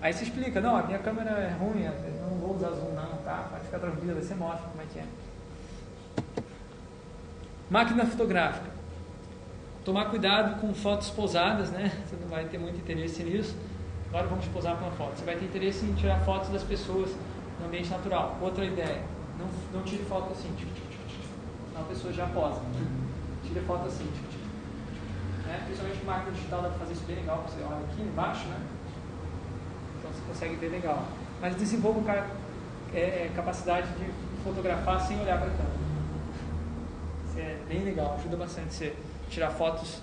Aí você explica, não, a minha câmera é ruim, eu não vou usar zoom não, tá? Pode ficar tranquila, você mostra como é que é. Máquina fotográfica. Tomar cuidado com fotos pousadas, né? Você não vai ter muito interesse nisso. Agora vamos posar para uma foto. Você vai ter interesse em tirar fotos das pessoas no ambiente natural. Outra ideia, não, não tire foto assim. Senão a pessoa já posa. Tire foto assim. Né? Principalmente máquina digital dá para fazer isso bem legal. Você olha aqui embaixo, né? Então você consegue ver legal. Mas desenvolva é, é, capacidade de fotografar sem olhar para a câmera. Isso é bem legal, ajuda bastante você tirar fotos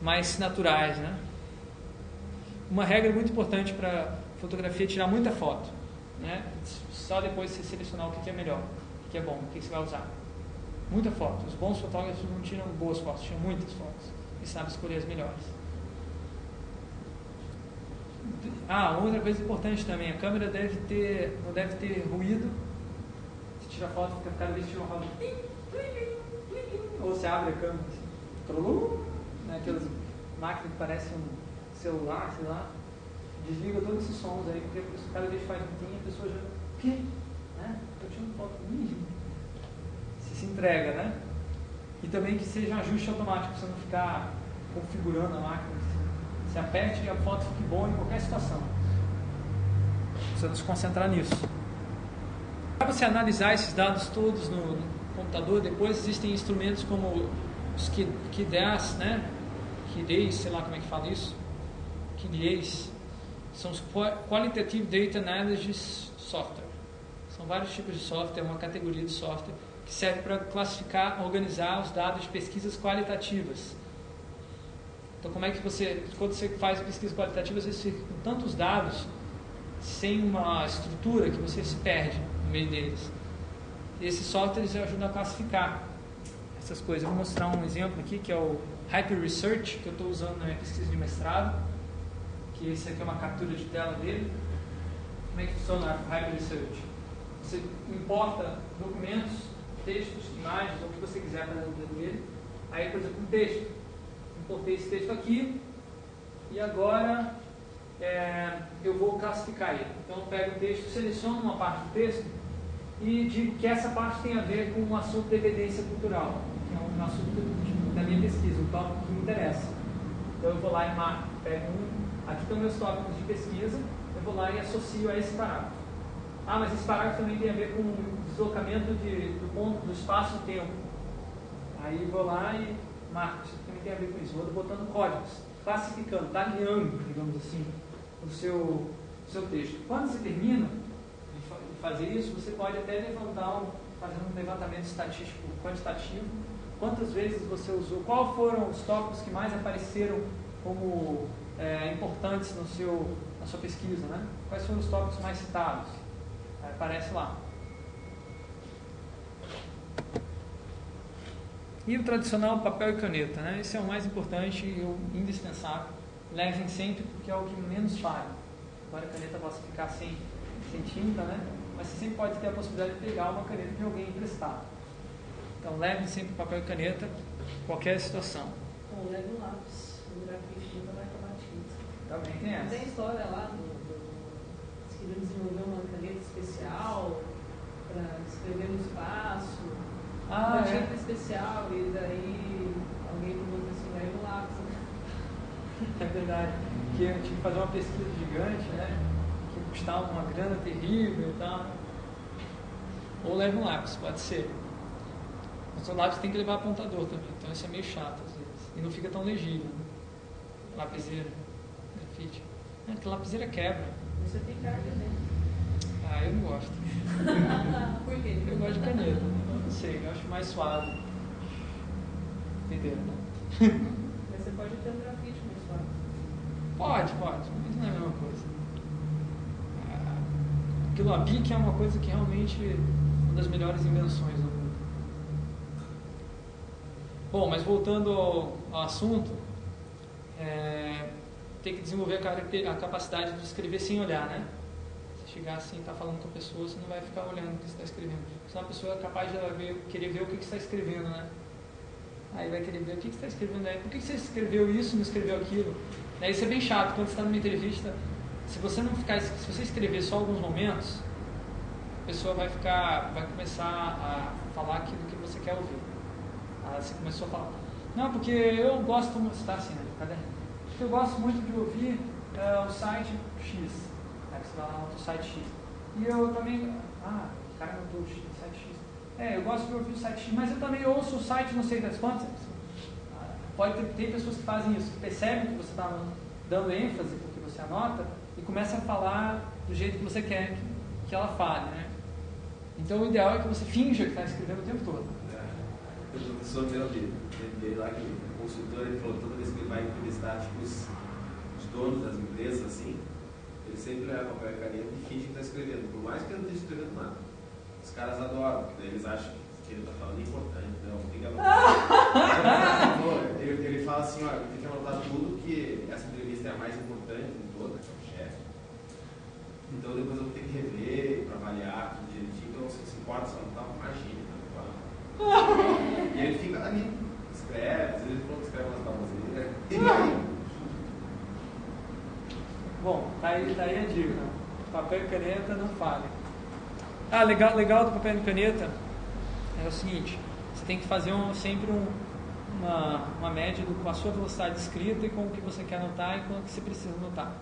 mais naturais, né? Uma regra muito importante para fotografia é tirar muita foto, né? Só depois você selecionar o que é melhor, o que é bom, o que você vai usar. Muita foto. Os bons fotógrafos não tiram boas fotos, tiram muitas fotos e sabem escolher as melhores. Ah, outra coisa importante também, a câmera deve ter, não deve ter ruído. Se tira foto, fica cada vez que tira uma foto. Ou você abre a câmera assim, né, aquelas máquinas que parecem um celular, sei lá, desliga todos esses sons aí, porque cada vez faz um tim, a pessoa já. O quê? Né? Eu tirando foto mínimo. Se se entrega, né? E também que seja ajuste automático, você não ficar configurando a máquina. Se aperte e a foto fique boa em qualquer situação. Precisa se concentrar nisso. Para você analisar esses dados todos no computador, depois existem instrumentos como os KDAS, né? KDAS, sei lá como é que fala isso. KDAs, são os Qualitative Data Analysis Software. São vários tipos de software, uma categoria de software que serve para classificar, organizar os dados de pesquisas qualitativas. Então, como é que você, quando você faz pesquisa qualitativa, às vezes fica com tantos dados sem uma estrutura que você se perde no meio deles. Esses softwares ajudam a classificar essas coisas. Eu vou mostrar um exemplo aqui que é o Hyper Research, que eu estou usando na minha pesquisa de mestrado, que esse aqui é uma captura de tela dele. Como é que funciona o Hyper Research? Você importa documentos, textos, imagens, ou o que você quiser para dentro dele. Aí, por exemplo, um texto. Importei esse texto aqui e agora é, eu vou classificar ele. Então, eu pego o texto, seleciono uma parte do texto e digo que essa parte tem a ver com um assunto de evidência cultural, que é um assunto da minha pesquisa, um tópico que me interessa. Então, eu vou lá e marco, pego um, aqui estão meus tópicos de pesquisa, eu vou lá e associo a esse parágrafo. Ah, mas esse parágrafo também tem a ver com o deslocamento de, do ponto, do espaço e tempo. Aí vou lá e marco, isso também tem a ver com isso. Vou botando códigos, classificando, tagueando, digamos assim, o seu, seu texto. Quando você termina fazer isso, você pode até levantar um, fazer um levantamento estatístico quantitativo. Quantas vezes você usou, qual foram os tópicos que mais apareceram como é, importantes no seu, na sua pesquisa, né? Quais foram os tópicos mais citados? aparece lá. E o tradicional papel e caneta, né? Esse é o mais importante e o indispensável. Levem sempre porque é o que menos falha. Agora a caneta possa ficar sem, sem tinta, né? Mas você sempre pode ter a possibilidade de pegar uma caneta de alguém emprestado. Então levem sempre papel e caneta, qualquer situação. Ou leve um lápis, o grafite nunca vai acabar tinta. Também tem essa. Tem história lá do queria desenvolver uma caneta especial para escrever no espaço, ah, uma é. tinta especial, e daí alguém perguntou assim, vai no lápis. É verdade. Que eu tive que fazer uma pesquisa gigante, né? Que custava uma grana terrível e tal. Ou leva um lápis, pode ser. Mas o lápis tem que levar apontador também, então isso é meio chato às vezes. E não fica tão legível. Né? Lapiseira, grafite. É, que lapiseira quebra. Você tem carga dentro. Ah, eu não gosto. Por quê? Eu gosto de caneta. Não sei, eu acho mais suave. Entendeu, né? Mas você pode ter um grafite mais suave. Pode, pode, mas não é a mesma coisa. Aquilo a BIC é uma coisa que realmente é uma das melhores invenções do mundo. Bom, mas voltando ao, ao assunto, é, tem que desenvolver a, a, capacidade de escrever sem olhar, né? Se chegar assim e estar tá falando com a pessoa, você não vai ficar olhando o que está escrevendo. Senão a pessoa é capaz de ver, querer ver o que, está escrevendo, né? Aí vai querer ver o que, está escrevendo aí. Por que, você escreveu isso não escreveu aquilo? Isso é bem chato, quando você está numa entrevista, se você não ficar, se você escrever só alguns momentos, a pessoa vai ficar, vai começar a falar aquilo que você quer ouvir. Aí você começou a falar, não, porque eu gosto, você está assim, né, caderno eu gosto muito de ouvir uh, o site X. Aí você vai lá no site X. E eu também. Ah, o cara não o site X. É, eu gosto de ouvir o site X, mas eu também ouço o site não sei das quantas. Pode ter, ter pessoas que fazem isso, que percebem que você está dando ênfase porque você anota e começa a falar do jeito que você quer que, que ela fale, né? Então o ideal é que você finja que está escrevendo o tempo todo. É, o professor meu dele, dele lá que é consultor, ele falou toda vez que ele vai entrevistar tipo, os, os donos das empresas, assim, ele sempre leva papel e caneta e finge que está escrevendo, por mais que ele não esteja escrevendo nada. Os caras adoram, porque daí eles acham que ele está falando é importante, não, tem que anotar. ele, ele fala assim, olha, tem que anotar tudo que essa entrevista é a mais importante de toda, que é o chefe. Então depois eu vou ter que rever para avaliar tudo direitinho, então se se importa, só não tá, imagina, tá? E ele fica ali, escreve, às vezes que escreve umas baboseiras. Bom, tá aí, tá a dica. Papel e caneta não falha. Ah, legal, legal do papel e caneta é o seguinte, você tem que fazer um, sempre um, uma, uma média do, com a sua velocidade de escrita e com o que você quer anotar e com o que você precisa anotar.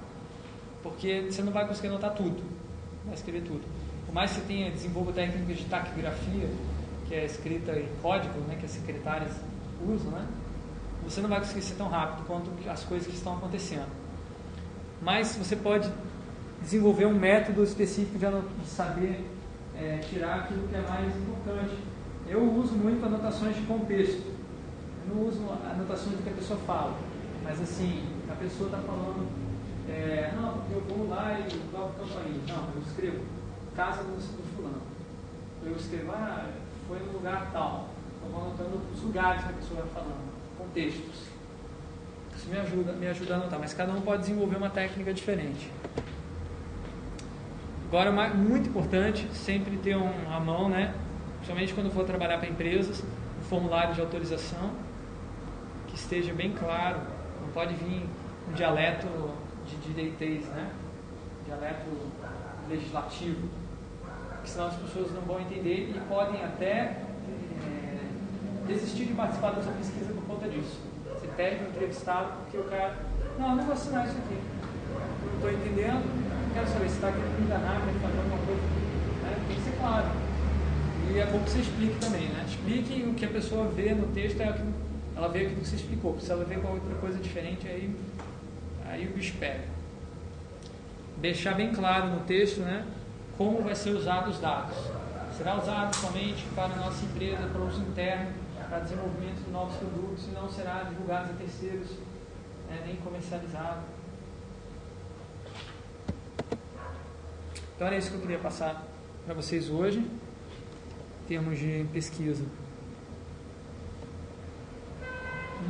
Porque você não vai conseguir anotar tudo, vai escrever tudo. Por mais que você tenha desenvolva técnicas de taquigrafia, que é escrita em código, né, que as secretárias usam, né, você não vai conseguir ser tão rápido quanto as coisas que estão acontecendo. Mas você pode desenvolver um método específico de, de saber é, tirar aquilo que é mais importante. Eu uso muito anotações de contexto. Eu não uso anotações do que a pessoa fala. Mas assim, a pessoa está falando, é, não, eu vou lá e toco campainha. Não, eu escrevo casa do, do fulano. Eu escrevo, ah, foi no lugar tal. Eu vou anotando os lugares que a pessoa vai falando, contextos. Isso me ajuda, me ajuda a anotar, mas cada um pode desenvolver uma técnica diferente. Agora, muito importante, sempre ter um, a mão, né? Principalmente quando for trabalhar para empresas, um formulário de autorização que esteja bem claro. Não pode vir um dialeto de direitez, né? Dialeto legislativo, porque senão as pessoas não vão entender e podem até é, desistir de participar da sua pesquisa por conta disso. Você pede um entrevistado porque o cara, não, não vou assinar isso aqui. Não estou entendendo, quero saber se está querendo me enganar, querendo fazer alguma coisa. Né? Tem que ser claro. E é bom que você explique também, né? Explique o que a pessoa vê no texto, é aquilo, ela vê aquilo que você explicou. Se ela vê com outra coisa diferente, aí, aí o bicho pega. Deixar bem claro no texto, né? Como vai ser usado os dados. Será usado somente para a nossa empresa, para uso interno, para desenvolvimento de novos produtos, e não será divulgado a terceiros, né? nem comercializado. Então era isso que eu queria passar para vocês hoje, em termos de pesquisa.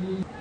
E...